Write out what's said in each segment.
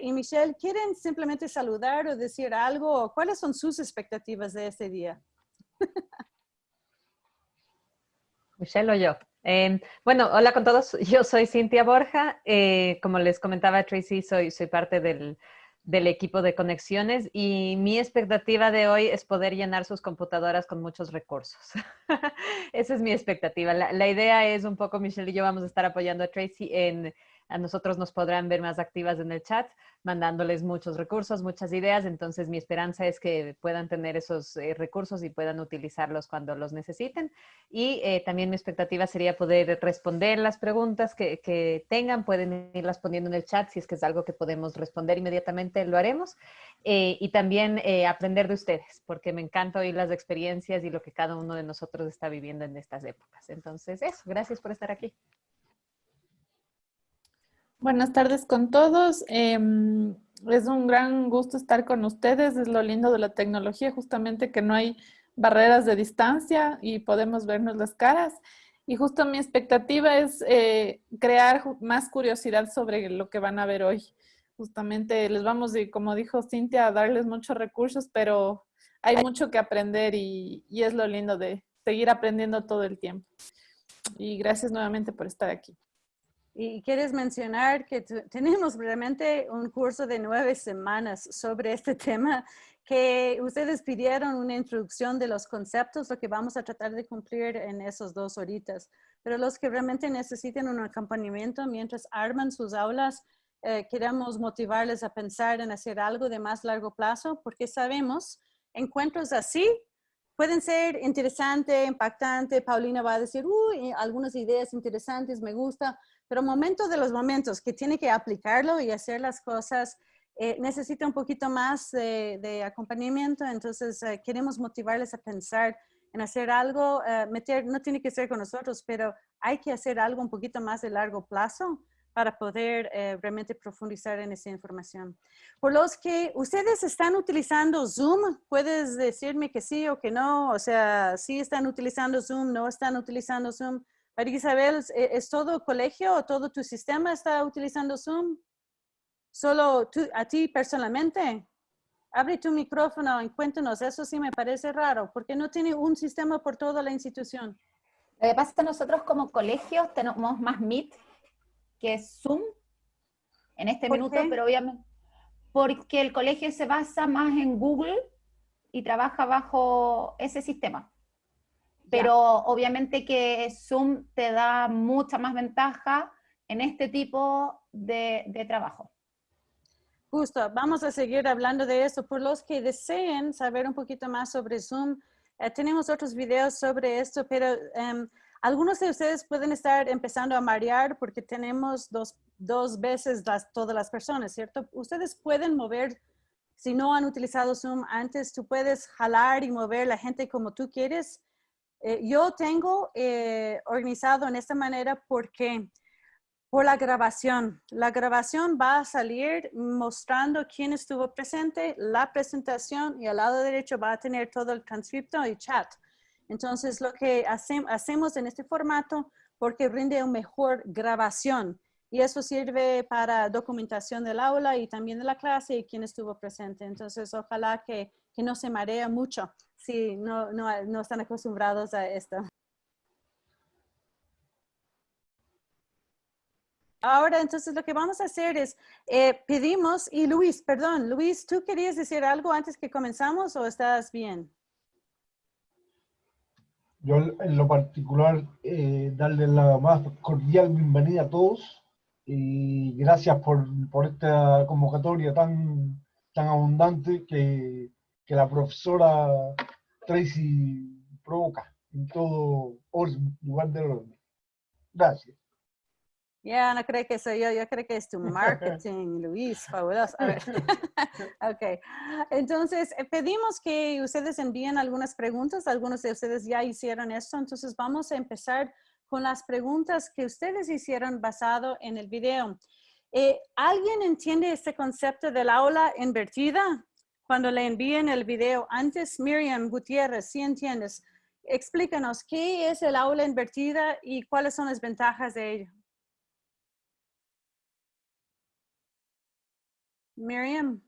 y Michelle, ¿quieren simplemente saludar o decir algo? ¿Cuáles son sus expectativas de este día? Michelle o yo. Eh, bueno, hola con todos. Yo soy Cintia Borja. Eh, como les comentaba Tracy, soy, soy parte del, del, equipo de conexiones y mi expectativa de hoy es poder llenar sus computadoras con muchos recursos. Esa es mi expectativa. La, la idea es un poco, Michelle y yo vamos a estar apoyando a Tracy en a nosotros nos podrán ver más activas en el chat, mandándoles muchos recursos, muchas ideas. Entonces, mi esperanza es que puedan tener esos eh, recursos y puedan utilizarlos cuando los necesiten. Y eh, también mi expectativa sería poder responder las preguntas que, tengan. Pueden irlas poniendo en el chat si es que es algo que podemos responder inmediatamente, lo haremos. Eh, y también aprender de ustedes, porque me encanta oír las experiencias y lo que cada uno de nosotros está viviendo en estas épocas. Entonces, eso, gracias por estar aquí. Buenas tardes con todos. Em, es un gran gusto estar con ustedes. Es lo lindo de la tecnología, justamente que no hay barreras de distancia y podemos vernos las caras. Y justo mi expectativa es eh, crear más curiosidad sobre lo que van a ver hoy. Justamente les vamos, y como dijo Cintia, a darles muchos recursos, pero hay mucho que aprender y, y es lo lindo de seguir aprendiendo todo el tiempo. Y gracias nuevamente por estar aquí. Y quieres mencionar que tenemos realmente un curso de nueve semanas sobre este tema que ustedes pidieron una introducción de los conceptos, lo que vamos a tratar de cumplir en esos dos horitas. Pero los que realmente necesiten un acompañamiento mientras arman sus aulas, eh, queremos motivarles a pensar en hacer algo de más largo plazo, porque sabemos, encuentros así pueden ser interesante, impactante. Paulina va a decir, uy, algunas ideas interesantes, me gusta, pero momentos de los momentos que tiene que aplicarlo y hacer las cosas, eh, necesita un poquito más de, acompañamiento, entonces eh, queremos motivarles a pensar en hacer algo, eh, meter, no tiene que ser con nosotros, pero hay que hacer algo un poquito más de largo plazo para poder realmente profundizar en esa información. Por los que ustedes están utilizando Zoom, puedes decirme que sí o que no, o sea, sí están utilizando Zoom, no están utilizando Zoom. María Isabel, ¿e-, ¿es todo colegio o todo tu sistema está utilizando Zoom? ¿Solo a ti personalmente? Abre tu micrófono y cuéntanos, eso sí me parece raro, porque no tiene un sistema por toda la institución. Lo que pasa es que nosotros como colegio tenemos más Meet que Zoom en este minuto, pero obviamente porque el colegio se basa más en Google y trabaja bajo ese sistema pero obviamente que Zoom te da mucha más ventaja en este tipo de, trabajo. Justo, vamos a seguir hablando de eso. Por los que deseen saber un poquito más sobre Zoom, eh, tenemos otros videos sobre esto, pero em, algunos de ustedes pueden estar empezando a marear porque tenemos dos, dos veces las, todas las personas, ¿cierto? Ustedes pueden mover, si no han utilizado Zoom antes, tú puedes jalar y mover la gente como tú quieres eh, yo tengo eh, organizado en esta manera porque por la grabación. La grabación va a salir mostrando quién estuvo presente, la presentación y al lado derecho va a tener todo el transcripto y chat. Entonces, lo que hacemos en este formato porque rinde una mejor grabación y eso sirve para documentación del aula y también de la clase y quién estuvo presente. Entonces, ojalá que, que no se marea mucho si no, no, no están acostumbrados a esto. Ahora, entonces, lo que vamos a hacer es, eh, pedimos, y Luis, perdón, Luis, ¿tú querías decir algo antes que comenzamos o estás bien? Yo, en lo particular, eh, darle la más cordial bienvenida a todos y gracias por, por esta convocatoria tan, tan abundante que, que la profesora Tracy provoca en todo lugar del orden. Gracias. Ya, no creo que soy yo, yo creo que es tu marketing, Luis, fabuloso. A ver. ok, entonces eh, pedimos que ustedes envíen algunas preguntas, algunos de ustedes ya hicieron esto, entonces vamos a empezar con las preguntas que ustedes hicieron basado en el video. Eh, ¿Alguien entiende este concepto del aula invertida? Cuando le envíen el video antes, Miriam Gutiérrez, si entiendes, explícanos qué es el aula invertida y cuáles son las ventajas de ello. Miriam.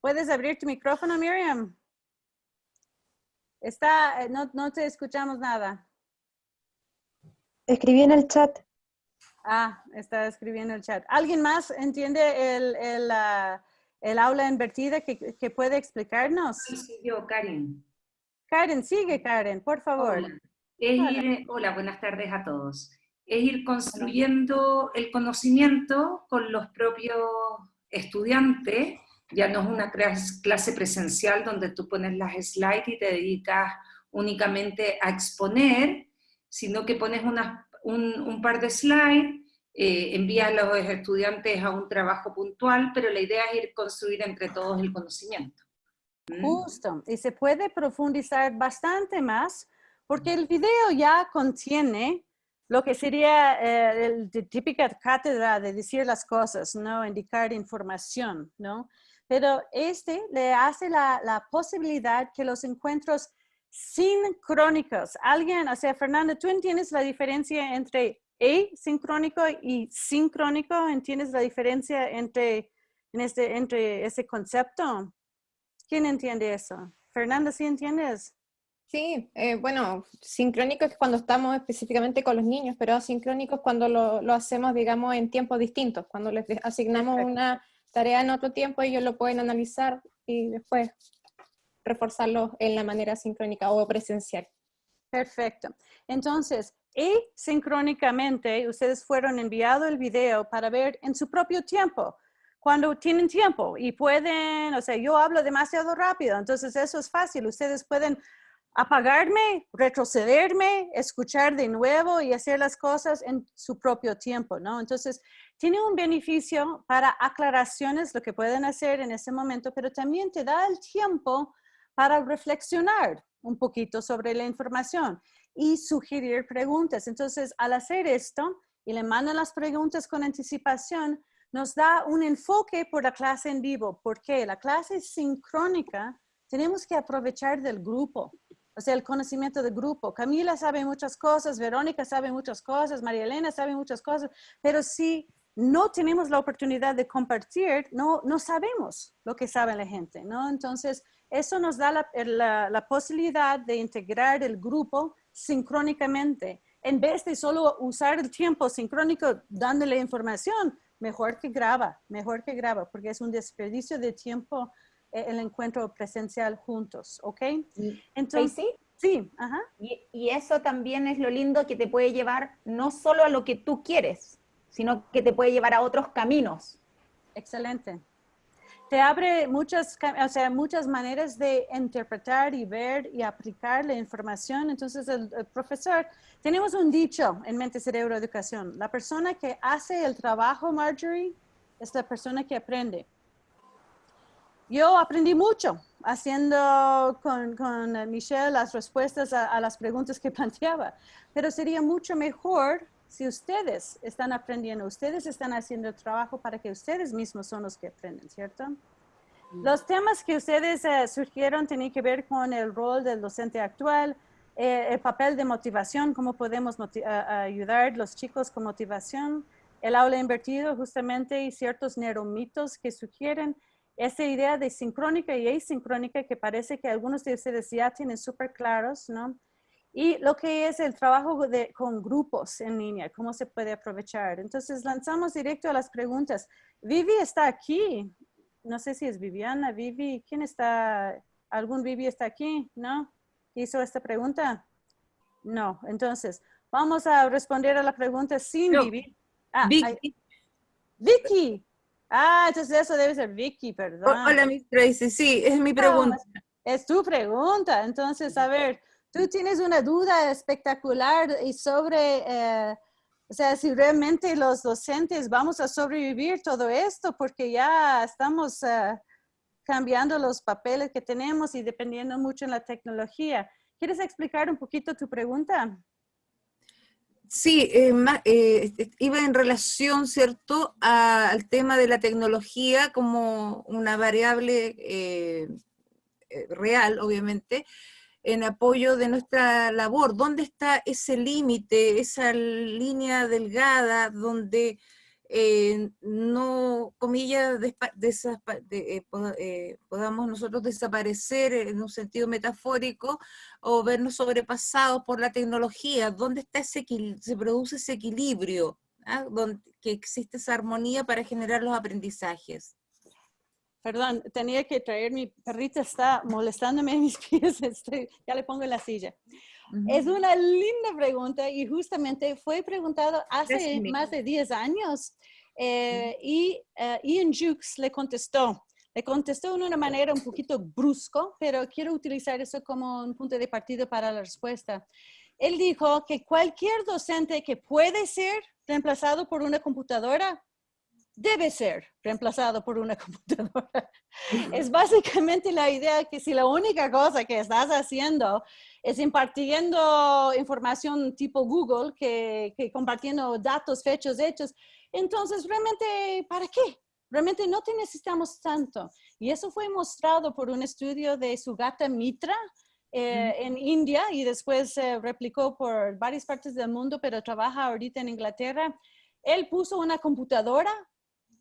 ¿Puedes abrir tu micrófono, Miriam? Está, eh, no, no te escuchamos nada. Escribí en el chat. Ah, está escribiendo el chat. ¿Alguien más entiende el, el, el aula invertida que, que, puede explicarnos? Sí, yo, Karen. Karen, sigue Karen, por favor. Hola. Ir, hola, buenas tardes a todos. Es ir construyendo el conocimiento con los propios estudiantes ya no es una clase presencial donde tú pones las slides y te dedicas únicamente a exponer, sino que pones un, par de slides, eh, envías a los estudiantes a un trabajo puntual, pero la idea es ir construir entre todos el conocimiento. ¿Mm? Justo, y se puede profundizar bastante más, porque el video ya contiene lo que sería eh, la típica cátedra de decir las cosas, ¿no? Indicar información, ¿no? pero este le hace la, la posibilidad que los encuentros sincrónicos, alguien, o sea, Fernanda, ¿tú entiendes la diferencia entre asincrónico y sincrónico? ¿Entiendes la diferencia entre, en este, entre ese concepto? ¿Quién entiende eso? Fernanda, ¿sí entiendes? Sí, eh, bueno, sincrónico es cuando estamos específicamente con los niños, pero asincrónico es cuando lo, lo hacemos, digamos, en tiempos distintos, cuando les asignamos una tarea en otro tiempo, ellos lo pueden analizar y después reforzarlo en la manera sincrónica o presencial. Perfecto. Entonces, y sincrónicamente ustedes fueron enviado el video para ver en su propio tiempo, cuando tienen tiempo y pueden, o sea, yo hablo demasiado rápido, entonces eso es fácil. Ustedes pueden apagarme, retrocederme, escuchar de nuevo y hacer las cosas en su propio tiempo, ¿no? Entonces, tiene un beneficio para aclaraciones, lo que pueden hacer en ese momento, pero también te da el tiempo para reflexionar un poquito sobre la información y sugerir preguntas. Entonces, al hacer esto y le mandan las preguntas con anticipación, nos da un enfoque por la clase en vivo, porque la clase sincrónica tenemos que aprovechar del grupo o sea, el conocimiento de grupo. Camila sabe muchas cosas, Verónica sabe muchas cosas, María Elena sabe muchas cosas, pero si no tenemos la oportunidad de compartir, no, no sabemos lo que sabe la gente, ¿no? Entonces, eso nos da la, la, la posibilidad de integrar el grupo sincrónicamente. En vez de solo usar el tiempo sincrónico dándole información, mejor que graba, mejor que graba, porque es un desperdicio de tiempo e-, el encuentro presencial juntos, ¿ok? Entonces, sí, ajá. Y, y, eso también es lo lindo que te puede llevar no solo a lo que tú quieres, sino que te puede llevar a otros caminos. Excelente. Te abre muchas, o sea, muchas maneras de interpretar y ver y aplicar la información. Entonces, el, el profesor, tenemos un dicho en Mente Cerebro Educación. La persona que hace el trabajo, Marjorie, es la persona que aprende yo aprendí mucho haciendo con, con Michelle las respuestas a, las preguntas que planteaba, pero sería mucho mejor si ustedes están aprendiendo, ustedes están haciendo el trabajo para que ustedes mismos son los que aprenden, ¿cierto? Mm. Los temas que ustedes uh, surgieron tenían que ver con el rol del docente actual, eh, el papel de motivación, cómo podemos ayudar a los chicos con motivación, el aula invertido justamente y ciertos neuromitos que sugieren esa idea de sincrónica y asincrónica que parece que algunos de ustedes ya tienen súper claros, ¿no? Y lo que es el trabajo de, con grupos en línea, cómo se puede aprovechar. Entonces lanzamos directo a las preguntas. Vivi está aquí. No sé si es Viviana, Vivi. ¿Quién está? ¿Algún Vivi está aquí? ¿No? ¿Hizo esta pregunta? No. Entonces, vamos a responder a la pregunta sin Vivi. Ah, Vicky. Vicky. Ah, entonces eso debe ser Vicky, perdón. Hola, Miss Tracy, sí, es mi pregunta. es tu pregunta. Entonces, a ver, tú tienes una duda espectacular y sobre, eh, o sea, si realmente los docentes vamos a sobrevivir todo esto, porque ya estamos uh, cambiando los papeles que tenemos y dependiendo mucho en la tecnología. ¿Quieres explicar un poquito tu pregunta? Sí, eh, eh, iba en relación, ¿cierto?, al tema de la tecnología como una variable eh, real, obviamente, en apoyo de nuestra labor. ¿Dónde está ese límite, esa línea delgada donde eh, no, comillas, eh, eh, podamos nosotros desaparecer en un sentido metafórico o vernos sobrepasados por la tecnología? ¿Dónde está ese, se produce ese equilibrio? ¿ah? Donde, que existe esa armonía para generar los aprendizajes. Perdón, tenía que traer, mi perrita está molestándome en mis pies, ya le pongo en la silla. Es una linda pregunta y justamente fue preguntado hace más de 10 años eh, y uh, Ian Jukes le contestó. Le contestó de una manera un poquito brusco, pero quiero utilizar eso como un punto de partida para la respuesta. Él dijo que cualquier docente que puede ser reemplazado por una computadora debe ser reemplazado por una computadora. Es básicamente la idea que si la única cosa que estás haciendo es impartiendo información tipo Google, que, compartiendo datos, fechos, hechos, entonces realmente, ¿para qué? Realmente no te necesitamos tanto. Y eso fue mostrado por un estudio de Sugata Mitra, eh, en India y después se replicó por varias partes del mundo, pero trabaja ahorita en Inglaterra. Él puso una computadora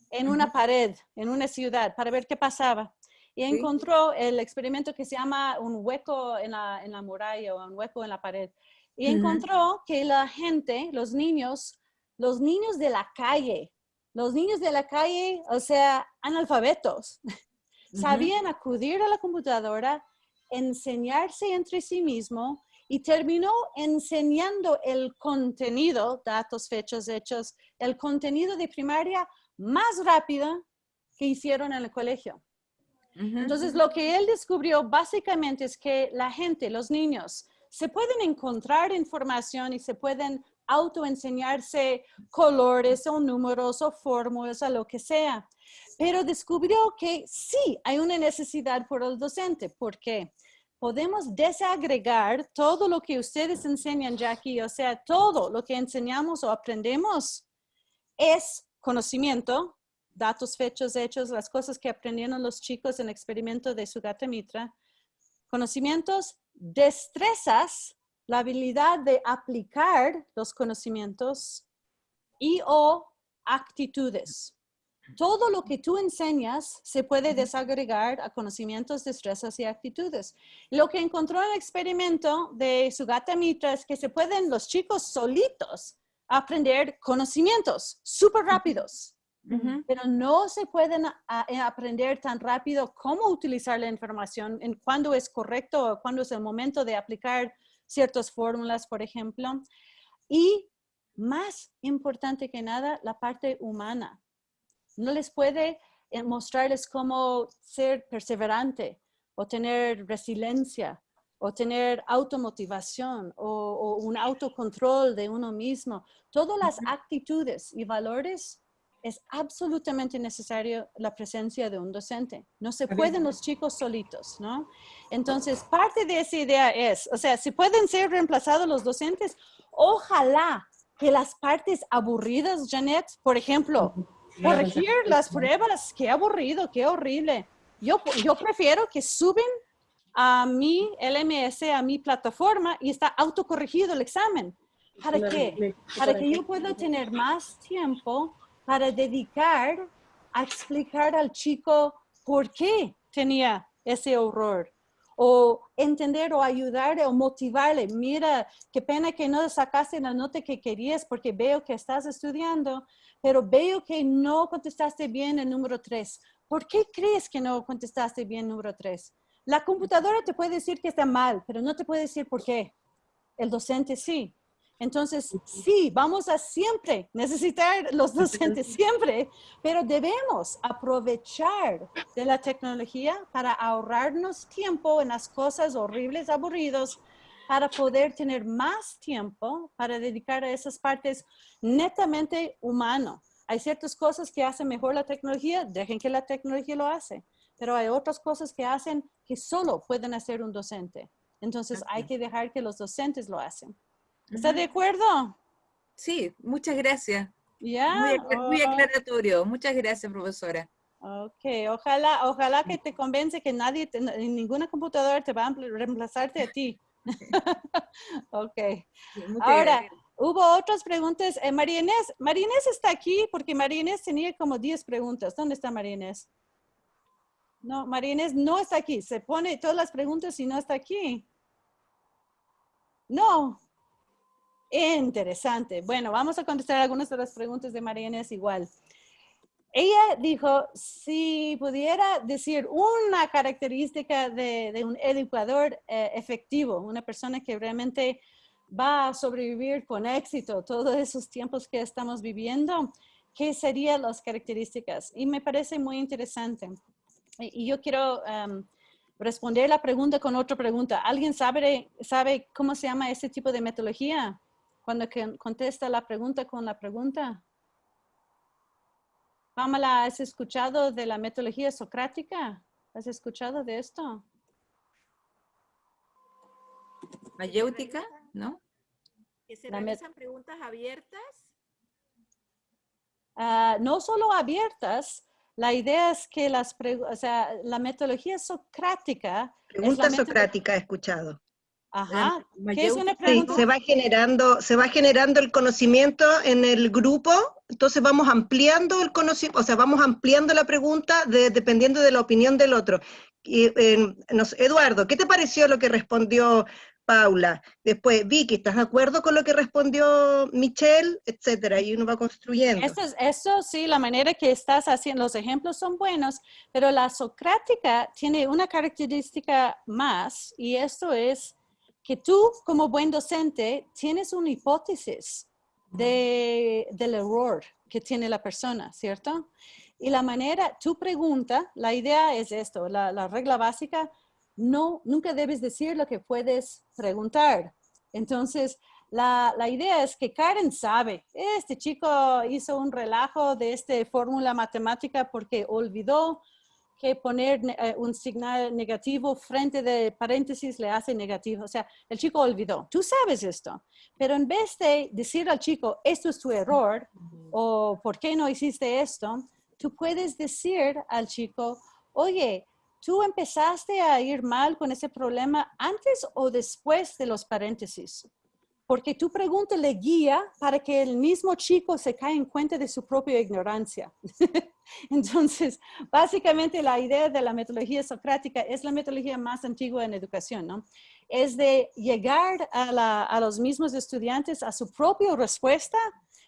en una pared, en una ciudad, para ver qué pasaba. Y encontró el experimento que se llama un hueco en la, en la muralla o un hueco en la pared. Y encontró que la gente, los niños, los niños de la calle, los niños de la calle, o sea, analfabetos, sabían acudir a la computadora, enseñarse entre sí mismo y terminó enseñando el contenido, datos, fechas, hechos, el contenido de primaria más rápida que hicieron en el colegio. Entonces, lo que él descubrió básicamente es que la gente, los niños, se pueden encontrar información y se pueden autoenseñarse colores o números o fórmulas o lo que sea. Pero descubrió que sí hay una necesidad por el docente. ¿Por qué? Podemos desagregar todo lo que ustedes enseñan, Jackie, o sea, todo lo que enseñamos o aprendemos es conocimiento, datos, fechos, hechos, las cosas que aprendieron los chicos en el experimento de Sugata Mitra, conocimientos, destrezas, la habilidad de aplicar los conocimientos y o actitudes. Todo lo que tú enseñas se puede desagregar a conocimientos, destrezas y actitudes. Lo que encontró en el experimento de Sugata Mitra es que se pueden los chicos solitos aprender conocimientos súper rápidos, pero no se pueden eh, aprender tan rápido cómo utilizar la información, en cuándo es correcto o cuándo es el momento de aplicar ciertas fórmulas, por ejemplo. Y más importante que nada, la parte humana. No les puede eh, mostrarles cómo ser perseverante o tener resiliencia o tener automotivación o, o un autocontrol de uno mismo. Todas las actitudes y valores es absolutamente necesario la presencia de un docente. No se pueden los chicos solitos, ¿no? Entonces, parte de esa idea es, o sea, si pueden ser reemplazados los docentes, ojalá que las partes aburridas, Janet, por ejemplo, corregir las pruebas, qué aburrido, qué horrible. Yo, yo prefiero que suben a mi LMS, a mi plataforma y está autocorregido el examen. ¿Para qué? Para que yo pueda tener más tiempo para dedicar a explicar al chico por qué tenía ese horror o entender o ayudar o motivarle. Mira, qué pena que no sacaste la nota que querías porque veo que estás estudiando, pero veo que no contestaste bien el número tres. ¿Por qué crees que no contestaste bien el número tres? La computadora te puede decir que está mal, pero no te puede decir por qué. El docente sí. Entonces, sí, vamos a siempre necesitar los docentes, siempre, pero debemos aprovechar de la tecnología para ahorrarnos tiempo en las cosas horribles, aburridos, para poder tener más tiempo para dedicar a esas partes netamente humano. Hay ciertas cosas que hacen mejor la tecnología, dejen que la tecnología lo hace, pero hay otras cosas que hacen que solo pueden hacer un docente. Entonces, hay que dejar que los docentes lo hacen. ¿Está de acuerdo? Sí, muchas gracias. Ya. Muy, aclaratorio. Muchas gracias, profesora. Ok, ojalá, ojalá que te convence que nadie, te- ninguna computadora te va a reemplazarte a ti. ok. Sí, Ahora, gracias. hubo otras preguntas. Eh, María Inés, María Inés está aquí porque María Inés tenía como 10 preguntas. ¿Dónde está María Inés? No, María Inés no está aquí. Se pone todas las preguntas y no está aquí. No. Interesante. Bueno, vamos a contestar algunas de las preguntas de María Inés igual. Ella dijo, si pudiera decir una característica de, un educador eh, efectivo, una persona que realmente va a sobrevivir con éxito todos esos tiempos que estamos viviendo, ¿qué serían las características? Y me parece muy interesante. Y yo quiero em, responder la pregunta con otra pregunta. ¿Alguien sabe, sabe cómo se llama ese tipo de metodología? Cuando que contesta la pregunta con la pregunta. Pamela, ¿has escuchado de la metodología socrática? ¿Has escuchado de esto? Mayéutica, ¿no? Que se La realizan preguntas abiertas. Ah, no solo abiertas, la idea es que las, o sea, la metodología socrática. es la Pregunta metodología- socrática he escuchado. Ajá. ¿Qué es una Sí, pregunta? se va generando, se va generando el conocimiento en el grupo, entonces vamos ampliando el conocimiento, o sea, vamos ampliando la pregunta de- dependiendo de la opinión del otro. Y, eh, nos- Eduardo, ¿qué te pareció lo que respondió Paula? Después, Vicky, ¿estás de acuerdo con lo que respondió Michelle? Etcétera, y uno va construyendo. Eso, es- eso sí, la manera que estás haciendo, los ejemplos son buenos, pero la socrática tiene una característica más y esto es que tú como buen docente tienes una hipótesis de, del error que tiene la persona, ¿cierto? Y la manera, tu pregunta, la idea es esto, la regla básica, no, nunca debes decir lo que puedes preguntar. Entonces, la, la idea es que Karen sabe, este chico hizo un relajo de esta fórmula matemática porque olvidó que poner ne- eh, un signo negativo frente de paréntesis le hace negativo. O sea, el chico olvidó. Tú sabes esto, pero en vez de decir al chico, esto es tu error o por qué no hiciste esto, tú puedes decir al chico, oye, tú empezaste a ir mal con ese problema antes o después de los paréntesis porque tu pregunta le guía para que el mismo chico se caiga en cuenta de su propia ignorancia. Entonces, básicamente la idea de la metodología socrática es la metodología más antigua en educación, ¿no? Es de llegar a, a los mismos estudiantes a su propia respuesta,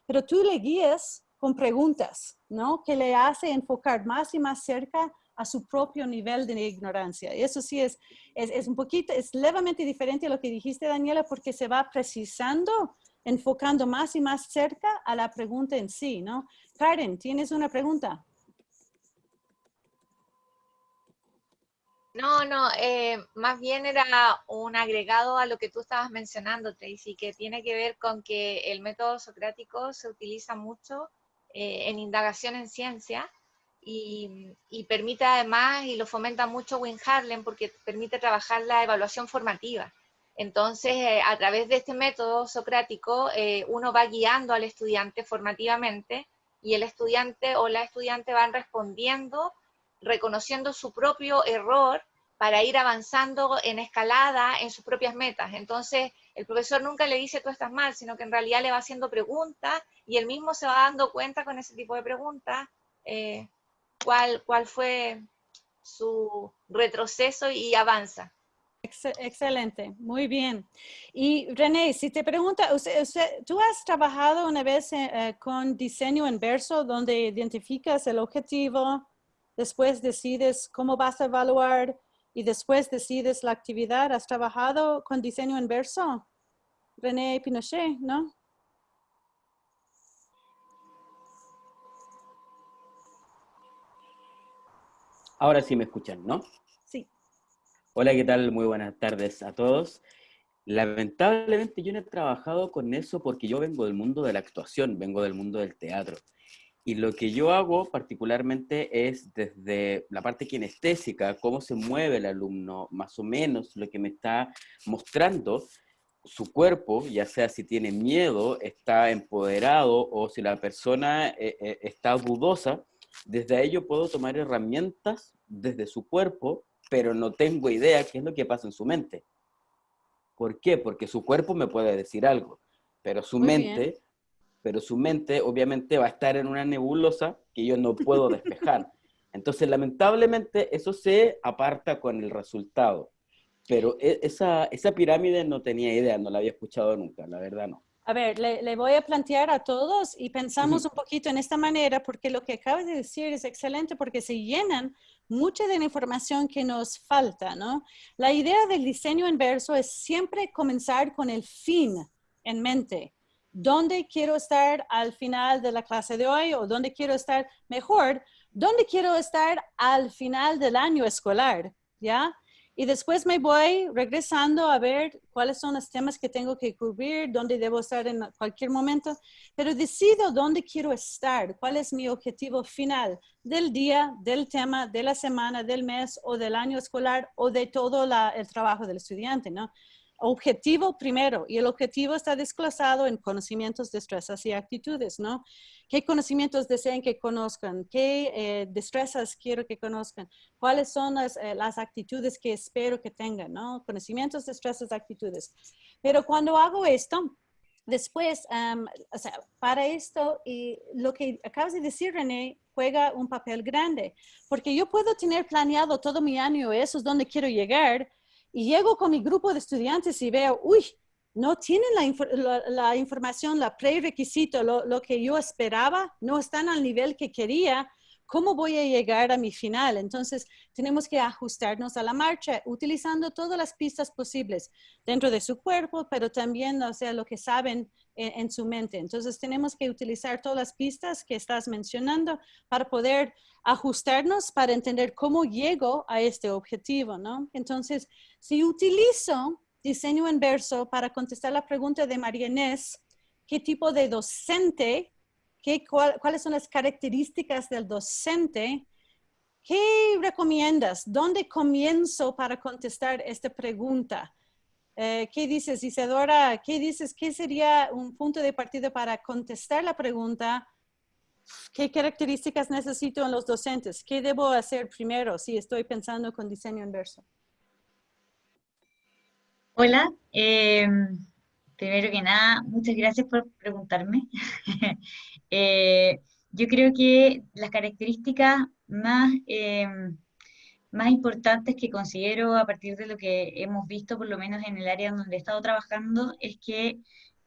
pero tú le guías con preguntas, ¿no? Que le hace enfocar más y más cerca a su propio nivel de ignorancia. Eso sí es, es, es un poquito, es levemente diferente a lo que dijiste, Daniela, porque se va precisando, enfocando más y más cerca a la pregunta en sí, ¿no? Karen, ¿tienes una pregunta? No, no, eh, más bien era un agregado a lo que tú estabas mencionando, Tracy, que tiene que ver con que el método socrático se utiliza mucho eh, en indagación en ciencia y, permite además, y lo fomenta mucho Win Harlem, porque permite trabajar la evaluación formativa. Entonces, eh, a través de este método socrático, eh, uno va guiando al estudiante formativamente y el estudiante o la estudiante van respondiendo reconociendo su propio error para ir avanzando en escalada en sus propias metas. Entonces, el profesor nunca le dice tú estás mal, sino que en realidad le va haciendo preguntas y él mismo se va dando cuenta con ese tipo de preguntas eh, cuál, cuál fue su retroceso y avanza. Ex- Excelente, muy bien. Y René, si te pregunta, ¿tú has trabajado una vez eh, eh, con diseño inverso donde identificas el objetivo, después decides cómo vas a evaluar y después decides la actividad? ¿Has trabajado con diseño inverso? René Pinochet, ¿no? Ahora sí me escuchan, ¿no? Sí. Hola, ¿qué tal? Muy buenas tardes a todos. Lamentablemente yo no he trabajado con eso porque yo vengo del mundo de la actuación, vengo del mundo del teatro. Y lo que yo hago particularmente es desde la parte kinestésica, cómo se mueve el alumno, más o menos lo que me está mostrando su cuerpo, ya sea si tiene miedo, está empoderado o si la persona eh, eh, está dudosa, desde ahí yo puedo tomar herramientas desde su cuerpo, pero no tengo idea qué es lo que pasa en su mente. ¿Por qué? Porque su cuerpo me puede decir algo, pero su Muy mente, bien. pero su mente obviamente va a estar en una nebulosa que yo no puedo despejar. Entonces, lamentablemente, eso se aparta con el resultado. Pero e- esa, esa pirámide no tenía idea, no la había escuchado nunca, la verdad no. A ver, le, le voy a plantear a todos y pensamos un poquito en esta manera porque lo que acabas de decir es excelente porque se llenan mucha de la información que nos falta, ¿no? La idea del diseño inverso es siempre comenzar con el fin en mente. ¿Dónde quiero estar al final de la clase de hoy o dónde quiero estar mejor? ¿Dónde quiero estar al final del año escolar? ¿Ya? Y después me voy regresando a ver cuáles son los temas que tengo que cubrir, dónde debo estar en cualquier momento, pero decido dónde quiero estar, cuál es mi objetivo final del día, del tema, de la semana, del mes o del año escolar o de todo el trabajo del estudiante, ¿no? Objetivo primero, y el objetivo está desglosado en conocimientos, destrezas y actitudes, ¿no? ¿Qué conocimientos desean que conozcan? ¿Qué eh, destrezas quiero que conozcan? ¿Cuáles son las, eh, las actitudes que espero que tengan? ¿no? Conocimientos, destrezas, actitudes. Pero cuando hago esto, después, am, o sea, para esto, y lo que acabas de decir, René, juega un papel grande, porque yo puedo tener planeado todo mi año, eso es donde quiero llegar, y llego con mi grupo de estudiantes y veo, uy, no tienen la, la- la información, la prerequisito, lo, lo que yo esperaba, no están al nivel que quería, ¿cómo voy a llegar a mi final? Entonces, tenemos que ajustarnos a la marcha utilizando todas las pistas posibles dentro de su cuerpo, pero también, o sea, lo que saben en, en su mente. Entonces, tenemos que utilizar todas las pistas que estás mencionando para poder ajustarnos, para entender cómo llego a este objetivo, ¿no? Entonces, si utilizo diseño inverso para contestar la pregunta de María Inés, ¿qué tipo de docente, qué, cuál- cuáles son las características del docente? ¿Qué recomiendas? ¿Dónde comienzo para contestar esta pregunta? Eh, ¿Qué dices, Isadora? ¿Qué dices? ¿Qué sería un punto de partida para contestar la pregunta? ¿Qué características necesito en los docentes? ¿Qué debo hacer primero si estoy pensando con diseño inverso? Hola, eh, primero que nada, muchas gracias por preguntarme. Eh, yo creo que las características más, eh, más importantes que considero a partir de lo que hemos visto, por lo menos en el área donde he estado trabajando, es que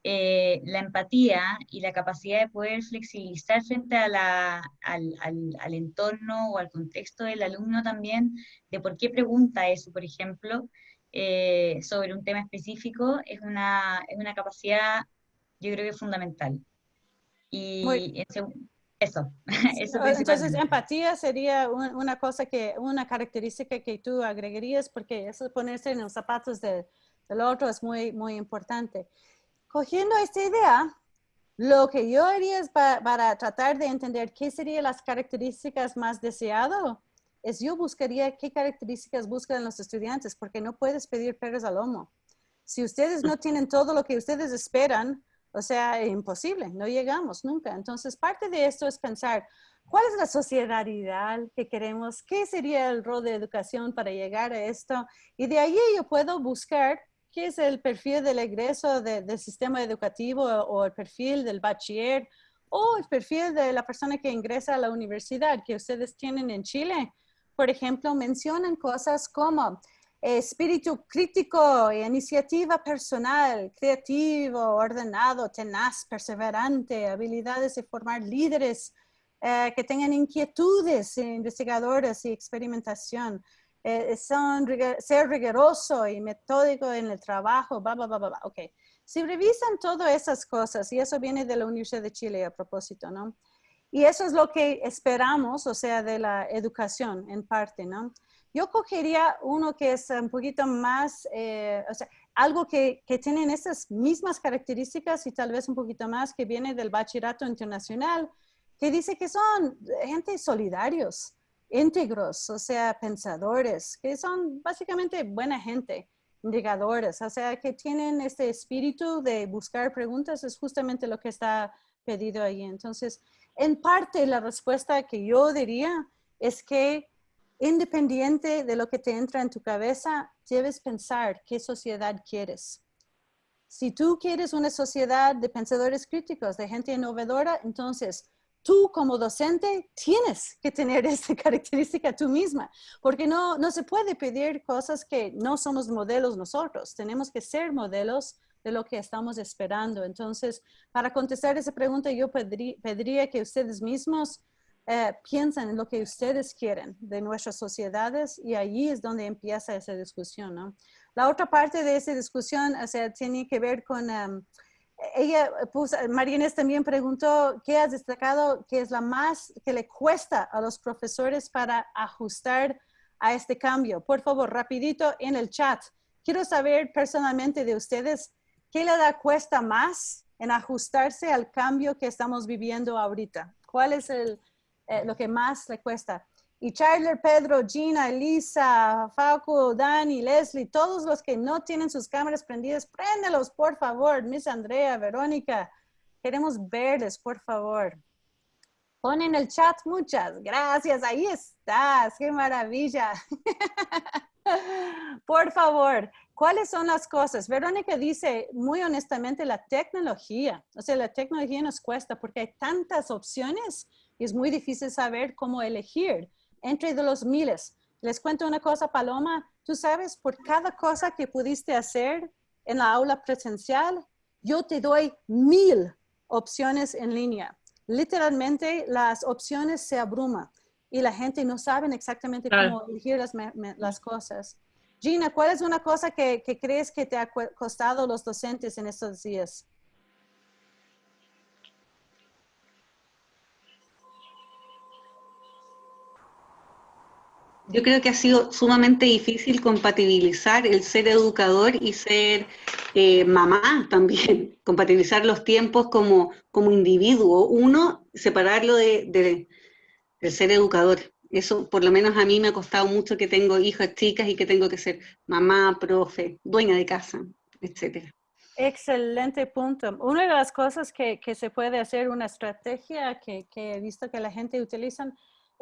eh, la empatía y la capacidad de poder flexibilizar frente a la- al, al- al entorno o al contexto del alumno también, de por qué pregunta eso, por ejemplo, eh, sobre un tema específico, es una, es una capacidad, yo creo que fundamental. Y en seg- eso, eso Entonces, empatía sería un- una cosa que, una característica que tú agregarías, porque eso ponerse en los zapatos de- del otro es muy, muy importante. Cogiendo esta idea, lo que yo haría es pa- para tratar de entender qué serían las características más deseadas, es yo buscaría qué características buscan los estudiantes, porque no puedes pedir peras al lomo. Si ustedes no tienen todo lo que ustedes esperan, o sea, imposible, no llegamos nunca. Entonces, parte de esto es pensar, ¿cuál es la sociedad ideal que queremos? ¿Qué sería el rol de educación para llegar a esto? Y de ahí yo puedo buscar qué es el perfil del egreso de- del sistema educativo o el perfil del bachiller o el perfil de la persona que ingresa a la universidad que ustedes tienen en Chile. Por ejemplo, mencionan cosas como espíritu crítico, iniciativa personal, creativo, ordenado, tenaz, perseverante, habilidades de formar líderes eh, que tengan inquietudes investigadoras y experimentación. Eh, son ser riguroso y metódico en el trabajo, bla, bla, bla, bla. Ok. Si revisan todas esas cosas, y eso viene de la Universidad de Chile a propósito, ¿no? Y eso es lo que esperamos, o sea, de la educación en parte, ¿no? Yo cogería uno que es un poquito más, eh, o sea, algo que, que tienen esas mismas características y tal vez un poquito más que viene del bachillerato internacional, que dice que son gente solidarios, íntegros, o sea, pensadores, que son básicamente buena gente, indicadores, o sea, que tienen este espíritu de buscar preguntas, es justamente lo que está pedido ahí. Entonces, en parte la respuesta que yo diría es que independiente de lo que te entra en tu cabeza, debes pensar qué sociedad quieres. Si tú quieres una sociedad de pensadores críticos, de gente innovadora, entonces tú como docente tienes que tener esta característica tú misma, porque no, no se puede pedir cosas que no somos modelos nosotros. Tenemos que ser modelos de lo que estamos esperando. Entonces, para contestar esa pregunta, yo pediría que ustedes mismos eh, piensen en lo que ustedes quieren de nuestras sociedades y allí es donde empieza esa discusión, ¿no? La otra parte de esa discusión, o sea, tiene que ver con, um, ella puso, Marínez también preguntó, ¿qué has destacado que es la más que le cuesta a los profesores para ajustar a este cambio? Por favor, rapidito en el chat. Quiero saber personalmente de ustedes, ¿qué le da cuesta más en ajustarse al cambio que estamos viviendo ahorita? ¿Cuál es el, eh, lo que más le cuesta. Y Charler, Pedro, Gina, Elisa, Facu, Dani, Leslie, todos los que no tienen sus cámaras prendidas, préndelos, por favor. Miss Andrea, Verónica, queremos verles, por favor. Pon en el chat muchas gracias. Ahí estás. Qué maravilla. por favor, ¿cuáles son las cosas? Verónica dice, muy honestamente, la tecnología. O sea, la tecnología nos cuesta porque hay tantas opciones es muy difícil saber cómo elegir entre de los miles. Les cuento una cosa, Paloma, tú sabes, por cada cosa que pudiste hacer en la aula presencial, yo te doy mil opciones en línea. Literalmente las opciones se abruman y la gente no sabe exactamente cómo elegir las, las, cosas. Gina, ¿cuál es una cosa que, que crees que te ha costado los docentes en estos días? Yo creo que ha sido sumamente difícil compatibilizar el ser educador y ser eh, mamá también, compatibilizar los tiempos como, como individuo. Uno, separarlo de, de, del ser educador. Eso por lo menos a mí me ha costado mucho que tengo hijas chicas y que tengo que ser mamá, profe, dueña de casa, etcétera. Excelente punto. Una de las cosas que, que se puede hacer, una estrategia que, que he visto que la gente utiliza,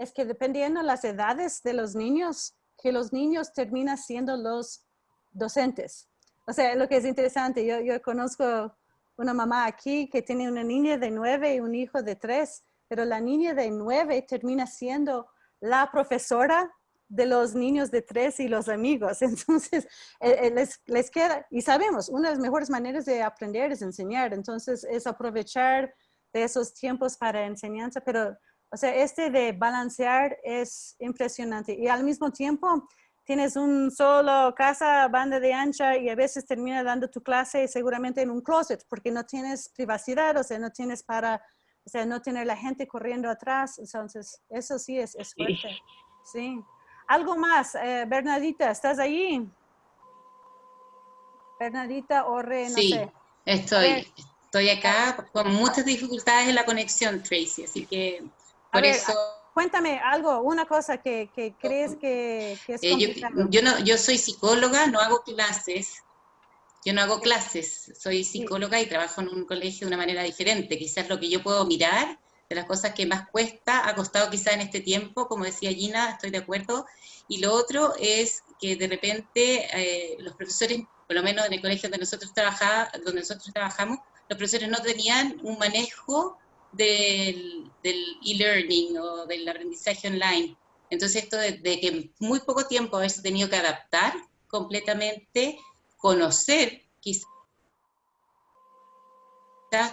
es que dependiendo de las edades de los niños, que los niños terminan siendo los docentes. O sea, lo que es interesante, yo, conozco una mamá aquí que tiene una niña de nueve y un hijo de tres, pero la niña de nueve termina siendo la profesora de los niños de tres y los amigos. Entonces, eh, eh, les, les, queda, y sabemos, una de las mejores maneras de aprender es enseñar. Entonces, es aprovechar de esos tiempos para enseñanza, pero o sea, este de balancear es impresionante. Y al mismo tiempo, tienes un solo casa, banda de ancha y a veces termina dando tu clase seguramente en un closet porque no tienes privacidad, o sea, no tienes para, o sea, no tener la gente corriendo atrás. Entonces, eso sí es, es fuerte. Sí. Algo más, eh, Bernadita, ¿estás ahí? Bernadita Orre, no sí, estoy. Estoy acá con muchas dificultades en la conexión, Tracy, así que A por ver, eso... Cuéntame algo, una cosa que, que crees que, que es Eh, yo, no, yo soy psicóloga, no hago clases. Yo no hago clases, soy psicóloga y trabajo en un colegio de una manera diferente. Quizás lo que yo puedo mirar de las cosas que más cuesta, ha costado quizás en este tiempo, como decía Gina, estoy de acuerdo. Y lo otro es que de repente eh, los profesores, por lo menos en el colegio donde nosotros, trabajaba, donde nosotros trabajamos, los profesores no tenían un manejo del e-learning o del aprendizaje online. Entonces esto de, de que en muy poco tiempo haberse tenido que adaptar completamente, conocer, quizás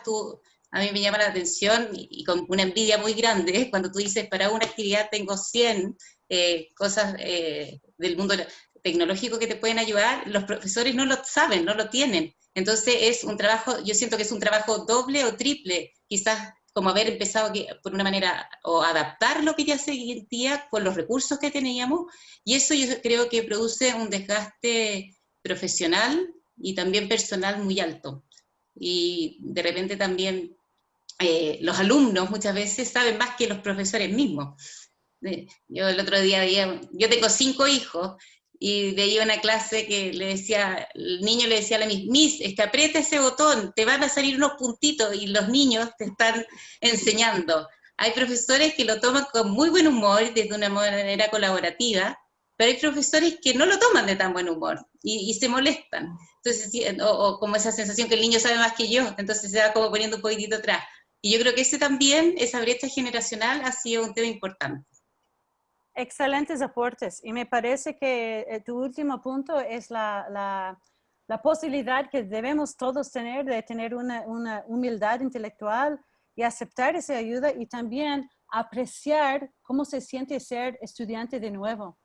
tú, a mí me llama la atención y, y con una envidia muy grande cuando tú dices, para una actividad tengo 100 eh, cosas eh, del mundo tecnológico que te pueden ayudar, los profesores no lo saben, no lo tienen. Entonces es un trabajo, yo siento que es un trabajo doble o triple, quizás como haber empezado que- por una manera o adaptar lo que ya se sentía con los recursos que teníamos, y eso yo creo que produce un desgaste profesional y también personal muy alto. Y de repente también eh, los alumnos muchas veces saben más que los profesores mismos. Eh, Yo el otro día, yo tengo cinco hijos, y veía una clase que le decía, el niño le decía a la Miss, Miss, es que aprieta ese botón, te van a salir unos puntitos y los niños te están enseñando. Hay profesores que lo toman con muy buen humor, desde una manera colaborativa, pero hay profesores que no lo toman de tan buen humor y, se molestan. Entonces, o, o, como esa sensación que el niño sabe más que yo, entonces se va como poniendo un poquitito atrás. Y yo creo que ese también, esa brecha generacional ha sido un tema importante. Excelentes aportes. Y me parece que eh, tu último punto es la, la, la, posibilidad que debemos todos tener de tener una, una humildad intelectual y aceptar esa ayuda y también apreciar cómo se siente ser estudiante de nuevo.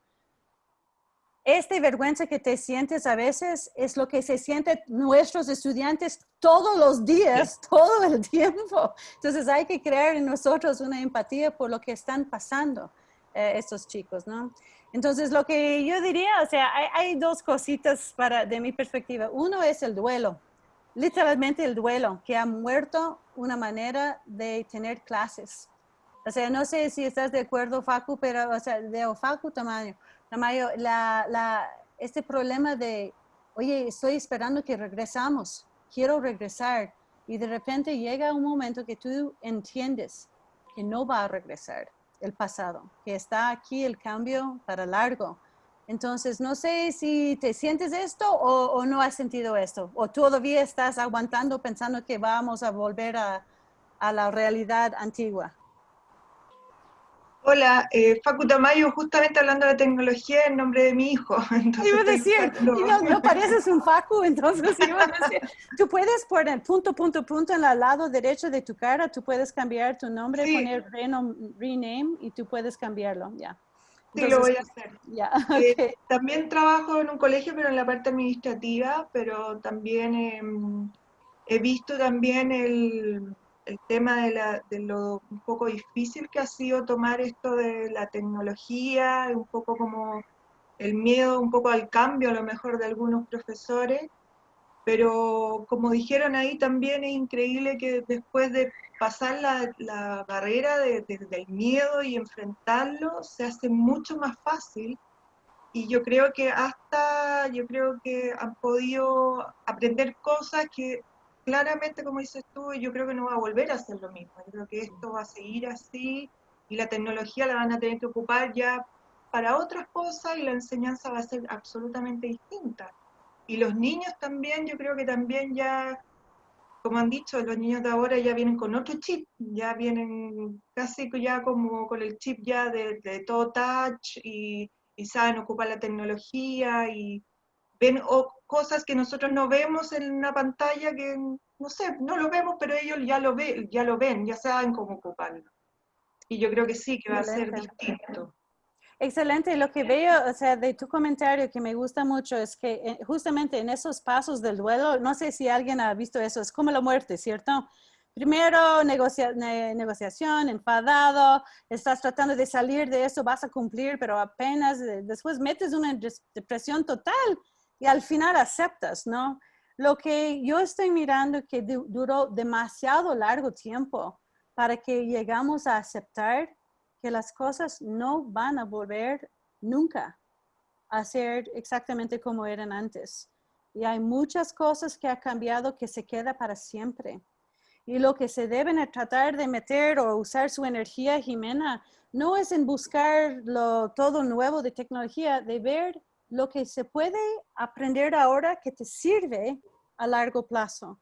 Esta vergüenza que te sientes a veces es lo que se sienten nuestros estudiantes todos los días, todo el tiempo. Entonces hay que crear en nosotros una empatía por lo que están pasando eh, estos chicos, ¿no? Entonces lo que yo diría, o sea, hay, dos cositas para, de mi perspectiva. Uno es el duelo literalmente el duelo, que ha muerto una manera de tener clases. O sea, no sé si estás de acuerdo, Facu, pero, o sea, de Facu, Tamayo, Tamayo, la, este problema de, oye, estoy esperando que regresamos, quiero regresar, y de repente llega un momento que tú entiendes que no va a regresar el pasado, que está aquí el cambio para largo, entonces, no sé si te sientes esto o, no has sentido esto, o todavía estás aguantando pensando que vamos a volver a, la realidad antigua. Hola, eh, Facu Tamayo, justamente hablando de tecnología en nombre de mi hijo. Entonces, iba a decir, no, pareces un Facu, entonces iba a decir, tú puedes poner punto, punto, punto en el lado derecho de tu cara, tú puedes cambiar tu nombre, poner rename y tú puedes cambiarlo, ya. Sí, lo voy a hacer. Eh, también trabajo en un colegio, pero en la parte administrativa, pero también em, he visto también el, el tema de, la, de, lo un poco difícil que ha sido tomar esto de la tecnología, un poco como el miedo un poco al cambio a lo mejor de algunos profesores, pero como dijeron ahí también es increíble que después de pasar la, barrera del miedo y enfrentarlo se hace mucho más fácil. Y yo creo que hasta, yo creo que han podido aprender cosas que claramente, como dices tú, yo creo que no va a volver a ser lo mismo. Yo creo que esto va a seguir así y la tecnología la van a tener que ocupar ya para otras cosas y la enseñanza va a ser absolutamente distinta. Y los niños también, yo creo que también ya como han dicho, los niños de ahora ya vienen con otro chip, ya vienen casi ya como con el chip ya de, todo touch y, saben ocupar la tecnología y ven cosas que nosotros no vemos en una pantalla que, no sé, no lo vemos, pero ellos ya lo, ven, ya lo ven, ya saben cómo ocuparlo. Y yo creo que sí, que va a ser distinto. Excelente. Lo que veo, o sea, de tu comentario que me gusta mucho es que eh, justamente en esos pasos del duelo, no sé si alguien ha visto eso, es como la muerte, ¿cierto? Primero negociación, enfadado, estás tratando de salir de eso, vas a cumplir, pero apenas eh, después metes una depresión total y al final aceptas, ¿no? Lo que yo estoy mirando que duró demasiado largo tiempo para que llegamos a aceptar que las cosas no van a volver nunca a ser exactamente como eran antes. Y hay muchas cosas que ha cambiado que se queda para siempre. Y lo que se deben tratar de meter o usar su energía, Jimena, no es en buscar lo, todo nuevo de tecnología, de ver lo que se puede aprender ahora que te sirve a largo plazo.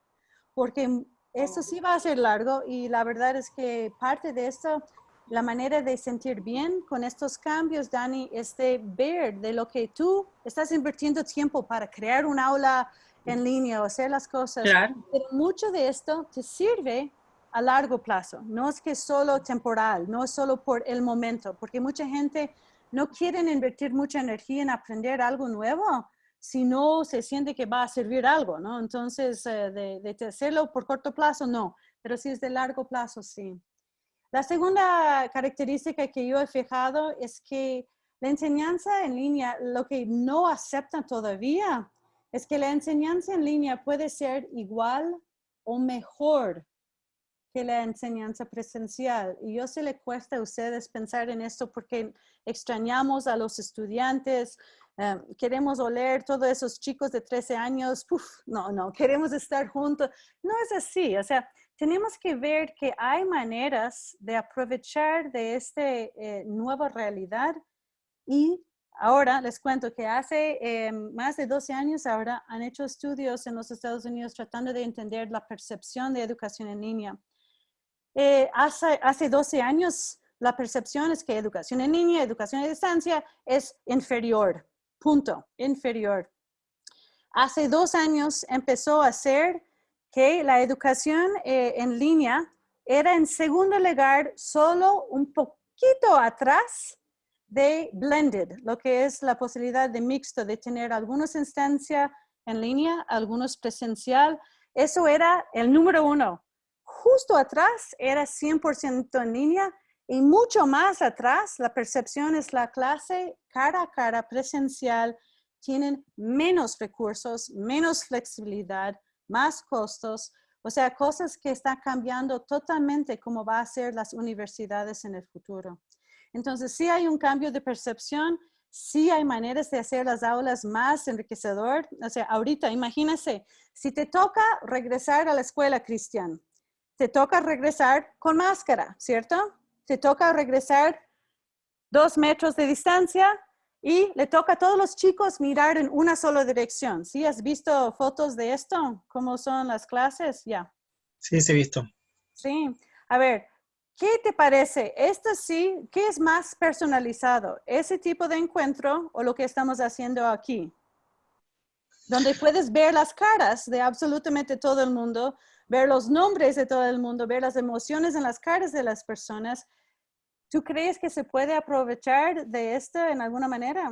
Porque eso sí va a ser largo y la verdad es que parte de esto la manera de sentir bien con estos cambios, Dani, es de ver de lo que tú estás invirtiendo tiempo para crear un aula en línea o hacer las cosas. Pero mucho de esto te sirve a largo plazo. No es que solo temporal, no es solo por el momento, porque mucha gente no quiere invertir mucha energía en aprender algo nuevo si no se siente que va a servir algo, ¿no? Entonces, eh, de hacerlo por corto plazo, no, pero si es de largo plazo, sí. La segunda característica que yo he fijado es que la enseñanza en línea, lo que no aceptan todavía, es que la enseñanza en línea puede ser igual o mejor que la enseñanza presencial. Y yo sé le cuesta a ustedes pensar en esto porque extrañamos a los estudiantes, eh, queremos oler todos esos chicos de 13 años, no, no, queremos estar juntos. No es así, o sea, tenemos que ver que hay maneras de aprovechar de esta eh, nueva realidad y ahora les cuento que hace eh, más de 12 años ahora han hecho estudios en los Estados Unidos tratando de entender la percepción de educación en línea. Hace, hace 12 años la percepción es que educación en línea, educación a distancia es inferior punto, inferior. Hace dos años empezó a ser que la educación eh, en línea era en segundo lugar solo un poquito atrás de blended, lo que es la posibilidad de mixto, de tener algunos instancias en línea, algunos presencial. Eso era el número uno. Justo atrás era 100% en línea y mucho más atrás, la percepción es la clase cara a cara presencial, tienen menos recursos, menos flexibilidad, más costos, o sea, cosas que están cambiando totalmente cómo va a ser las universidades en el futuro. Entonces, sí hay un cambio de percepción, sí hay maneras de hacer las aulas más enriquecedor. O sea, ahorita, imagínense, si te toca regresar a la escuela, Cristian, te toca regresar con máscara, ¿cierto? te toca regresar dos metros de distancia y le toca a todos los chicos mirar en una sola dirección. ¿Sí? ¿Has visto fotos de esto? ¿Cómo son las clases? Ya. Sí, sí he visto. Sí. A ver, ¿qué te parece? Esto sí, ¿qué es más personalizado? ¿Ese tipo de encuentro o lo que estamos haciendo aquí? Donde puedes ver las caras de absolutamente todo el mundo, ver los nombres de todo el mundo, ver las emociones en las caras de las personas. ¿Tú crees que se puede aprovechar de esto en alguna manera?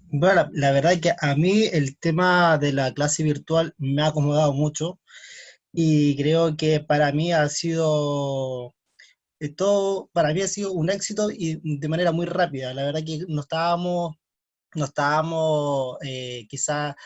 Bueno, la, verdad es que a mí el tema de la clase virtual me ha acomodado mucho y creo que para mí ha sido eh, todo, para mí ha sido un éxito y de manera muy rápida. La verdad que no estábamos, no estábamos eh, quizá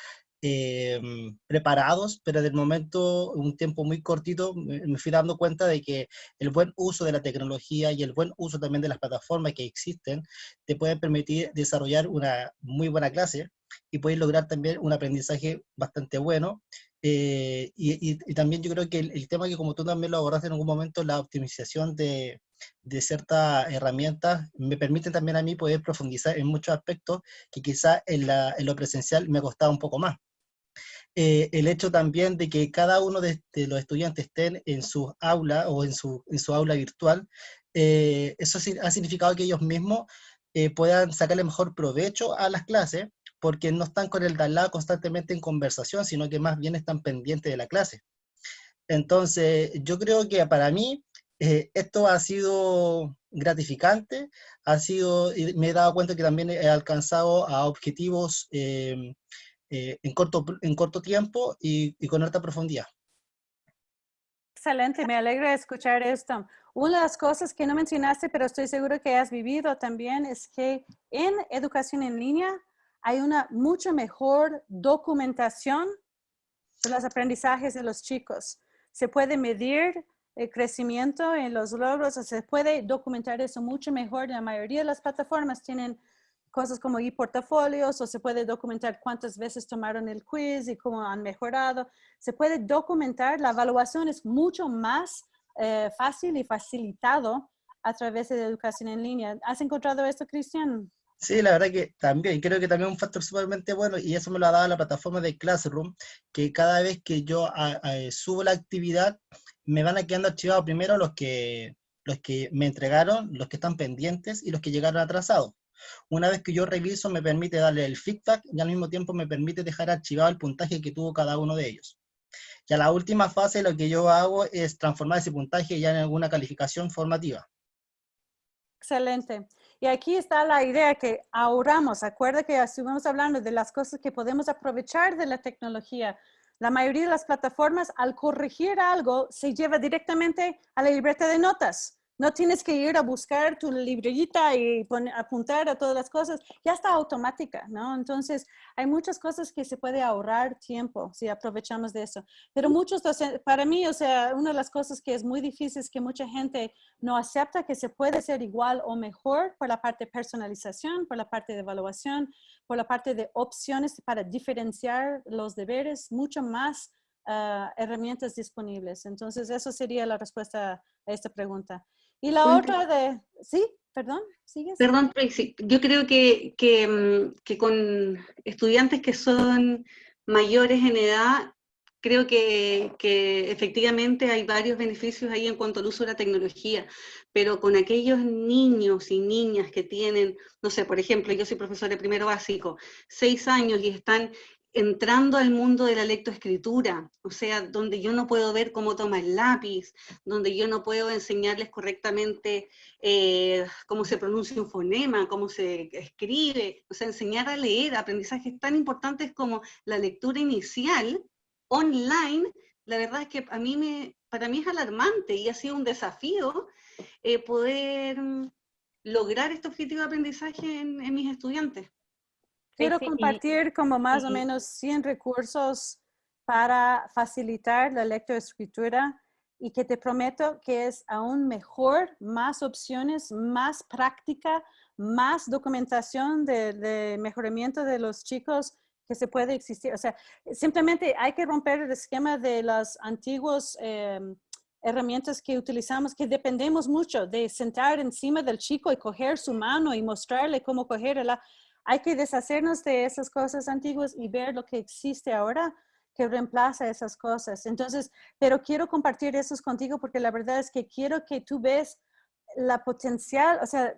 Em, preparados, pero del momento, un tiempo muy cortito, me, fui dando cuenta de que el buen uso de la tecnología y el buen uso también de las plataformas que existen te pueden permitir desarrollar una muy buena clase y puedes lograr también un aprendizaje bastante bueno. Eh, y, también yo creo que el, el, tema que como tú también lo abordaste en algún momento, la optimización de, de ciertas herramientas me permiten también a mí poder profundizar en muchos aspectos que quizá en, la, en lo presencial me costaba un poco más. Eh, el hecho también de que cada uno de, los estudiantes estén en su aula o en su, en su aula virtual, eh, eso ha significado que ellos mismos eh, puedan sacarle mejor provecho a las clases, porque no están con el de al lado constantemente en conversación, sino que más bien están pendientes de la clase. Entonces, yo creo que para mí esto ha sido gratificante, ha sido, me he dado cuenta que también he alcanzado a objetivos eh, en, corto, en corto tiempo y, con alta profundidad. Excelente, me alegra escuchar esto. Una de las cosas que no mencionaste, pero estoy seguro que has vivido también, es que en educación en línea hay una mucho mejor documentación de los aprendizajes de los chicos. Se puede medir el crecimiento en los logros, o se puede documentar eso mucho mejor. La mayoría de las plataformas tienen cosas como e-portafolios o se puede documentar cuántas veces tomaron el quiz y cómo han mejorado. Se puede documentar, la evaluación es mucho más eh, fácil y facilitado a través de educación en línea. ¿Has encontrado esto, Cristian? Sí, la verdad que también, creo que también es un factor sumamente bueno y eso me lo ha dado la plataforma de Classroom, que cada vez que yo subo la actividad, me van a quedando archivados primero los que, los que me entregaron, los que están pendientes y los que llegaron atrasados. Una vez que yo reviso, me permite darle el feedback y al mismo tiempo me permite dejar archivado el puntaje que tuvo cada uno de ellos. Y a la última fase lo que yo hago es transformar ese puntaje ya en alguna calificación formativa. Excelente. Y aquí está la idea que ahorramos. Acuerda que estuvimos hablando de las cosas que podemos aprovechar de la tecnología. La mayoría de las plataformas, al corregir algo, se lleva directamente a la libreta de notas no tienes que ir a buscar tu librerita y apuntar a todas las cosas, ya está automática, ¿no? Entonces, hay muchas cosas que se puede ahorrar tiempo si aprovechamos de eso. Pero muchos para mí, o sea, una de las cosas que es muy difícil es que mucha gente no acepta que se puede ser igual o mejor por la parte de personalización, por la parte de evaluación, por la parte de opciones para diferenciar los deberes, mucho más ah, herramientas disponibles. Entonces, eso sería la respuesta a esta pregunta. Y la otra de, sí, perdón, ¿sigues? Perdón, Tracy, yo creo que, que, mm, que, con estudiantes que son mayores en edad, creo que, que, efectivamente hay varios beneficios ahí en cuanto al uso de la tecnología, pero con aquellos niños y niñas que tienen, no sé, por ejemplo, yo soy profesor de primero básico, seis años y están entrando al mundo de la lectoescritura, o sea, donde yo no puedo ver cómo toma el lápiz, donde yo no puedo enseñarles correctamente eh, cómo se pronuncia un fonema, cómo se escribe, o sea, enseñar a leer aprendizajes tan importantes como la lectura inicial online, la verdad es que a mí me, para mí es alarmante y ha sido un desafío eh, poder lograr este objetivo de aprendizaje en mis estudiantes. Quiero compartir como más o menos 100 recursos para facilitar la lectoescritura y que te prometo que es aún mejor, más opciones, más práctica, más documentación de, mejoramiento de los chicos que se puede existir. O sea, simplemente hay que romper el esquema de las antiguas em, herramientas que utilizamos, que dependemos mucho de sentar encima del chico y coger su mano y mostrarle cómo cogerla hay que deshacernos de esas cosas antiguas y ver lo que existe ahora que reemplaza esas cosas. Entonces, pero quiero compartir eso contigo porque la verdad es que quiero que tú ves la potencial, o sea,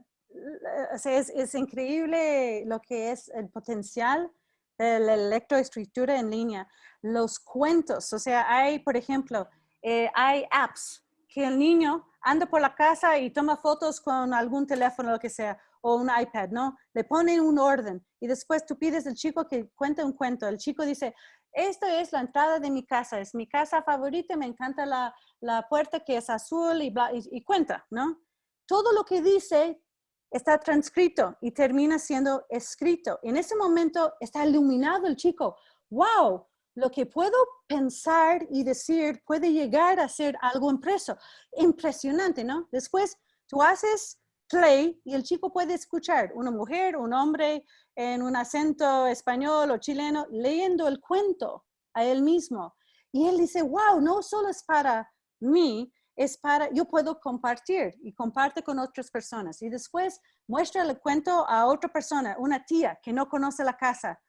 es, increíble lo que es el potencial de la electroescritura en línea. Los cuentos, o sea, hay, por ejemplo, eh, hay apps que el niño anda por la casa y toma fotos con algún teléfono, lo que sea, o un iPad, ¿no? Le ponen un orden y después tú pides al chico que cuente un cuento. El chico dice, esta es la entrada de mi casa, es mi casa favorita, me encanta la, la puerta que es azul y, bla, y, cuenta, ¿no? Todo lo que dice está transcrito y termina siendo escrito. En ese momento está iluminado el chico. ¡Wow! Lo que puedo pensar y decir puede llegar a ser algo impreso. Impresionante, ¿no? Después tú haces play y el chico puede escuchar una mujer, un hombre en un acento español o chileno leyendo el cuento a él mismo. Y él dice, wow, no solo es para mí, es para, yo puedo compartir y comparte con otras personas. Y después muestra el cuento a otra persona, una tía que no conoce la casa.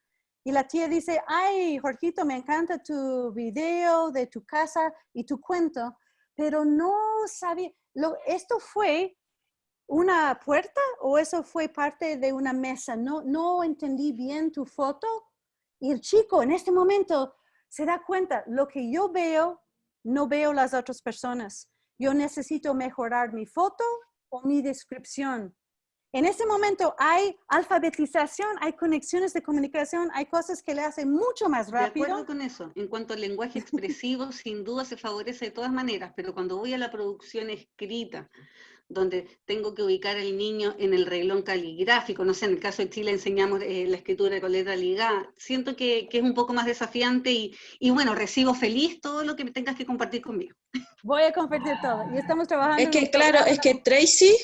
Y la tía dice, ay, Jorgito, me encanta tu video de tu casa y tu cuento, pero no sabía, lo, esto fue una puerta o eso fue parte de una mesa? No, no entendí bien tu foto. Y el chico en este momento se da cuenta, lo que yo veo, no veo las otras personas. Yo necesito mejorar mi foto o mi descripción. En ese momento hay alfabetización, hay conexiones de comunicación, hay cosas que le hacen mucho más rápido. De acuerdo con eso. En cuanto al lenguaje expresivo, sin duda se favorece de todas maneras, pero cuando voy a la producción escrita, donde tengo que ubicar al niño en el reglón caligráfico, no sé, en el caso de Chile enseñamos eh, la escritura con letra ligada, siento que, que, es un poco más desafiante y, y, bueno, recibo feliz todo lo que me tengas que compartir conmigo. Voy a compartir todo, y estamos trabajando... Es que claro, es que Tracy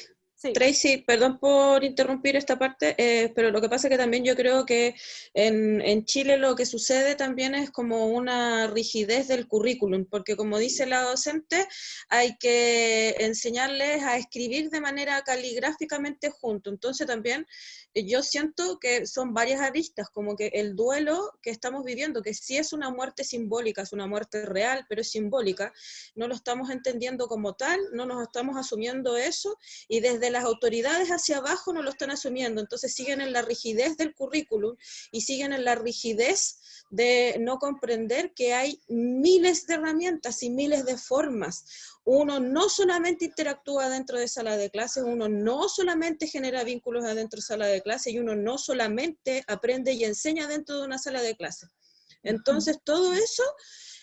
Tracy, perdón por interrumpir esta parte, eh, pero lo que pasa es que también yo creo que en, en, Chile lo que sucede también es como una rigidez del currículum, porque como dice la docente, hay que enseñarles a escribir de manera caligráficamente junto. Entonces también yo siento que son varias aristas, como que el duelo que estamos viviendo, que sí es una muerte simbólica, es una muerte real, pero es simbólica, no lo estamos entendiendo como tal, no nos estamos asumiendo eso, y desde las autoridades hacia abajo no lo están asumiendo, entonces siguen en la rigidez del currículum y siguen en la rigidez de no comprender que hay miles de herramientas y miles de formas uno no solamente interactúa dentro de sala de clases, uno no solamente genera vínculos adentro de sala de clases y uno no solamente aprende y enseña dentro de una sala de clases. Entonces, todo eso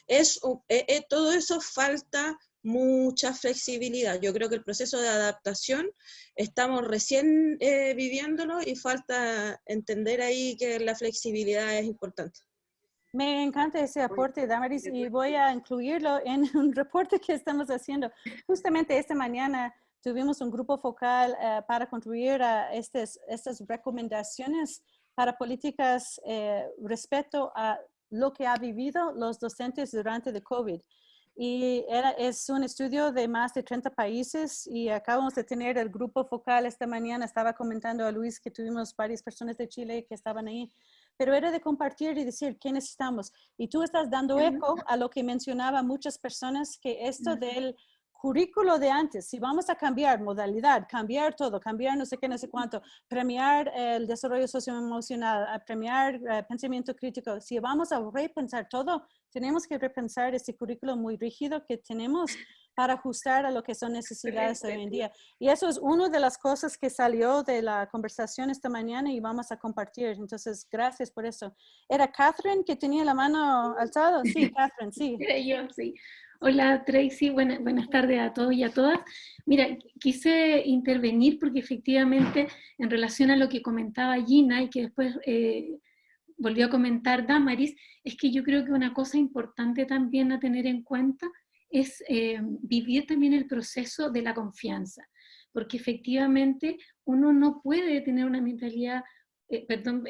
es, eh, eh, todo eso falta mucha flexibilidad. Yo creo que el proceso de adaptación estamos recién eh, viviéndolo y falta entender ahí que la flexibilidad es importante. Me encanta ese aporte, Damaris, y voy a incluirlo en un reporte que estamos haciendo. Justamente esta mañana tuvimos un grupo focal eh, para contribuir a estas, estas recomendaciones para políticas eh, respecto a lo que ha vivido los docentes durante el COVID. Y era, es un estudio de más de 30 países y acabamos de tener el grupo focal esta mañana. Estaba comentando a Luis que tuvimos varias personas de Chile que estaban ahí, pero era de compartir y decir qué necesitamos. Y tú estás dando eco a lo que mencionaba muchas personas, que esto del currículo de antes, si vamos a cambiar modalidad, cambiar todo, cambiar no sé qué, no sé cuánto, premiar el desarrollo socioemocional, premiar eh, pensamiento crítico, si vamos a repensar todo, tenemos que repensar ese currículo muy rígido que tenemos para ajustar a lo que son necesidades hoy en día. Y eso es una de las cosas que salió de la conversación esta mañana y vamos a compartir. Entonces, gracias por eso. ¿Era Catherine que tenía la mano alzada? Sí, Catherine, sí. Yo, sí. Hola Tracy, buenas tardes a todos y a todas. Mira, quise intervenir porque efectivamente en relación a lo que comentaba Gina y que después eh, volvió a comentar Damaris, es que yo creo que una cosa importante también a tener en cuenta es eh, vivir también el proceso de la confianza, porque efectivamente uno no puede tener una mentalidad, eh, perdón,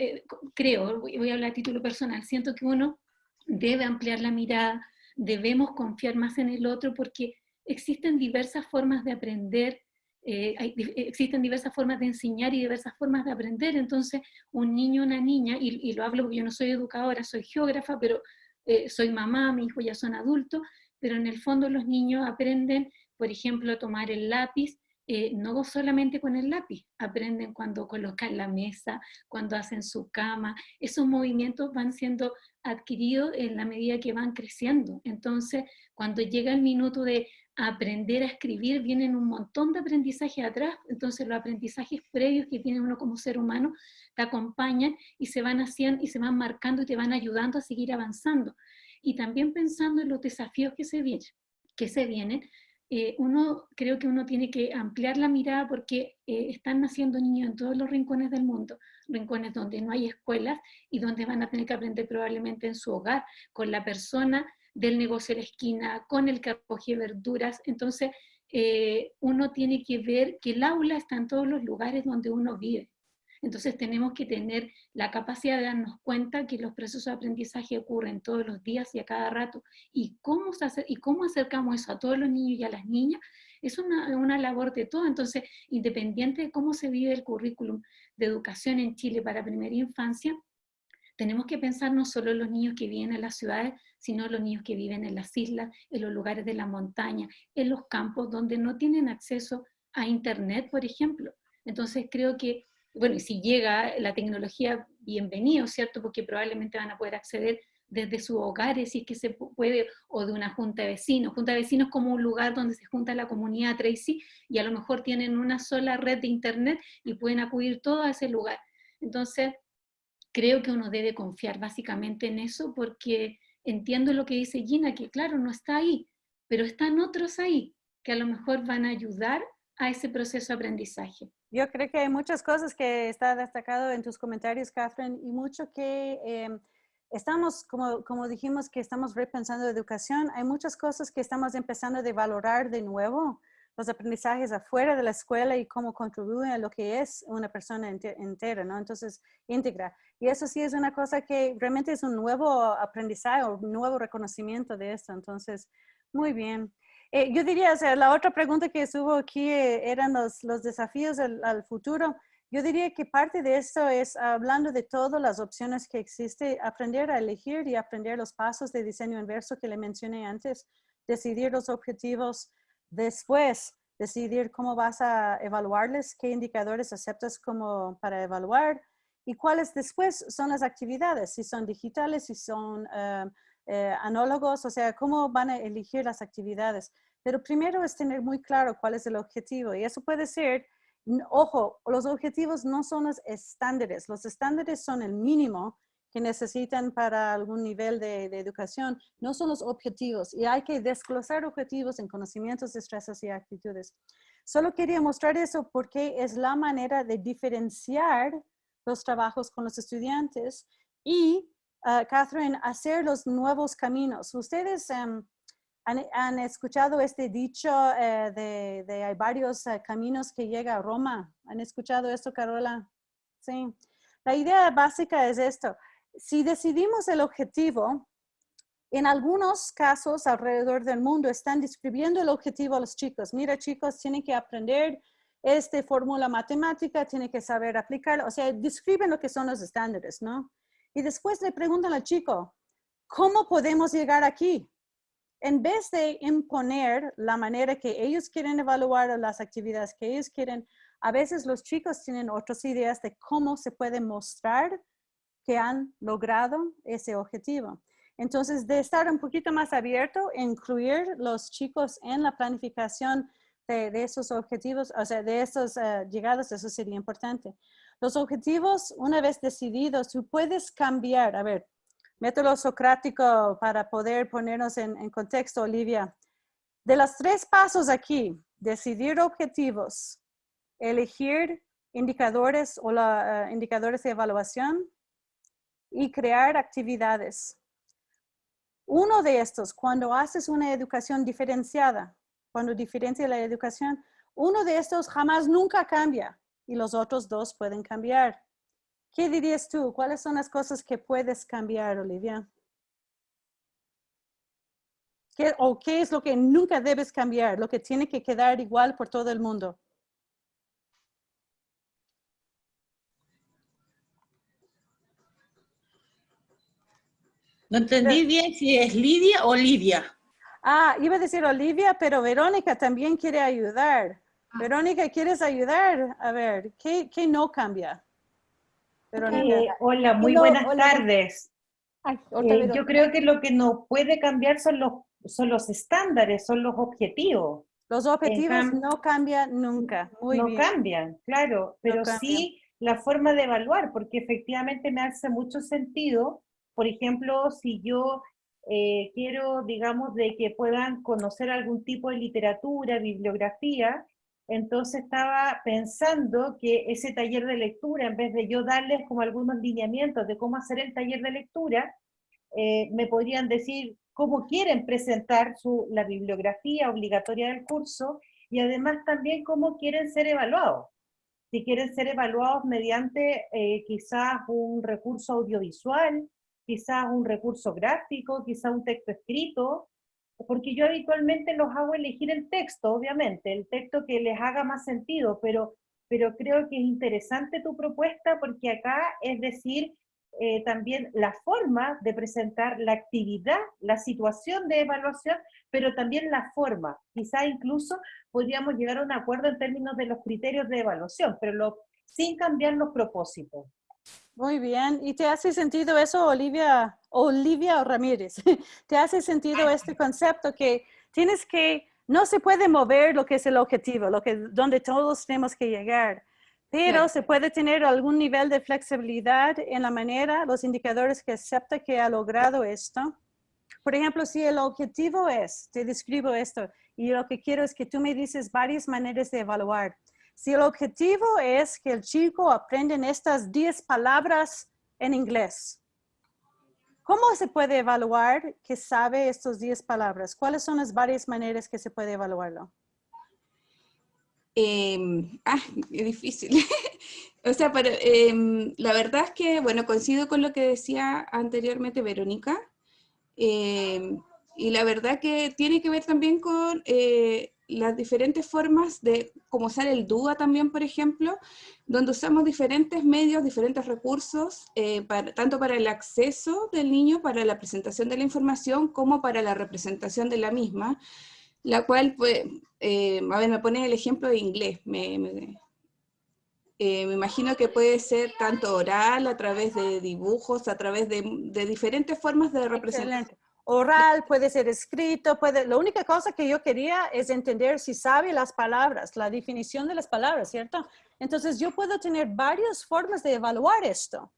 creo, voy a hablar a título personal, siento que uno debe ampliar la mirada, debemos confiar más en el otro porque existen diversas formas de aprender, eh, existen diversas formas de enseñar y diversas formas de aprender, entonces un niño una niña, y, lo hablo porque yo no soy educadora, soy geógrafa, pero eh, soy mamá, mi hijo ya son adultos, pero en el fondo los niños aprenden, por ejemplo, a tomar el lápiz, eh, no solamente con el lápiz, aprenden cuando colocan la mesa, cuando hacen su cama, esos movimientos van siendo adquiridos en la medida que van creciendo. Entonces, cuando llega el minuto de aprender a escribir, vienen un montón de aprendizajes atrás, entonces los aprendizajes previos que tiene uno como ser humano te acompañan y se van haciendo y se van marcando y te van ayudando a seguir avanzando. Y también pensando en los desafíos que se vienen, que se vienen eh, uno, creo que uno tiene que ampliar la mirada porque eh, están naciendo niños en todos los rincones del mundo, rincones donde no hay escuelas y donde van a tener que aprender probablemente en su hogar, con la persona del negocio de la esquina, con el que recoge verduras, entonces eh, uno tiene que ver que el aula está en todos los lugares donde uno vive. Entonces tenemos que tener la capacidad de darnos cuenta que los procesos de aprendizaje ocurren todos los días y a cada rato. Y cómo, y cómo acercamos eso a todos los niños y a las niñas es una, una labor de todo. Entonces, independiente de cómo se vive el currículum de educación en Chile para primera infancia, tenemos que pensar no solo en los niños que viven en las ciudades, sino en los niños que viven en las islas, en los lugares de la montaña, en los campos donde no tienen acceso a internet, por ejemplo. Entonces creo que bueno, y si llega la tecnología, bienvenido, ¿cierto? Porque probablemente van a poder acceder desde sus hogares, si es que se puede, o de una junta de vecinos. Junta de vecinos como un lugar donde se junta la comunidad Tracy, y a lo mejor tienen una sola red de internet y pueden acudir todo a ese lugar. Entonces, creo que uno debe confiar básicamente en eso, porque entiendo lo que dice Gina, que claro, no está ahí, pero están otros ahí, que a lo mejor van a ayudar a ese proceso de aprendizaje. Yo creo que hay muchas cosas que está destacado en tus comentarios, Catherine, y mucho que em, estamos, como, como dijimos, que estamos repensando educación, hay muchas cosas que estamos empezando a valorar de nuevo, los aprendizajes afuera de la escuela y cómo contribuyen a lo que es una persona entera, ¿no? Entonces, íntegra. Y eso sí es una cosa que realmente es un nuevo aprendizaje, un nuevo reconocimiento de esto. Entonces, muy bien. Eh, yo diría, o sea, la otra pregunta que subo aquí eh, eran los, los desafíos al, futuro. Yo diría que parte de esto es, hablando de todas las opciones que existe, aprender a elegir y aprender los pasos de diseño inverso que le mencioné antes, decidir los objetivos, después decidir cómo vas a evaluarles, qué indicadores aceptas como para evaluar y cuáles después son las actividades, si son digitales, si son eh, anólogos, o sea, cómo van a elegir las actividades. Pero primero es tener muy claro cuál es el objetivo y eso puede ser, ojo, los objetivos no son los estándares, los estándares son el mínimo que necesitan para algún nivel de, de, educación, no son los objetivos y hay que desglosar objetivos en conocimientos, destrezas y actitudes. Solo quería mostrar eso porque es la manera de diferenciar los trabajos con los estudiantes y, uh, Catherine, hacer los nuevos caminos. Ustedes um, han, han, escuchado este dicho uh, de, de, hay varios uh, caminos que llega a Roma. ¿Han escuchado esto, Carola? Sí. La idea básica es esto. Si decidimos el objetivo, en algunos casos alrededor del mundo están describiendo el objetivo a los chicos. Mira, chicos, tienen que aprender esta fórmula matemática, tienen que saber aplicarla. O sea, describen lo que son los estándares, ¿no? Y después le preguntan al chico, ¿cómo podemos llegar aquí? En vez de imponer la manera que ellos quieren evaluar las actividades que ellos quieren, a veces los chicos tienen otras ideas de cómo se puede mostrar que han logrado ese objetivo. Entonces, de estar un poquito más abierto, incluir los chicos en la planificación de, esos objetivos, o sea, de esos uh, llegados, eso sería importante. Los objetivos, una vez decididos, tú puedes cambiar. A ver, método socrático para poder ponernos en, contexto, Olivia. De los tres pasos aquí, decidir objetivos, elegir indicadores o la, uh, indicadores de evaluación y crear actividades. Uno de estos, cuando haces una educación diferenciada, cuando diferencia la educación, uno de estos jamás nunca cambia y los otros dos pueden cambiar. ¿Qué dirías tú? ¿Cuáles son las cosas que puedes cambiar, Olivia? ¿Qué, ¿O qué es lo que nunca debes cambiar? Lo que tiene que quedar igual por todo el mundo. No entendí bien si es Lidia o Lidia. Ah, iba a decir Olivia, pero Verónica también quiere ayudar. Ah. Verónica, ¿quieres ayudar? A ver, ¿qué, qué no cambia? Verónica. Eh, hola, muy buenas hola. tardes. Ay, eh, yo creo que lo que no puede cambiar son los, son los estándares, son los objetivos. Los objetivos no cambian nunca. Muy no bien. cambian, claro, pero No cambian. sí la forma de evaluar, porque efectivamente me hace mucho sentido por ejemplo, si yo eh, quiero, digamos, de que puedan conocer algún tipo de literatura, bibliografía, entonces estaba pensando que ese taller de lectura, en vez de yo darles como algunos lineamientos de cómo hacer el taller de lectura, eh, me podrían decir cómo quieren presentar su, la bibliografía obligatoria del curso, y además también cómo quieren ser evaluados. Si quieren ser evaluados mediante eh, quizás un recurso audiovisual, quizás un recurso gráfico, quizás un texto escrito, porque yo habitualmente los hago elegir el texto, obviamente, el texto que les haga más sentido, pero, pero creo que es interesante tu propuesta porque acá es decir, eh, también la forma de presentar la actividad, la situación de evaluación, pero también la forma. Quizá incluso podríamos llegar a un acuerdo en términos de los criterios de evaluación, pero lo, sin cambiar los propósitos. Muy bien. ¿Y te hace sentido eso, Olivia, Olivia Ramírez? ¿Te hace sentido este concepto que tienes que, no se puede mover lo que es el objetivo, lo que, donde todos tenemos que llegar, pero se puede tener algún nivel de flexibilidad en la manera, los indicadores que acepta que ha logrado esto? Por ejemplo, si el objetivo es, te describo esto, y lo que quiero es que tú me dices varias maneras de evaluar. Si el objetivo es que el chico aprenda estas 10 palabras en inglés, ¿cómo se puede evaluar que sabe estas 10 palabras? ¿Cuáles son las varias maneras que se puede evaluarlo? Eh, ah, es difícil. o sea, pero, em, la verdad es que, bueno, coincido con lo que decía anteriormente Verónica. em, y la verdad que tiene que ver también con eh, las diferentes formas de, como usar el DUA también, por ejemplo, donde usamos diferentes medios, diferentes recursos, eh, para- tanto para el acceso del niño, para la presentación de la información, como para la representación de la misma, la cual, pues, eh, a ver, me pone el ejemplo de inglés, me, me- eh, me imagino que puede ser tanto oral, a través de dibujos, a través de, de diferentes formas de representación. Oral, puede ser escrito, puede... La única cosa que yo quería es entender si sabe las palabras, la definición de las palabras, ¿cierto? Entonces yo puedo tener varias formas de evaluar esto.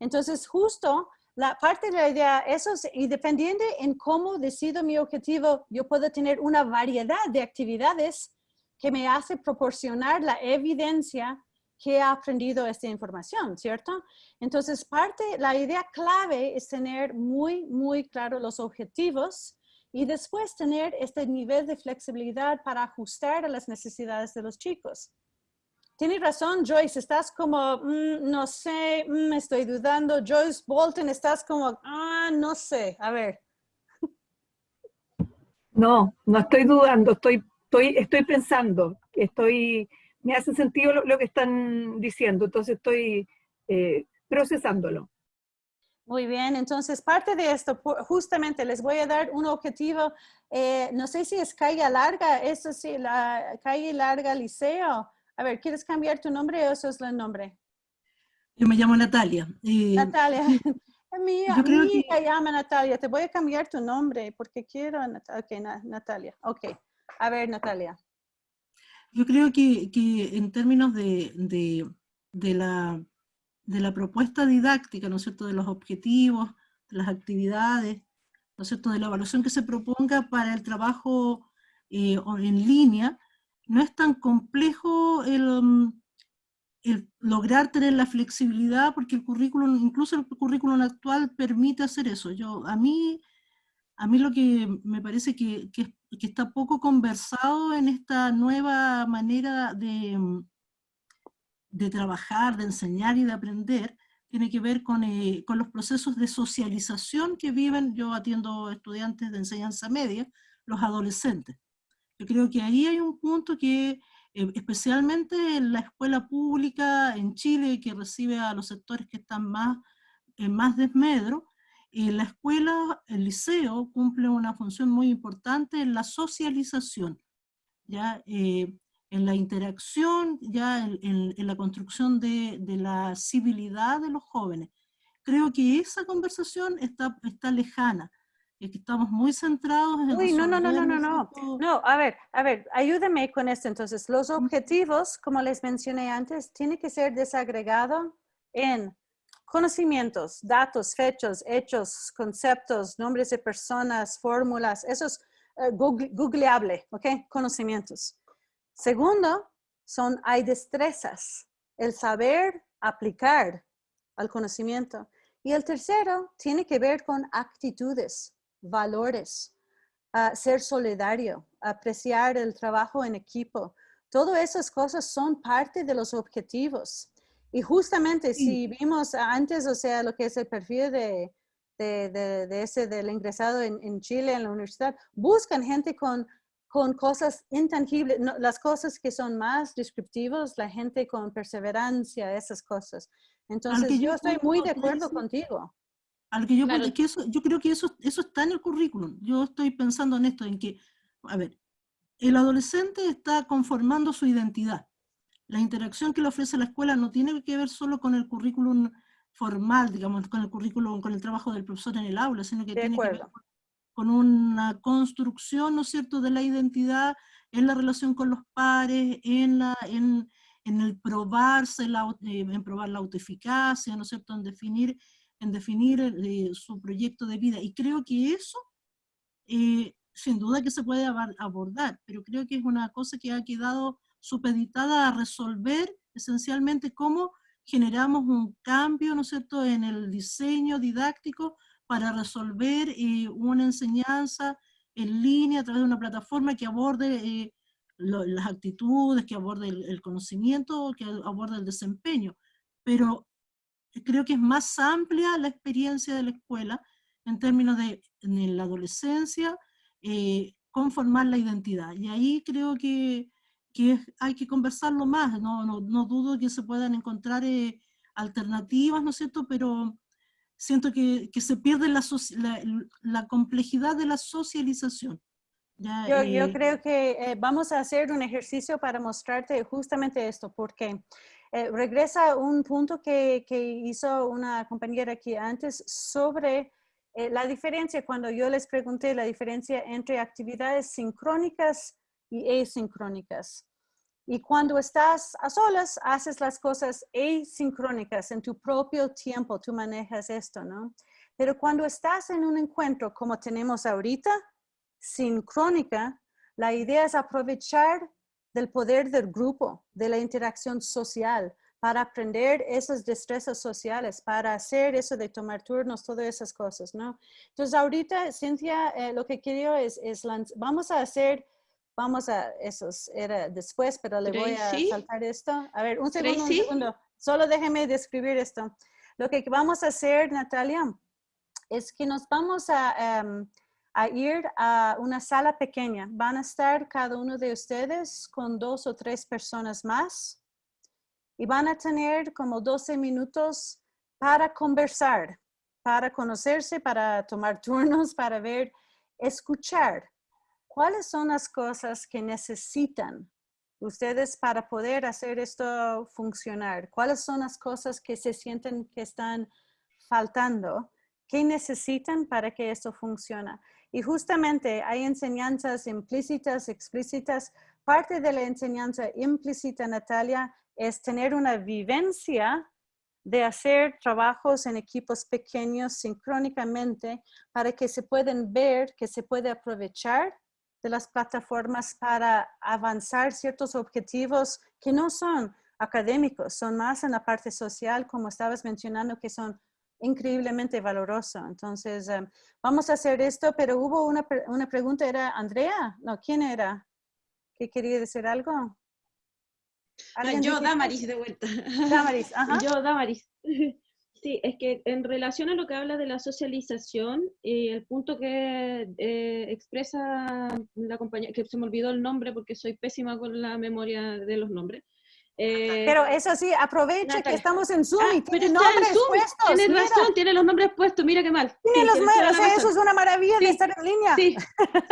Entonces justo la parte de la idea, eso es, y dependiendo en cómo decido mi objetivo, yo puedo tener una variedad de actividades que me hace proporcionar la evidencia que ha aprendido esta información, ¿cierto? Entonces, parte, la idea clave es tener muy, muy claro los objetivos y después tener este nivel de flexibilidad para ajustar a las necesidades de los chicos. Tienes razón, Joyce, estás como, mm, no sé, mm, estoy dudando. Joyce Bolton, estás como, ah, no sé, a ver. No, no estoy dudando, estoy, estoy, estoy pensando, estoy, me hace sentido lo, que están diciendo, entonces estoy eh, procesándolo. Muy bien, entonces parte de esto, justamente les voy a dar un objetivo, eh, no sé si es calle larga, eso sí, la calle larga liceo, a ver, ¿quieres cambiar tu nombre o eso es el nombre? Yo me llamo Natalia. Eh, Natalia. Mi, mi hija llama Natalia. Te voy a cambiar tu nombre porque quiero... Ok, Natalia. Ok. A ver, Natalia. Yo creo que, que en términos de, de, la, de la propuesta didáctica, ¿no es cierto?, de los objetivos, de las actividades, ¿no es cierto?, de la evaluación que se proponga para el trabajo eh, en línea, no es tan complejo um, el, lograr tener la flexibilidad porque el currículum, incluso el currículum actual permite hacer eso. Yo, a mí, a mí lo que me parece que, que, está poco conversado en esta nueva manera de, um, de trabajar, de enseñar y de aprender, tiene que ver con, eh, con los procesos de socialización que viven, yo atiendo estudiantes de enseñanza media, los adolescentes. Yo creo que ahí hay un punto que, eh, especialmente en la escuela pública en Chile, que recibe a los sectores que están más en más desmedro, eh, la escuela, el liceo, cumple una función muy importante en la socialización, ¿ya? Eh, en la interacción, ya en, la construcción de, de, la civilidad de los jóvenes. Creo que esa conversación está, está lejana que estamos muy centrados en... Uy, no, no, no, no, no, no. No, a ver, a ver, ayúdame con esto. Entonces, los objetivos, como les mencioné antes, tiene que ser desagregado en conocimientos, datos, fechas, hechos, conceptos, nombres de personas, fórmulas, eso es eh, googleable, ¿ok? Conocimientos. Segundo, son, hay destrezas, el saber aplicar al conocimiento. Y el tercero tiene que ver con actitudes, valores, ser solidario, apreciar el trabajo en equipo. Todas esas cosas son parte de los objetivos. Y justamente si vimos antes, o sea, lo que es el perfil de, de, de, ese del ingresado en, en, Chile, en la universidad, buscan gente con, con cosas intangibles, las cosas que son más descriptivas, la gente con perseverancia, esas cosas. Entonces, yo estoy muy de acuerdo contigo que yo, que eso, yo creo que eso, eso está en el currículum. Yo estoy pensando en esto, en que, a ver, el adolescente está conformando su identidad. La interacción que le ofrece la escuela no tiene que ver solo con el currículum formal, digamos, con el currículum, con el trabajo del profesor en el aula, sino que tiene que ver con una construcción, ¿no es cierto?, de la identidad en la relación con los pares, en, la, en, en el probarse, la, eh, en probar la autoeficacia, ¿no es cierto?, en definir en definir eh, su proyecto de vida. Y creo que eso, eh, sin duda que se puede abordar, pero creo que es una cosa que ha quedado supeditada a resolver esencialmente cómo generamos un cambio, ¿no es cierto?, en el diseño didáctico para resolver eh, una enseñanza en línea a través de una plataforma que aborde las actitudes, que aborde el, el, conocimiento, que aborde el desempeño. Pero creo que es más amplia la experiencia de la escuela en términos de en la adolescencia, eh, conformar la identidad. Y ahí creo que, que hay que conversarlo más, no, no, no, dudo que se puedan encontrar eh, alternativas, ¿no es cierto? Pero siento que, que se pierde la, la, la, complejidad de la socialización. Ya, yo, yo, eh, creo que vamos a hacer un ejercicio para mostrarte justamente esto, porque eh, regresa a un punto que, que, hizo una compañera aquí antes sobre eh, la diferencia, cuando yo les pregunté la diferencia entre actividades sincrónicas y asincrónicas. Y cuando estás a solas, haces las cosas asincrónicas en tu propio tiempo, tú manejas esto, ¿no? Pero cuando estás en un encuentro como tenemos ahorita, sincrónica, la idea es aprovechar del poder del grupo, de la interacción social, para aprender esas destrezas sociales, para hacer eso de tomar turnos, todas esas cosas, ¿no? Entonces, ahorita, Cintia, eh, lo que quiero es, es vamos a hacer, vamos a, eso era después, pero le voy a saltar esto. A ver, un segundo, un segundo. Solo déjeme describir esto. Lo que vamos a hacer, Natalia, es que nos vamos a, em, a ir a una sala pequeña. Van a estar cada uno de ustedes con dos o tres personas más y van a tener como 12 minutos para conversar, para conocerse, para tomar turnos, para ver, escuchar cuáles son las cosas que necesitan ustedes para poder hacer esto funcionar. ¿Cuáles son las cosas que se sienten que están faltando? ¿Qué necesitan para que esto funcione? Y justamente hay enseñanzas implícitas, explícitas. Parte de la enseñanza implícita, Natalia, es tener una vivencia de hacer trabajos en equipos pequeños sincrónicamente para que se puedan ver, que se puede aprovechar de las plataformas para avanzar ciertos objetivos que no son académicos, son más en la parte social, como estabas mencionando, que son increíblemente valorosos. Entonces, em, vamos a hacer esto, pero hubo una, una pregunta, ¿era Andrea? No, ¿quién era? ¿Qué quería decir algo? Ah, yo, Damaris, de vuelta. Damaris, ajá. Yo, Damaris. Sí, es que en relación a lo que habla de la socialización, y el punto que eh, expresa la compañía, que se me olvidó el nombre porque soy pésima con la memoria de los nombres. Eh, pero eso sí, aprovecha que estamos en Zoom y ah, tiene nombres puestos. Tienes razón, tiene los nombres puestos, mira qué mal. Tiene los nombres, eso es una maravilla de estar en línea. Sí,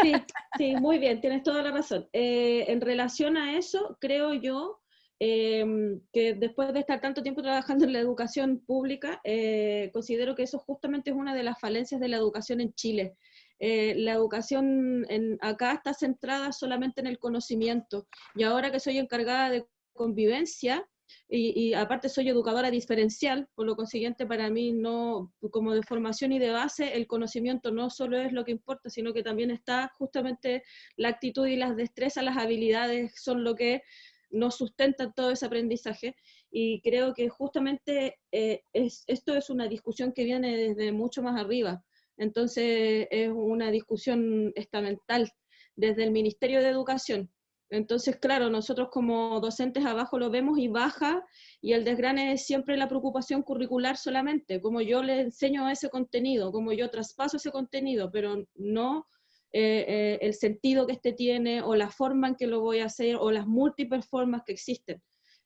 sí, sí, muy bien, tienes toda la razón. Eh, en relación a eso, creo yo Em, que después de estar tanto tiempo trabajando en la educación pública, eh, considero que eso justamente es una de las falencias de la educación en Chile. Eh, la educación en, acá está centrada solamente en el conocimiento y ahora que soy encargada de convivencia y, y, aparte soy educadora diferencial, por lo consiguiente para mí no, como de formación y de base, el conocimiento no solo es lo que importa, sino que también está justamente la actitud y las destrezas, las habilidades son lo que no sustentan todo ese aprendizaje y creo que justamente eh, es, esto es una discusión que viene desde mucho más arriba. Entonces es una discusión estamental desde el Ministerio de Educación. Entonces, claro, nosotros como docentes abajo lo vemos y baja, y el desgrane es siempre la preocupación curricular solamente, como yo le enseño ese contenido, como yo traspaso ese contenido, pero no eh, eh, el sentido que este tiene o la forma en que lo voy a hacer o las múltiples formas que existen.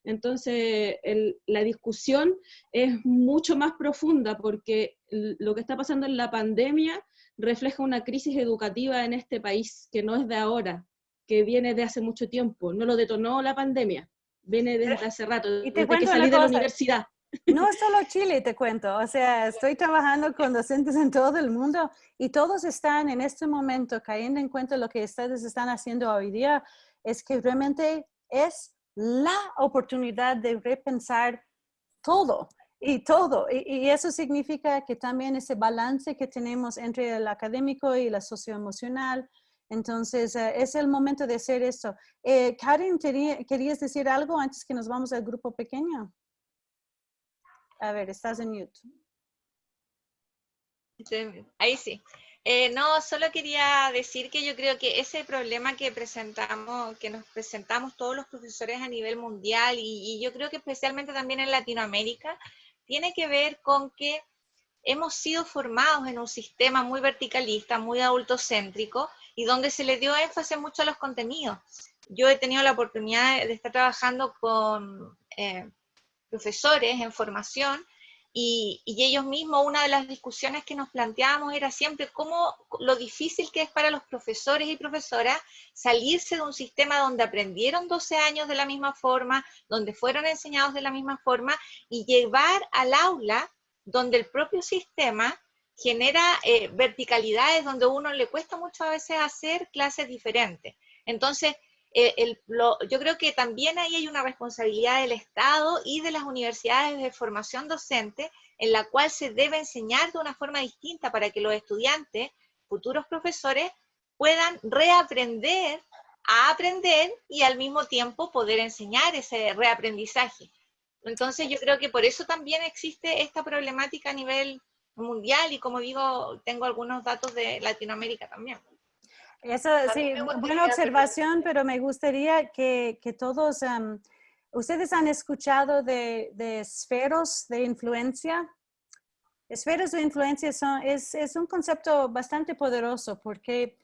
Entonces, la discusión es mucho más profunda porque lo que está pasando en la pandemia refleja una crisis educativa en este país que no es de ahora, que viene de hace mucho tiempo. No lo detonó la pandemia, viene desde hace rato, desde que salí de la universidad. No solo Chile, te cuento. O sea, estoy trabajando con docentes en todo el mundo y todos están en este momento cayendo en cuenta lo que ustedes están haciendo hoy día, es que realmente es la oportunidad de repensar todo y todo. Y, eso significa que también ese balance que tenemos entre el académico y la socioemocional. Entonces, eh, es el momento de hacer eso. Eh, Karen, ¿querías decir algo antes que nos vamos al grupo pequeño? A ver, estás en YouTube. Ahí sí. Eh, no, solo quería decir que yo creo que ese problema que presentamos, que nos presentamos todos los profesores a nivel mundial y, yo creo que especialmente también en Latinoamérica, tiene que ver con que hemos sido formados en un sistema muy verticalista, muy adultocéntrico y donde se le dio énfasis mucho a los contenidos. Yo he tenido la oportunidad de estar trabajando con eh, profesores en formación y, ellos mismos, una de las discusiones que nos planteábamos era siempre cómo lo difícil que es para los profesores y profesoras salirse de un sistema donde aprendieron 12 años de la misma forma, donde fueron enseñados de la misma forma y llevar al aula donde el propio sistema genera eh, verticalidades donde uno le cuesta mucho a veces hacer clases diferentes. Entonces, lo- yo creo que también ahí hay una responsabilidad del Estado y de las universidades de formación docente en la cual se debe enseñar de una forma distinta para que los estudiantes, futuros profesores, puedan reaprender a aprender y al mismo tiempo poder enseñar ese reaprendizaje. Entonces yo creo que por eso también existe esta problemática a nivel mundial y como digo, tengo algunos datos de Latinoamérica también. Eso sí, buena observación, pero me gustaría que, que todos, em, ustedes han escuchado de, de esferos de influencia. Esferas de influencia son, es, es un concepto bastante poderoso porque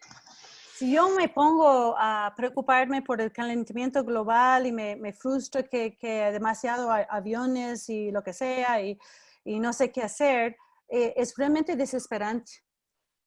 si yo me pongo a preocuparme por el calentamiento global y me, me frustro que, que demasiado aviones y lo que sea y, y no sé qué hacer, eh, es realmente desesperante.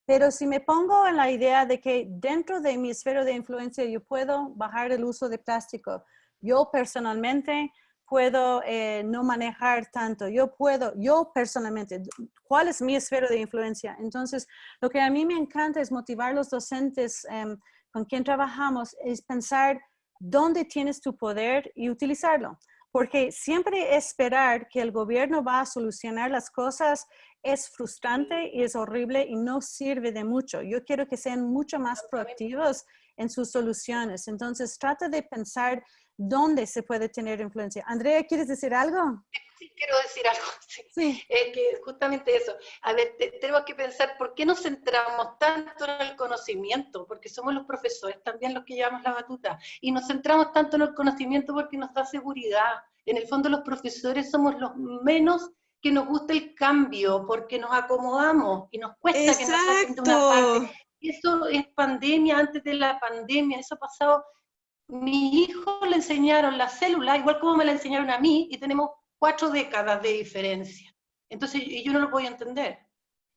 Pero si me pongo en la idea de que dentro de mi esfera de influencia yo puedo bajar el uso de plástico, yo personalmente puedo eh, no manejar tanto, yo puedo, yo personalmente, ¿cuál es mi esfera de influencia? Entonces, lo que a mí me encanta es motivar a los docentes em, con quien trabajamos, es pensar dónde tienes tu poder y utilizarlo. Porque siempre esperar que el gobierno va a solucionar las cosas es frustrante y es horrible y no sirve de mucho. Yo quiero que sean mucho más proactivos en sus soluciones. Entonces, trata de pensar dónde se puede tener influencia. Andrea, ¿quieres decir algo? Sí, quiero decir algo. Sí. Es que justamente eso. A ver, te- tenemos que pensar por qué nos centramos tanto en el conocimiento, porque somos los profesores también los que llevamos la batuta, y nos centramos tanto en el conocimiento porque nos da seguridad. En el fondo los profesores somos los menos que nos gusta el cambio, porque nos acomodamos y nos cuesta que nos saquen de una Exacto. parte. Eso es pandemia, antes de la pandemia, eso ha pasado mi hijo le enseñaron la célula, igual como me la enseñaron a mí, y tenemos cuatro décadas de diferencia. Entonces, yo no lo voy a entender.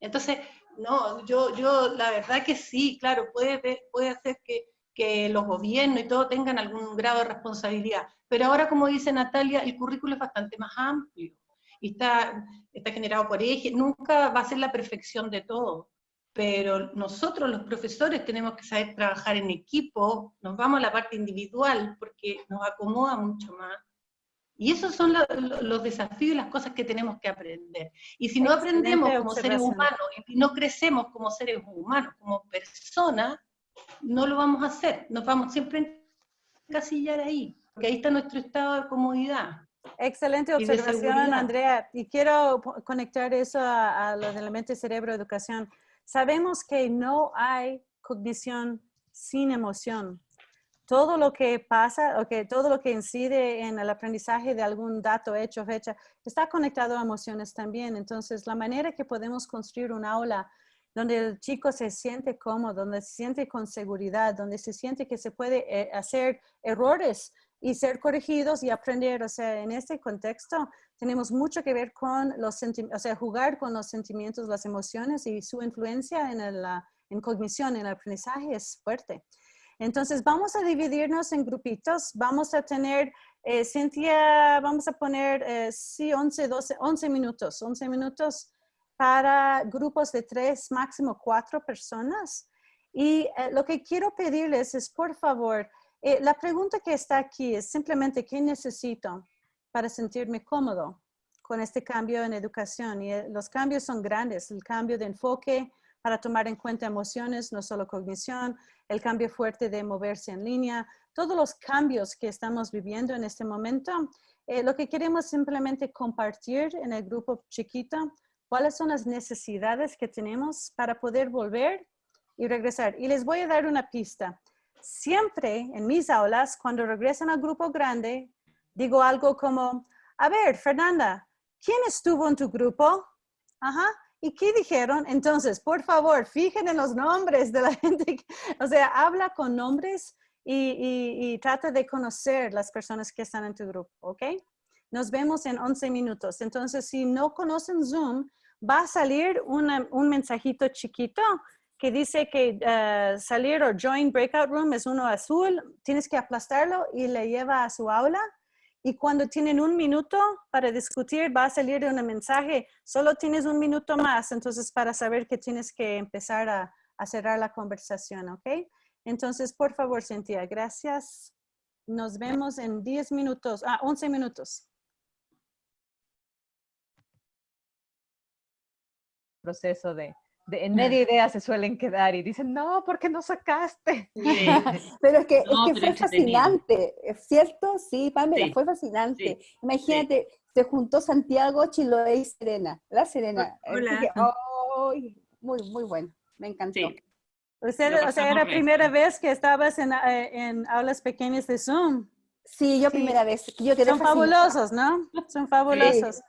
Entonces, no, yo, yo la verdad que sí, claro, puede, puede hacer que, que los gobiernos y todo tengan algún grado de responsabilidad, pero ahora, como dice Natalia, el currículo es bastante más amplio, y está, está generado por eje, nunca va a ser la perfección de todo, pero nosotros los profesores tenemos que saber trabajar en equipo, nos vamos a la parte individual porque nos acomoda mucho más. Y esos son lo- lo- los desafíos y las cosas que tenemos que aprender. Y si no Excelente aprendemos como seres humanos y no crecemos como seres humanos, como personas, no lo vamos a hacer. Nos vamos siempre a encasillar ahí, porque ahí está nuestro estado de comodidad. Excelente observación. Andrea. Y quiero conectar eso a, a lo de la mente, cerebro, educación. Sabemos que no hay cognición sin emoción. Todo lo que pasa, o todo lo que incide en el aprendizaje de algún dato, hecho, fecha, está conectado a emociones también. Entonces, la manera que podemos construir un aula donde el chico se siente cómodo, donde se siente con seguridad, donde se siente que se puede eh, hacer errores y ser corregidos y aprender. O sea, en este contexto tenemos mucho que ver con los sentimientos, o sea, jugar con los sentimientos, las emociones y su influencia en, el, ah, en cognición, en el aprendizaje es fuerte. Entonces, vamos a dividirnos en grupitos. Vamos a tener, eh, Cintia, vamos a poner, eh, sí, 11, 12, 11 minutos, 11 minutos para grupos de tres, máximo cuatro personas. Y eh, lo que quiero pedirles es, por favor, eh, la pregunta que está aquí es simplemente, ¿qué necesito para sentirme cómodo con este cambio en educación? Y eh, los cambios son grandes, el cambio de enfoque para tomar en cuenta emociones, no solo cognición, el cambio fuerte de moverse en línea, todos los cambios que estamos viviendo en este momento. eh, lo que queremos simplemente compartir en el grupo chiquito, cuáles son las necesidades que tenemos para poder volver y regresar. Y les voy a dar una pista. Siempre en mis aulas, cuando regresan al grupo grande, digo algo como, a ver, Fernanda, ¿quién estuvo en tu grupo? Ajá. ¿Y qué dijeron? Entonces, por favor, fijen en los nombres de la gente. o sea, habla con nombres y, y- y trata de conocer las personas que están en tu grupo, ¿ok? Nos vemos en 11 minutos. Entonces, si no conocen Zoom, va a salir una- un mensajito chiquito que dice que eh, salir o join breakout room es uno azul. Tienes que aplastarlo y le lleva a su aula. Y cuando tienen un minuto para discutir, va a salir un mensaje, solo tienes un minuto más, entonces para saber que tienes que empezar a, a cerrar la conversación, ¿ok? Entonces, por favor, Cintia, gracias. Nos vemos en 10 minutos, ah, 11 minutos. Proceso de, de en media idea se suelen quedar y dicen, no, ¿por qué no sacaste? pero es que, No, es que pero fue fascinante, ¿es cierto? Sí, Pamela, Sí, fue fascinante. sí, Imagínate, se juntó Santiago, Chiloé y Serena. La Serena. Hola. Muy, muy bueno. Me encantó. Usted, o sea, era primera vez que estabas en, eh, en aulas pequeñas de Zoom. Sí, yo primera vez. Yo quedé Son fascinada. fabulosos, ¿no? Son fabulosos.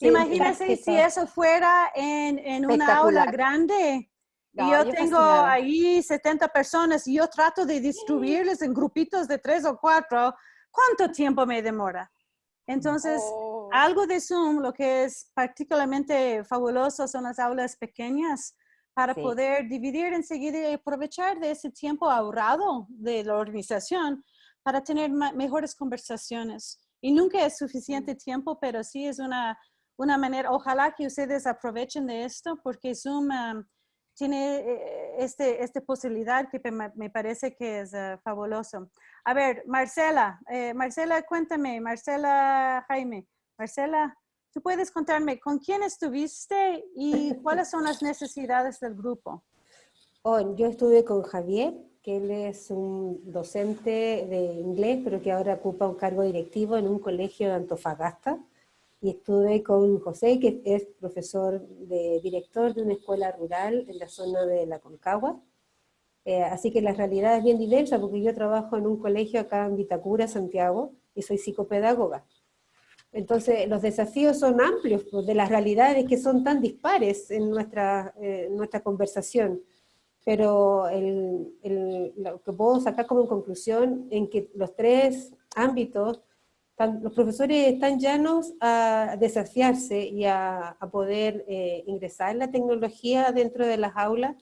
Imagínense si eso fuera en, en una aula grande. No, y yo yo tengo fascinada. ahí 70 personas y yo trato de distribuirles en grupitos de tres o cuatro. ¿Cuánto tiempo me demora? Entonces, Oh. algo de Zoom, lo que es particularmente fabuloso son las aulas pequeñas para Sí. poder dividir enseguida y aprovechar de ese tiempo ahorrado de la organización para tener mejores conversaciones. Y nunca es suficiente tiempo, pero sí es una, una manera, ojalá que ustedes aprovechen de esto porque Zoom um, tiene eh, este, esta posibilidad que me, parece que es eh, fabuloso. A ver, Marcela, eh, Marcela, cuéntame, Marcela Jaime, Marcela, ¿tú puedes contarme con quién estuviste y cuáles son las necesidades del grupo? Oh, yo estuve con Javier, que él es un docente de inglés, pero que ahora ocupa un cargo directivo en un colegio de Antofagasta. Y estuve con José, que es profesor de director de una escuela rural en la zona de la Concagua. Eh, así que la realidad es bien diversa, porque yo trabajo en un colegio acá en Vitacura, Santiago, y soy psicopedagoga. Entonces, los desafíos son amplios, pues, de las realidades que son tan dispares en nuestra, eh, nuestra conversación pero el, el- lo que puedo sacar como conclusión en que los tres ámbitos, los profesores están llanos a desafiarse y a, a poder eh, ingresar la tecnología dentro de las aulas,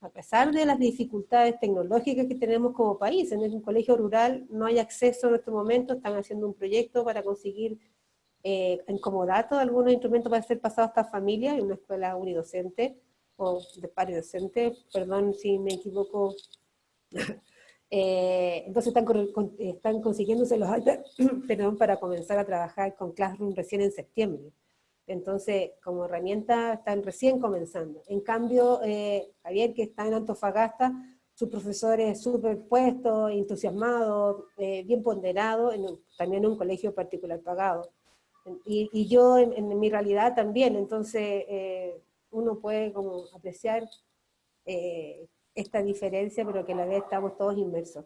a pesar de las dificultades tecnológicas que tenemos como país. En un colegio rural no hay acceso en este momento, están haciendo un proyecto para conseguir eh, en comodato algunos instrumentos para ser pasados a estas familias en una escuela unidocente o de pari docente, perdón si me equivoco. Eh, entonces están, con- están consiguiéndose los iPads perdón, para comenzar a trabajar con Classroom recién en septiembre. Entonces, como herramienta están recién comenzando. En cambio, eh, Javier, que está en Antofagasta, su profesor es súper puesto, entusiasmado, eh, bien ponderado, en un- también en un colegio particular pagado. Y, y yo en, en mi realidad también, entonces eh, uno puede como apreciar eh, esta diferencia, pero que a la vez estamos todos inmersos.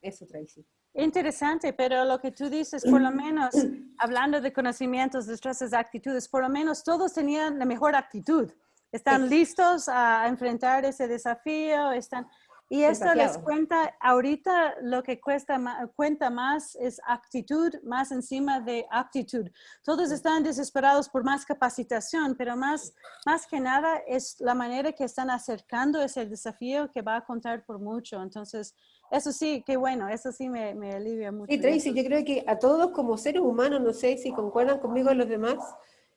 Eso, Tracy. Interesante, pero lo que tú dices, por lo menos, hablando de conocimientos, destrezas, actitudes, por lo menos todos tenían la mejor actitud. Están listos a enfrentar ese desafío, están... Y esto les cuenta, ahorita lo que cuesta, cuenta más es actitud más encima de aptitud. Todos están desesperados por más capacitación, pero más, más que nada es la manera que están acercando ese desafío que va a contar por mucho. Entonces, eso sí, qué bueno, eso sí me, me alivia mucho. Sí, Tracy, yo creo que a todos como seres humanos, no sé si concuerdan conmigo los demás,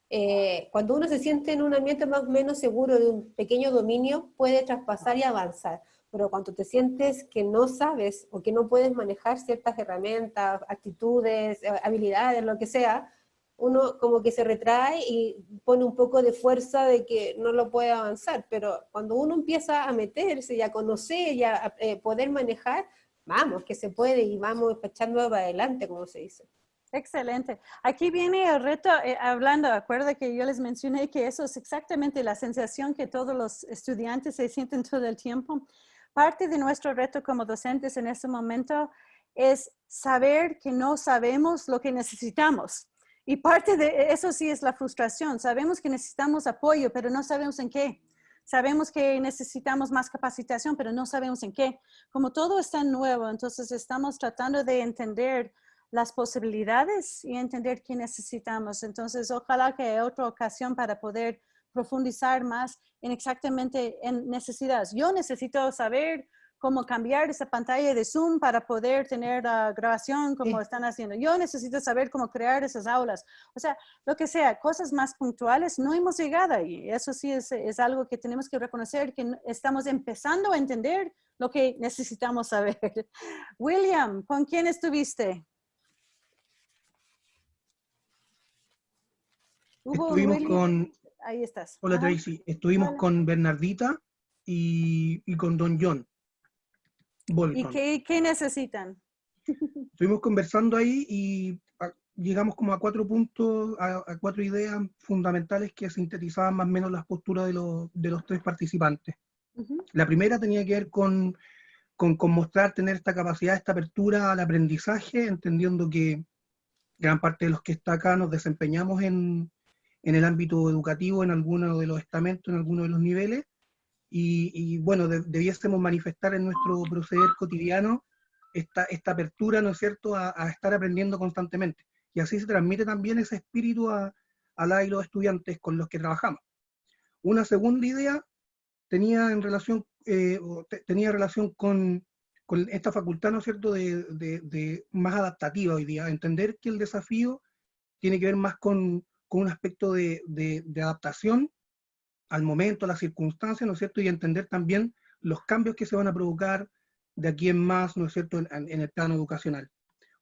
eh, cuando uno se siente en un ambiente más o menos seguro de un pequeño dominio, puede traspasar y avanzar. Pero cuando te sientes que no sabes o que no puedes manejar ciertas herramientas, actitudes, eh, habilidades, lo que sea, uno como que se retrae y pone un poco de fuerza de que no lo puede avanzar. Pero cuando uno empieza a meterse y a conocer y a eh, poder manejar, vamos, que se puede y vamos echando para adelante, como se dice. Excelente. Aquí viene el reto, eh, hablando, acuerda que yo les mencioné que eso es exactamente la sensación que todos los estudiantes se sienten todo el tiempo. Parte de nuestro reto como docentes en este momento es saber que no sabemos lo que necesitamos. Y parte de eso sí es la frustración. Sabemos que necesitamos apoyo, pero no sabemos en qué. Sabemos que necesitamos más capacitación, pero no sabemos en qué. Como todo es tan nuevo, entonces estamos tratando de entender las posibilidades y entender qué necesitamos. Entonces, ojalá que haya otra ocasión para poder profundizar más en exactamente en necesidades. Yo necesito saber cómo cambiar esa pantalla de Zoom para poder tener la grabación como están haciendo. Yo necesito saber cómo crear esas aulas. O sea, lo que sea, cosas más puntuales, no hemos llegado ahí. Eso sí es, es algo que tenemos que reconocer, que estamos empezando a entender lo que necesitamos saber. William, ¿con quién estuviste? ¿Hubo Estuvimos William? con, Ahí estás. hola Ajá. Tracy, estuvimos Hola. con Bernardita y, y con Don John ¿Y qué, qué necesitan? Estuvimos conversando ahí y ah, llegamos como a cuatro puntos, a, a cuatro ideas fundamentales que sintetizaban más o menos las posturas de los, de los tres participantes. La primera tenía que ver con, con, con mostrar, tener esta capacidad, esta apertura al aprendizaje, entendiendo que gran parte de los que está acá nos desempeñamos en, en el ámbito educativo, en alguno de los estamentos, en alguno de los niveles, y, y, bueno, de- debiésemos manifestar en nuestro proceder cotidiano esta, esta apertura, ¿no es cierto?, a, a estar aprendiendo constantemente. Y así se transmite también ese espíritu a, a la y los estudiantes con los que trabajamos. Una segunda idea tenía en relación, eh, tenía relación con, con esta facultad, ¿no es cierto?, de, de- de más adaptativa hoy día, entender que el desafío tiene que ver más con, con un aspecto de, adaptación al momento, a las circunstancias, ¿no es cierto?, y entender también los cambios que se van a provocar de aquí en más, ¿no es cierto?, en, el plano educacional.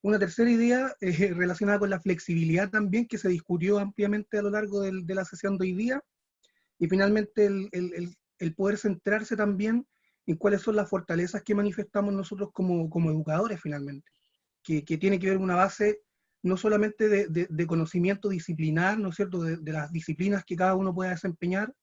Una tercera idea eh, relacionada con la flexibilidad también, que se discutió ampliamente a lo largo de la sesión de hoy día, y finalmente el, poder centrarse también en cuáles son las fortalezas que manifestamos nosotros como, como educadores finalmente, que, tiene que ver una base no solamente de, de- conocimiento disciplinar, ¿no es cierto?, de, las disciplinas que cada uno pueda desempeñar,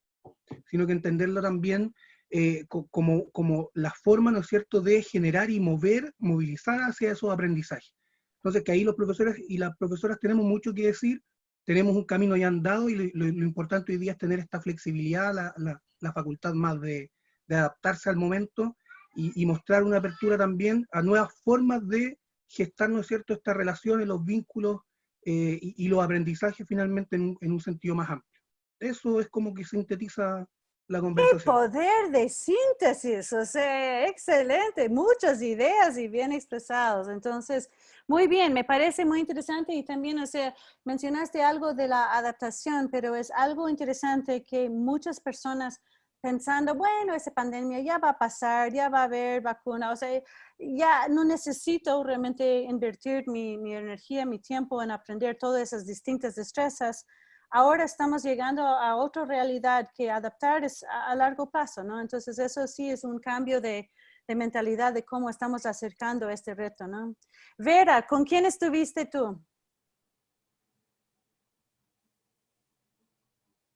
sino que entenderlo también eh, co- como, como la forma, ¿no es cierto?, de generar y mover, movilizar hacia esos aprendizajes. Entonces, que ahí los profesores y las profesoras tenemos mucho que decir, tenemos un camino ya andado y lo, importante hoy día es tener esta flexibilidad, la, la- facultad más de, adaptarse al momento y mostrar una apertura también a nuevas formas de gestar, ¿no es cierto?, estas relaciones, los vínculos eh, y, y los aprendizajes finalmente en un- en un sentido más amplio. Eso es como que sintetiza la ¡Qué conversación. poder de síntesis! O sea, excelente, muchas ideas y bien expresados. Entonces, muy bien, me parece muy interesante y también, o sea, mencionaste algo de la adaptación, pero es algo interesante que muchas personas pensando, bueno, esa pandemia ya va a pasar, ya va a haber vacuna, o sea, ya no necesito realmente invertir mi, mi energía, mi tiempo en aprender todas esas distintas destrezas ahora estamos llegando a otra realidad que adaptar es a, a largo plazo, ¿no? Entonces eso sí es un cambio de, de mentalidad de cómo estamos acercando este reto, ¿no? Vera, ¿con quién estuviste tú?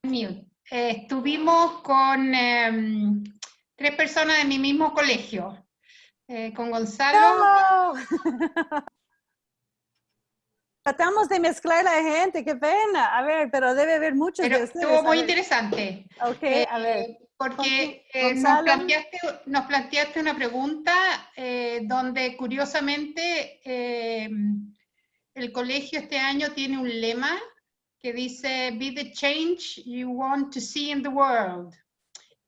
Mute. Eh, estuvimos con em, tres personas de mi mismo colegio, eh, con Gonzalo. Tratamos de mezclar la gente, qué pena. A ver, pero debe haber muchos Pero de ustedes. estuvo a muy interesante. Ok, Eh, a ver. Porque nos, planteaste, nos planteaste una pregunta donde curiosamente eh, el colegio este año tiene un lema que dice Be the change you want to see in the world.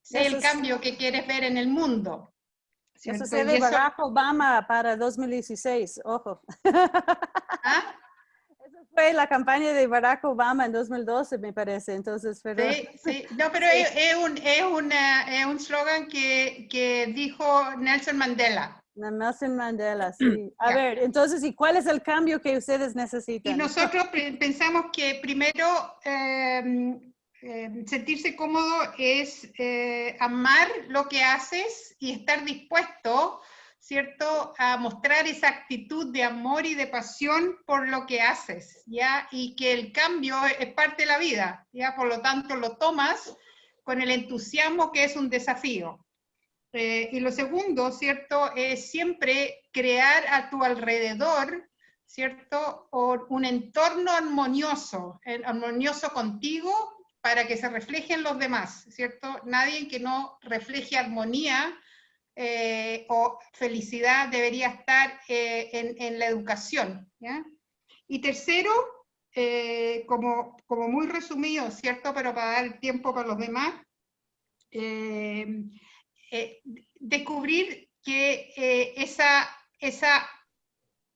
Sé Eso el cambio que quieres ver en el mundo. Eso se de eso- Barack Obama para 2016, ojo. ¿Ah? Eso fue la campaña de Barack Obama en 2012, me parece. Entonces, pero... Sí, sí. No, pero Sí. es, es un es una- es un slogan que, que dijo Nelson Mandela. Nelson Mandela, sí. A ver, entonces, ¿y cuál es el cambio que ustedes necesitan? Y nosotros pe- pensamos que primero eh, eh, sentirse cómodo es eh, amar lo que haces y estar dispuesto, ¿cierto?, a mostrar esa actitud de amor y de pasión por lo que haces, ¿ya? Y que el cambio es parte de la vida, ¿ya? Por lo tanto, lo tomas con el entusiasmo que es un desafío. Eh, y lo segundo, ¿cierto?, es siempre crear a tu alrededor, ¿cierto?, un entorno armonioso, armonioso contigo para que se refleje en los demás, ¿cierto? Nadie que no refleje armonía eh, o felicidad debería estar eh, en, la educación, ¿ya? Y tercero, como, como muy resumido, ¿cierto?, pero para dar tiempo para los demás, eh, descubrir que eh, esa, esa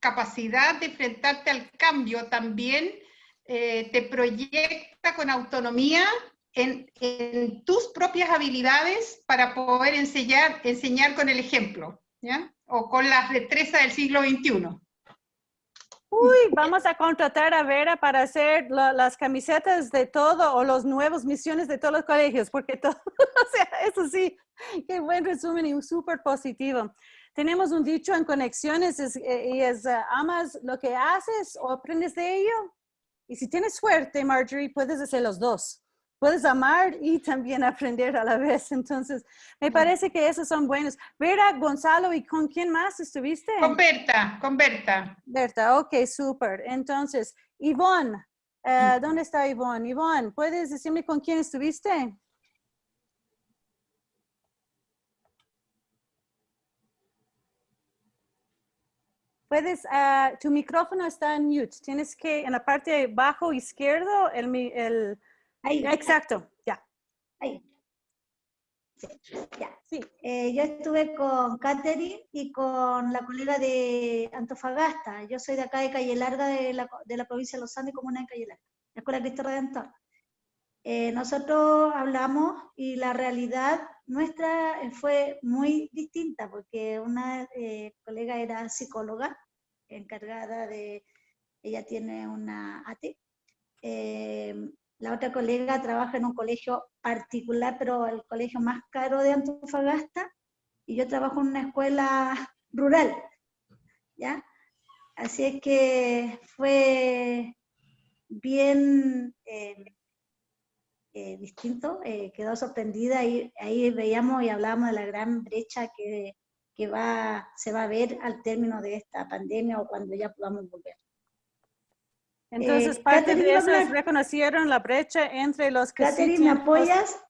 capacidad de enfrentarte al cambio también eh, te proyecta con autonomía en, en, tus propias habilidades para poder enseñar, enseñar con el ejemplo, ¿ya? O con las destrezas del siglo XXI. Uy, vamos a contratar a Vera para hacer la, las camisetas de todo o los nuevos misiones de todos los colegios, porque todo, o sea, eso sí, qué buen resumen y súper positivo. Tenemos un dicho en conexiones es, eh, y es, uh, amas lo que haces o aprendes de ello. Y si tienes suerte, Marjorie, puedes hacer los dos puedes amar y también aprender a la vez. Entonces, me parece que esos son buenos. Vera, Gonzalo, ¿y con quién más estuviste? Con Berta, con Berta. Berta, ok, súper. Entonces, Ivonne, uh, ¿dónde está Ivonne? Ivonne, ¿puedes decirme con quién estuviste? Puedes, uh, tu micrófono está en mute. Tienes que, en la parte bajo izquierdo, el, el Ahí. Exacto, ya. Ahí. Sí, ya. Sí. Eh, yo estuve con Catherine y con la colega de Antofagasta. Yo soy de acá de Calle Larga, de la, de la provincia de Los Andes, comuna de Calle Larga, la Escuela Cristo Redentor. Eh, nosotros hablamos y la realidad nuestra fue muy distinta porque una eh, colega era psicóloga, encargada de, ella tiene una AT, eh, la otra colega trabaja en un colegio particular, pero el colegio más caro de Antofagasta, y yo trabajo en una escuela rural, ¿ya? Así es que fue bien eh, eh, distinto, eh, quedó sorprendida y ahí veíamos y hablábamos de la gran brecha que, que va, se va a ver al término de esta pandemia o cuando ya podamos volver. Entonces, eh, parte de eso es reconocieron la brecha entre los que Catherine, sí ¿me apoyas?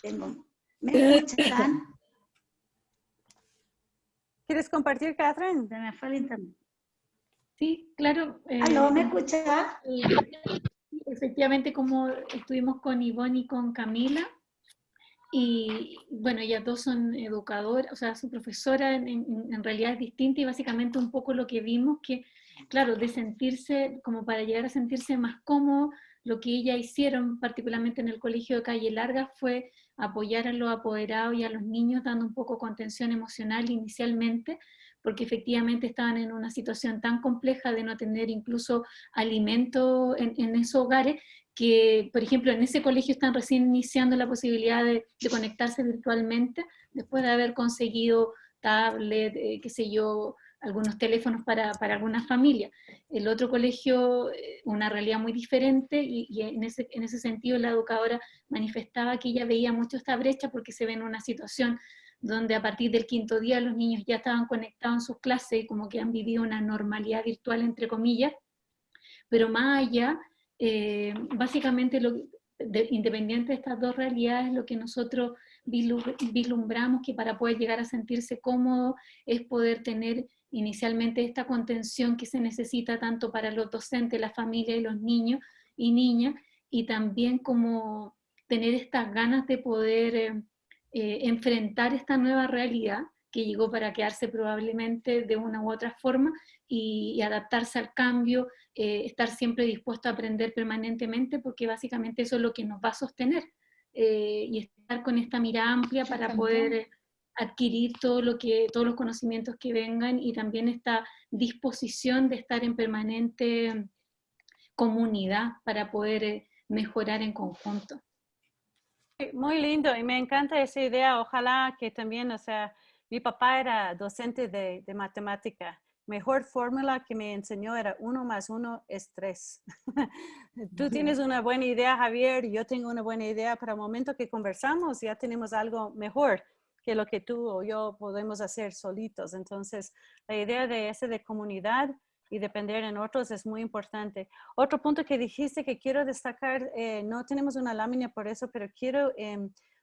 Tengo. ¿Me escuchan? ¿Quieres compartir, Catherine? Se me fue el internet. Sí, claro. Eh, ¿Aló, me escucha? efectivamente, como estuvimos con Ivonne y con Camila, y bueno, ellas dos son educadoras, o sea, su profesora en, realidad es distinta y básicamente un poco lo que vimos que, claro, de sentirse, como para llegar a sentirse más cómodo, lo que ellas hicieron, particularmente en el colegio de Calle Larga, fue apoyar a los apoderados y a los niños dando un poco contención emocional inicialmente, porque efectivamente estaban en una situación tan compleja de no tener incluso alimento en, en esos hogares, que, por ejemplo, en ese colegio están recién iniciando la posibilidad de, conectarse virtualmente, después de haber conseguido tablet, eh, qué sé yo, algunos teléfonos para, para algunas familias. El otro colegio, eh, una realidad muy diferente, y, en, ese, en ese sentido la educadora manifestaba que ella veía mucho esta brecha porque se ve en una situación donde a partir del quinto día los niños ya estaban conectados en sus clases y como que han vivido una normalidad virtual, entre comillas, pero más allá eh, básicamente, lo, independiente de estas dos realidades, lo que nosotros vislumbramos que para poder llegar a sentirse cómodo es poder tener inicialmente esta contención que se necesita tanto para los docentes, la familia y los niños y niñas, y también como tener estas ganas de poder eh, eh, enfrentar esta nueva realidad que llegó para quedarse probablemente de una u otra forma y, adaptarse al cambio, eh, estar siempre dispuesto a aprender permanentemente, porque básicamente eso es lo que nos va a sostener, eh, y estar con esta mirada amplia para poder eh, adquirir todo lo que, todos los conocimientos que vengan y también esta disposición de estar en permanente comunidad para poder mejorar en conjunto. Muy lindo y me encanta esa idea. Ojalá que también, o sea, mi papá era docente de, de matemática. Mejor fórmula que me enseñó era uno más uno es tres. Tú tienes una buena idea, Javier, y yo tengo una buena idea. Para el momento que conversamos, ya tenemos algo mejor que lo que tú o yo podemos hacer solitos. Entonces, la idea de ese de comunidad y depender en otros es muy importante. Otro punto que dijiste que quiero destacar, eh, no tenemos una lámina por eso, pero quiero eh,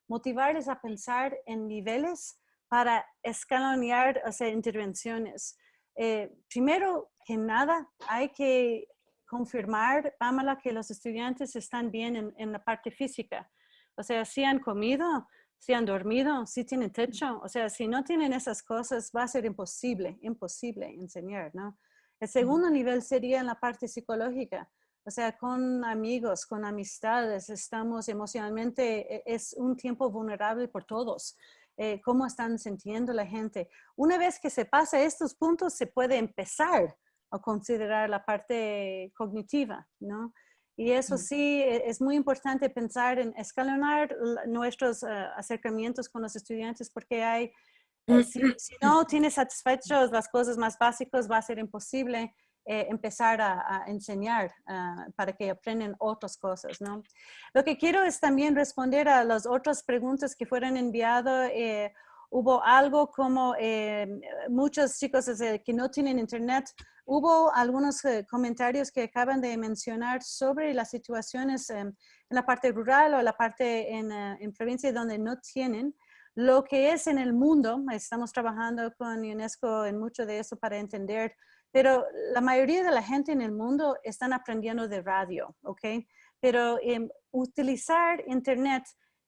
motivarles a pensar en niveles para escalonear o sea, intervenciones. Eh, primero que nada, hay que confirmar, Pamela, que los estudiantes están bien en, en, la parte física. O sea, si han comido, si han dormido, si tienen techo. O sea, si no tienen esas cosas, va a ser imposible, imposible enseñar, ¿no? El segundo nivel sería en la parte psicológica. O sea, con amigos, con amistades, estamos emocionalmente, e, es un tiempo vulnerable por todos. Eh, cómo están sintiendo la gente. Una vez que se pasa estos puntos, se puede empezar a considerar la parte cognitiva, ¿no? Y eso sí, e, es muy importante pensar en escalonar nuestros eh, acercamientos con los estudiantes porque hay, eh, si, si, no tienes satisfechos las cosas más básicas, va a ser imposible eh, empezar a, enseñar ah, para que aprendan otras cosas, ¿no? Lo que quiero es también responder a las otras preguntas que fueron enviadas. Eh, hubo algo como eh, muchos chicos que no tienen internet. Hubo algunos comentarios que acaban de mencionar sobre las situaciones en la parte rural o la parte en, en provincia donde no tienen. Lo que es en el mundo, estamos trabajando con UNESCO en mucho de eso para entender pero la mayoría de la gente en el mundo están aprendiendo de radio, ¿ok? Pero em, utilizar Internet,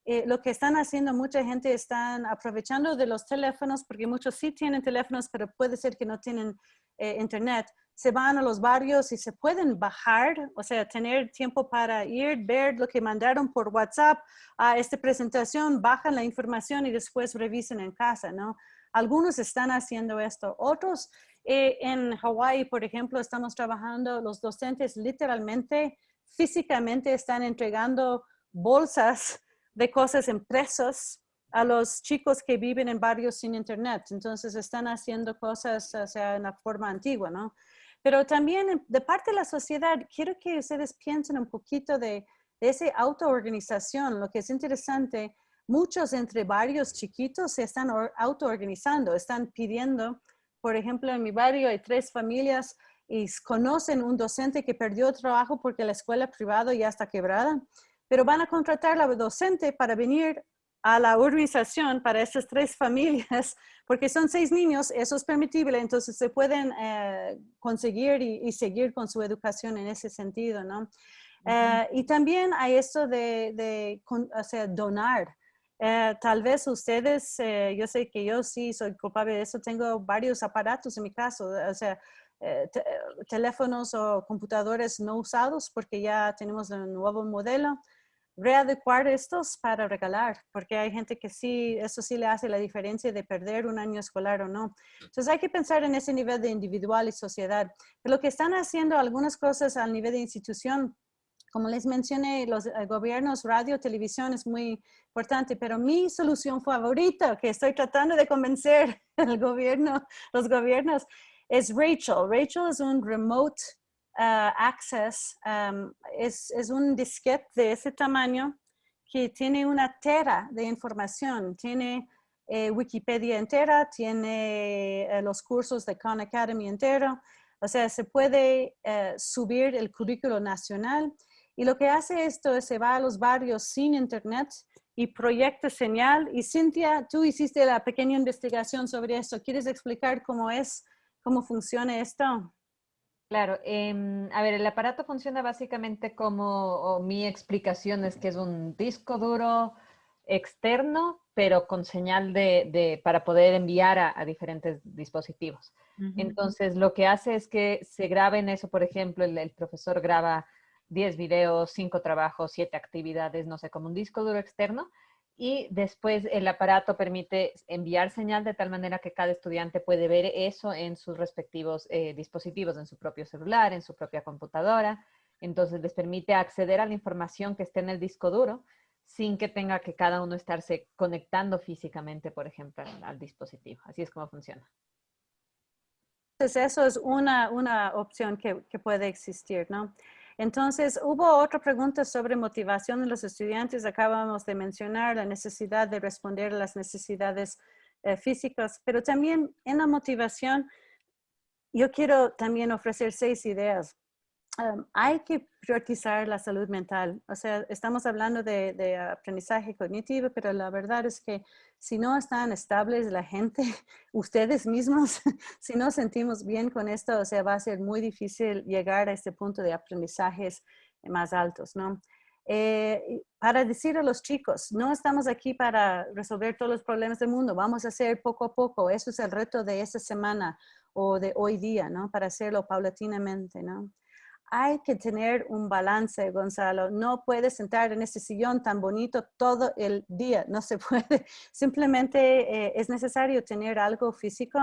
eh, lo que están haciendo mucha gente están aprovechando de los teléfonos, porque muchos sí tienen teléfonos, pero puede ser que no tienen eh, Internet. Se van a los barrios y se pueden bajar, o sea, tener tiempo para ir, ver lo que mandaron por WhatsApp a esta presentación, bajan la información y después revisen en casa, ¿no? Algunos están haciendo esto, otros eh, en Hawái, por ejemplo, estamos trabajando, los docentes literalmente, físicamente están entregando bolsas de cosas impresas a los chicos que viven en barrios sin internet. Entonces están haciendo cosas, o sea, en la forma antigua, ¿no? Pero también de parte de la sociedad, quiero que ustedes piensen un poquito de, de esa autoorganización. Lo que es interesante, muchos entre varios chiquitos se están autoorganizando, están pidiendo por ejemplo, en mi barrio hay tres familias y conocen un docente que perdió trabajo porque la escuela privada ya está quebrada, pero van a contratar a la docente para venir a la organización para esas tres familias, porque son seis niños, eso es permitible, entonces se pueden eh, conseguir y, seguir con su educación en ese sentido, ¿no? Eh, y también hay esto de, de o sea, donar. Eh, tal vez ustedes, eh, yo sé que yo sí soy culpable de eso, tengo varios aparatos en mi caso, o sea, eh, teléfonos o computadores no usados porque ya tenemos un nuevo modelo. Readecuar estos para regalar, porque hay gente que sí, eso sí le hace la diferencia de perder un año escolar o no. Entonces hay que pensar en ese nivel de individual y sociedad. Pero lo que están haciendo algunas cosas al nivel de institución, como les mencioné, los eh, gobiernos, radio, televisión es muy importante, pero mi solución favorita que estoy tratando de convencer al gobierno, los gobiernos, es Rachel. Rachel es un remote uh, access, um, es, es, un disquete de ese tamaño que tiene una tera de información, tiene eh, Wikipedia entera, tiene eh, los cursos de Khan Academy entero, o sea, se puede subir el currículo nacional y lo que hace esto es se va a los barrios sin internet y proyecta señal. Y Cintia, tú hiciste la pequeña investigación sobre esto. ¿Quieres explicar cómo es, cómo funciona esto? Claro, em, a ver, el aparato funciona básicamente como, mi explicación es que es un disco duro externo, pero con señal de, para poder enviar a, diferentes dispositivos. Entonces, lo que hace es que se grabe en eso, por ejemplo, el profesor graba 10 videos, 5 trabajos, 7 actividades, no sé, como un disco duro externo. Y después el aparato permite enviar señal de tal manera que cada estudiante puede ver eso en sus respectivos eh, dispositivos, en su propio celular, en su propia computadora. Entonces les permite acceder a la información que esté en el disco duro sin que tenga que cada uno estarse conectando físicamente, por ejemplo, al, dispositivo. Así es como funciona. Entonces eso es una, una opción que, que puede existir, ¿no? Entonces, hubo otra pregunta sobre motivación de los estudiantes. Acabamos de mencionar la necesidad de responder a las necesidades eh, físicas, pero también en la motivación, yo quiero también ofrecer seis ideas hay que priorizar la salud mental. O sea, estamos hablando de, aprendizaje cognitivo, pero la verdad es que si no están estables la gente, ustedes mismos, si no sentimos bien con esto, o sea, va a ser muy difícil llegar a este punto de aprendizajes más altos, ¿no? Eh, para decir a los chicos, no estamos aquí para resolver todos los problemas del mundo, vamos a hacer poco a poco, eso es el reto de esta semana o de hoy día, ¿no? Para hacerlo paulatinamente, ¿no? Hay que tener un balance, Gonzalo. No puedes sentar en ese sillón tan bonito todo el día. No se puede. Simplemente eh, es necesario tener algo físico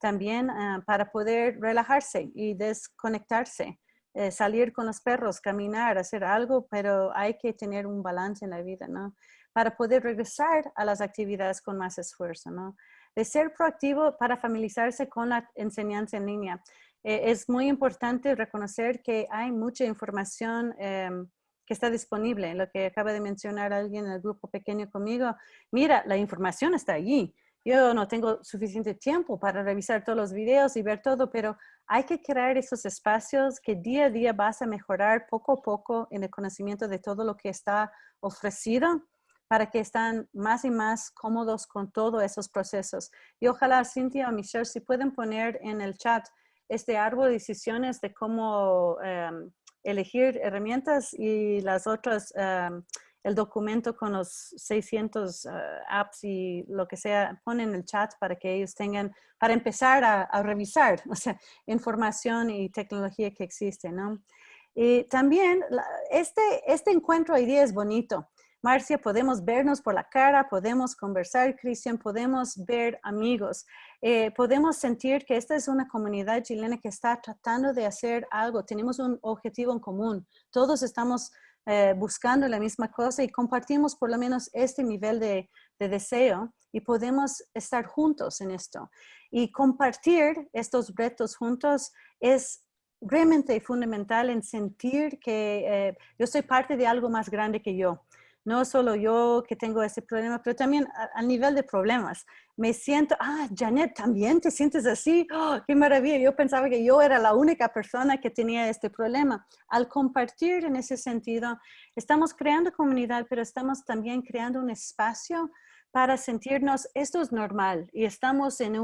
también ah, para poder relajarse y desconectarse. Eh, salir con los perros, caminar, hacer algo, pero hay que tener un balance en la vida, ¿no? Para poder regresar a las actividades con más esfuerzo, ¿no? De ser proactivo para familiarizarse con la enseñanza en línea. Eh, es muy importante reconocer que hay mucha información em, que está disponible, lo que acaba de mencionar alguien en el grupo pequeño conmigo. Mira, la información está allí. Yo no tengo suficiente tiempo para revisar todos los videos y ver todo, pero hay que crear esos espacios que día a día vas a mejorar poco a poco en el conocimiento de todo lo que está ofrecido para que estén más y más cómodos con todos esos procesos. Y ojalá Cintia o Michelle, si pueden poner en el chat este árbol de decisiones de cómo em, elegir herramientas y las otras em, el documento con los 600 eh, apps y lo que sea, ponen en el chat para que ellos tengan, para empezar a, revisar, o sea, información y tecnología que existe, ¿no? Y también este, este encuentro hoy día es bonito. Marcia, podemos vernos por la cara, podemos conversar, Cristian, podemos ver amigos, eh, podemos sentir que esta es una comunidad chilena que está tratando de hacer algo, tenemos un objetivo en común, todos estamos eh, buscando la misma cosa y compartimos por lo menos este nivel de, deseo y podemos estar juntos en esto. Y compartir estos retos juntos es realmente fundamental en sentir que eh, yo soy parte de algo más grande que yo no solo yo que tengo ese problema, pero también al nivel de problemas. Me siento, ah, Janet, ¿también te sientes así? ¡Oh, ¡Qué maravilla! Yo pensaba que yo era la única persona que tenía este problema. Al compartir en ese sentido, estamos creando comunidad, pero estamos también creando un espacio para sentirnos, esto es normal y estamos en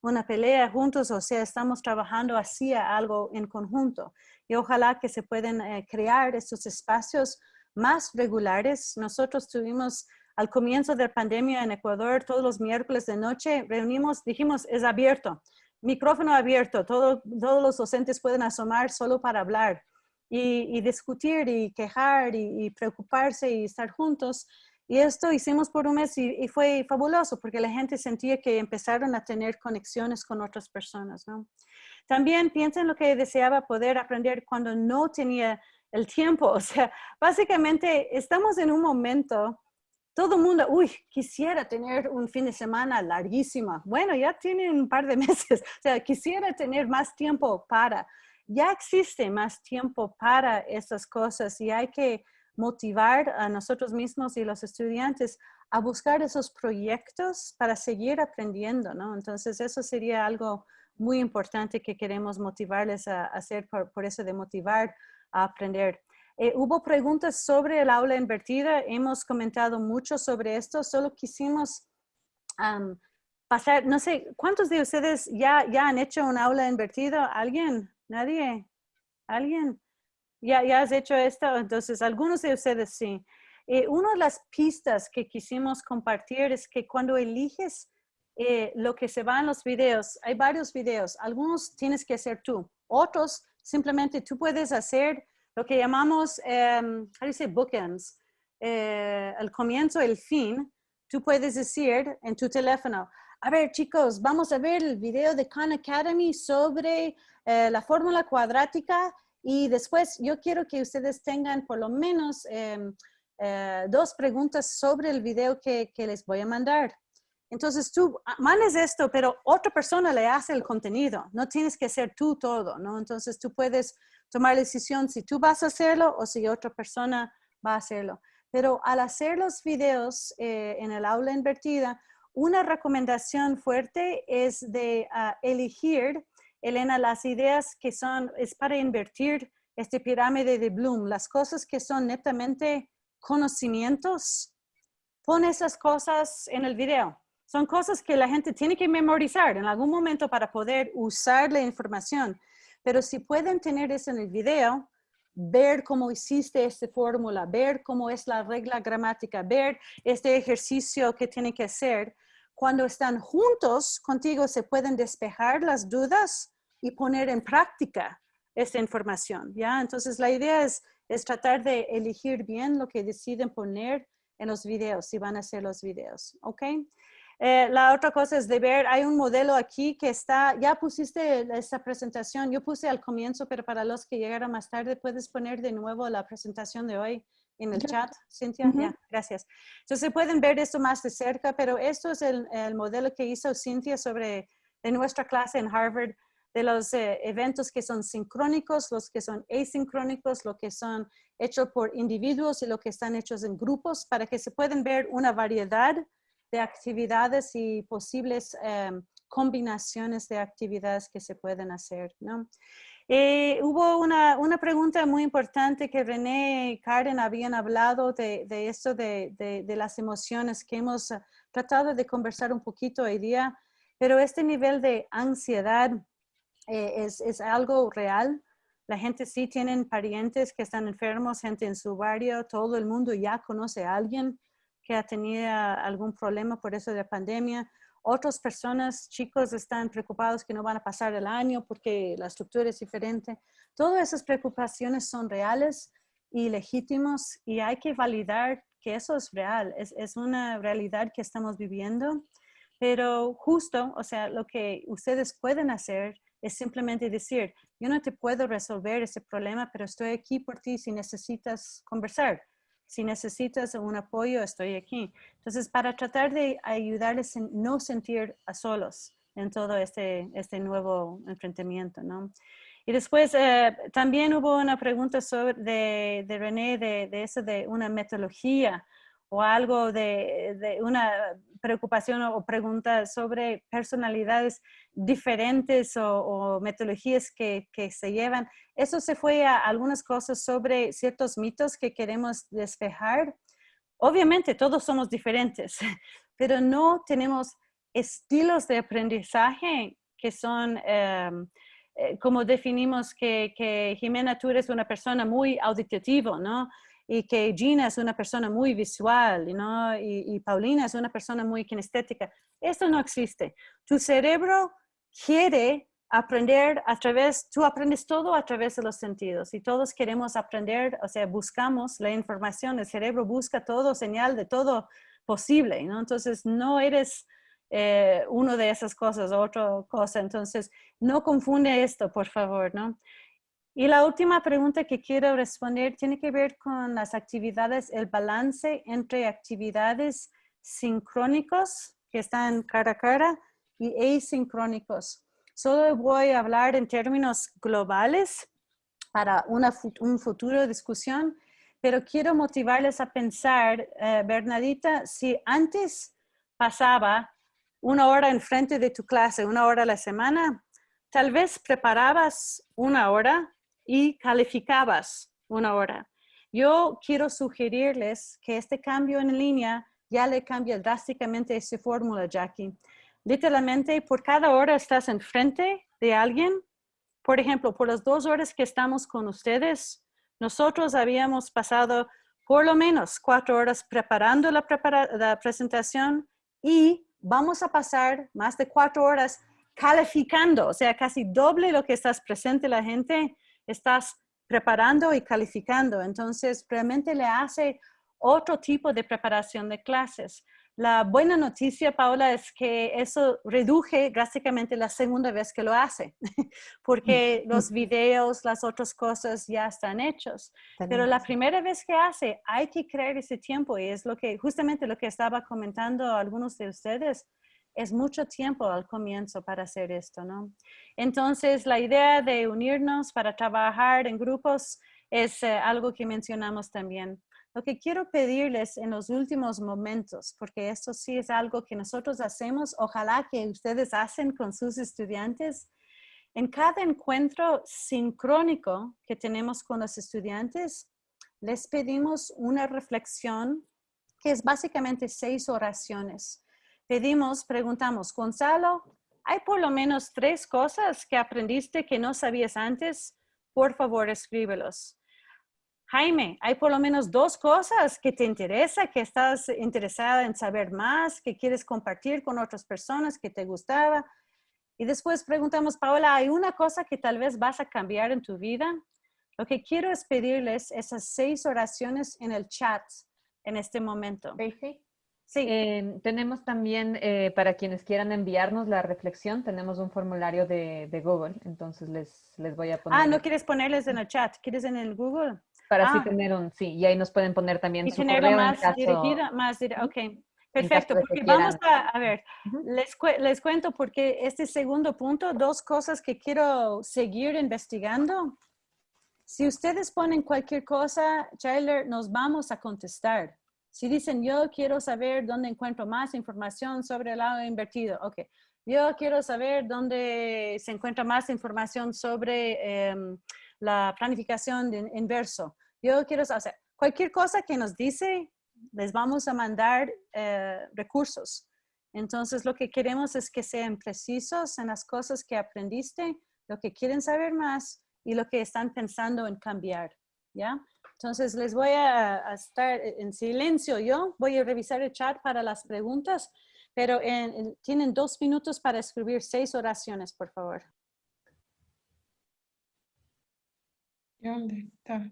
una pelea juntos, o sea, estamos trabajando hacia algo en conjunto. Y ojalá que se puedan eh, crear estos espacios más regulares. Nosotros tuvimos al comienzo de la pandemia en Ecuador, todos los miércoles de noche, reunimos, dijimos, es abierto, micrófono abierto, todos los docentes pueden asomar solo para hablar y, discutir y quejar y, preocuparse y estar juntos. Y esto hicimos por un mes y, fue fabuloso porque la gente sentía que empezaron a tener conexiones con otras personas. También piensen lo que deseaba poder aprender cuando no tenía el tiempo. O sea, básicamente estamos en un momento, todo el mundo, uy, quisiera tener un fin de semana larguísima. Bueno, ya tienen un par de meses. O sea, quisiera tener más tiempo para. Ya existe más tiempo para estas cosas y hay que motivar a nosotros mismos y los estudiantes a buscar esos proyectos para seguir aprendiendo, ¿no? Entonces, eso sería algo muy importante que queremos motivarles a, hacer, por, eso de motivar aprender. Eh, hubo preguntas sobre el aula invertida, hemos comentado mucho sobre esto, solo quisimos pasar, no sé, ¿cuántos de ustedes ya, ya han hecho un aula invertida? ¿Alguien? ¿Nadie? ¿Alguien? ¿Ya, ya has hecho esto? Entonces, algunos de ustedes sí. Eh, una de las pistas que quisimos compartir es que cuando eliges eh, lo que se va en los videos, hay varios videos, algunos tienes que hacer tú, otros Simplemente tú puedes hacer lo que llamamos, um, how dice bookends, eh, el comienzo, el fin. Tú puedes decir en tu teléfono, a ver chicos, vamos a ver el video de Khan Academy sobre eh, la fórmula cuadrática y después yo quiero que ustedes tengan por lo menos em, eh, dos preguntas sobre el video que, les voy a mandar. Entonces tú ah, mandes esto, pero otra persona le hace el contenido. No tienes que hacer tú todo, ¿no? Entonces tú puedes tomar la decisión si tú vas a hacerlo o si otra persona va a hacerlo. Pero al hacer los videos eh, en el aula invertida, una recomendación fuerte es de ah, elegir, Elena, las ideas que son, es para invertir este pirámide de Bloom, las cosas que son netamente conocimientos, pon esas cosas en el video son cosas que la gente tiene que memorizar en algún momento para poder usar la información. Pero si pueden tener eso en el video, ver cómo hiciste esta fórmula, ver cómo es la regla gramática, ver este ejercicio que tienen que hacer, cuando están juntos contigo se pueden despejar las dudas y poner en práctica esta información, ¿ya? Entonces la idea es, es tratar de elegir bien lo que deciden poner en los videos, si van a hacer los videos, ¿ok? Eh, la otra cosa es de ver, hay un modelo aquí que está, ya pusiste esta presentación, yo puse al comienzo, pero para los que llegaron más tarde, puedes poner de nuevo la presentación de hoy en el chat, Cintia. Ya, gracias. Entonces pueden ver esto más de cerca, pero esto es el, el modelo que hizo Cintia sobre de nuestra clase en Harvard de los eh, eventos que son sincrónicos, los que son asincrónicos, lo que son hechos por individuos y lo que están hechos en grupos, para que se puedan ver una variedad de actividades y posibles em, combinaciones de actividades que se pueden hacer. ¿no? Eh, hubo una, una, pregunta muy importante que René y Karen habían hablado de, de esto de, de, las emociones que hemos eh, tratado de conversar un poquito hoy día, pero este nivel de ansiedad eh, es, es, algo real. La gente sí tienen parientes que están enfermos, gente en su barrio, todo el mundo ya conoce a alguien que ha tenido algún problema por eso de la pandemia. Otras personas, chicos, están preocupados que no van a pasar el año porque la estructura es diferente. Todas esas preocupaciones son reales y legítimos y hay que validar que eso es real, es, es una realidad que estamos viviendo. Pero justo, o sea, lo que ustedes pueden hacer es simplemente decir, yo no te puedo resolver ese problema, pero estoy aquí por ti si necesitas conversar si necesitas un apoyo, estoy aquí. Entonces, para tratar de ayudarles a no sentir a solos en todo este, este nuevo enfrentamiento, ¿no? Y después eh, también hubo una pregunta sobre, de, de René de, de, eso de una metodología o algo de, de, una preocupación o pregunta sobre personalidades diferentes o, metodologías que, que, se llevan. Eso se fue a algunas cosas sobre ciertos mitos que queremos despejar. Obviamente todos somos diferentes, pero no tenemos estilos de aprendizaje que son, eh, como definimos que, que Jimena, tú eres una persona muy auditiva, ¿no? Y que Gina es una persona muy visual, ¿no? Y, y, Paulina es una persona muy kinestética. Esto no existe. Tu cerebro quiere aprender a través, tú aprendes todo a través de los sentidos y todos queremos aprender, o sea, buscamos la información, el cerebro busca todo, señal de todo posible, ¿no? Entonces, no eres eh, uno de esas cosas, otra cosa. Entonces, no confunde esto, por favor, ¿no? Y la última pregunta que quiero responder tiene que ver con las actividades, el balance entre actividades sincrónicos que están cara a cara y asincrónicos. Solo voy a hablar en términos globales para una un futuro discusión, pero quiero motivarles a pensar, eh, Bernadita, si antes pasaba una hora enfrente de tu clase, una hora a la semana, tal vez preparabas una hora y calificabas una hora. Yo quiero sugerirles que este cambio en línea ya le cambia drásticamente esa fórmula, Jackie. Literalmente, por cada hora estás enfrente de alguien. Por ejemplo, por las dos horas que estamos con ustedes, nosotros habíamos pasado por lo menos cuatro horas preparando la, la presentación y vamos a pasar más de cuatro horas calificando, o sea, casi doble lo que estás presente la gente estás preparando y calificando. Entonces, realmente le hace otro tipo de preparación de clases. La buena noticia, Paula, es que eso reduje drásticamente la segunda vez que lo hace, porque mm, los videos, las otras cosas ya están hechos. Pero la primera vez que hace, hay que crear ese tiempo y es lo que, justamente lo que estaba comentando algunos de ustedes, es mucho tiempo al comienzo para hacer esto, ¿no? Entonces, la idea de unirnos para trabajar en grupos es eh, algo que mencionamos también. Lo que quiero pedirles en los últimos momentos, porque esto sí es algo que nosotros hacemos, ojalá que ustedes hacen con sus estudiantes, en cada encuentro sincrónico que tenemos con los estudiantes, les pedimos una reflexión que es básicamente seis oraciones pedimos, preguntamos, Gonzalo, ¿hay por lo menos tres cosas que aprendiste que no sabías antes? Por favor, escríbelos. Jaime, hay por lo menos dos cosas que te interesa, que estás interesada en saber más, que quieres compartir con otras personas, que te gustaba. Y después preguntamos, Paola, ¿hay una cosa que tal vez vas a cambiar en tu vida? Lo que quiero es pedirles esas seis oraciones en el chat en este momento. Sí. Em, tenemos también, eh, para quienes quieran enviarnos la reflexión, tenemos un formulario de, Google, entonces les, les voy a poner. Ah, no quieres ponerles en el chat, ¿quieres en el Google? Para así Ah. tener un, sí, y ahí nos pueden poner también Y su correo en más caso- dirigida, más dire- ok. Perfecto, de que porque vamos a, a ver, les, cue- les cuento porque este segundo punto, dos cosas que quiero seguir investigando. Si ustedes ponen cualquier cosa, Tyler, nos vamos a contestar. Si dicen, yo quiero saber dónde encuentro más información sobre el agua invertido, ok. Yo quiero saber dónde se encuentra más información sobre em, la planificación de inverso. Yo quiero saber, cualquier cosa que nos dice, les vamos a mandar eh, recursos. Entonces, lo que queremos es que sean precisos en las cosas que aprendiste, lo que quieren saber más y lo que están pensando en cambiar, ¿ya? Entonces, les voy a, estar en silencio yo, voy a revisar el chat para las preguntas, pero en- en- tienen dos minutos para escribir seis oraciones, por favor. ¿Dónde está?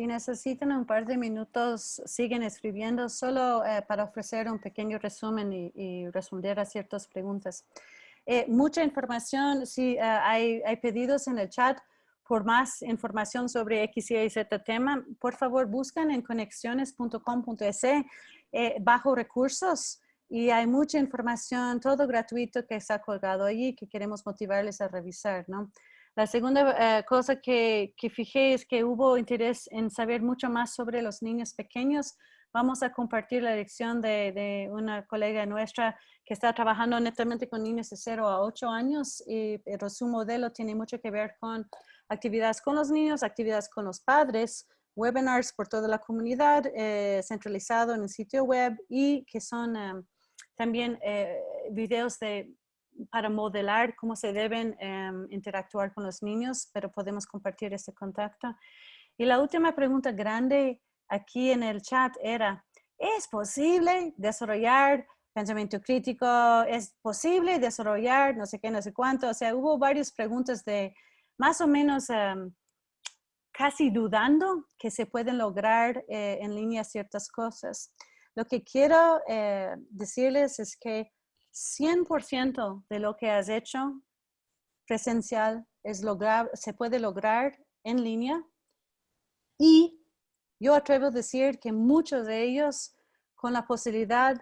Si necesitan un par de minutos, siguen escribiendo solo eh, para ofrecer un pequeño resumen y, y responder a ciertas preguntas. Eh, mucha información, si eh, hay, hay pedidos en el chat por más información sobre X, Y, Z tema, por favor buscan en conexiones.com.es eh, bajo recursos y hay mucha información, todo gratuito que está colgado allí que queremos motivarles a revisar, ¿no? La segunda eh, cosa que, fijé es que hubo interés en saber mucho más sobre los niños pequeños. Vamos a compartir la lección de, de una colega nuestra que está trabajando netamente con niños de 0 a 8 años, y, pero su modelo tiene mucho que ver con actividades con los niños, actividades con los padres, webinars por toda la comunidad, eh, centralizado en el sitio web y que son eh, también eh, videos de para modelar cómo se deben em, interactuar con los niños, pero podemos compartir ese contacto. Y la última pregunta grande aquí en el chat era, ¿es posible desarrollar pensamiento crítico? ¿Es posible desarrollar no sé qué, no sé cuánto? O sea, hubo varias preguntas de más o menos em, casi dudando que se pueden lograr eh, en línea ciertas cosas. Lo que quiero eh, decirles es que 100% de lo que has hecho presencial es lograr, se puede lograr en línea y yo atrevo a decir que muchos de ellos con la posibilidad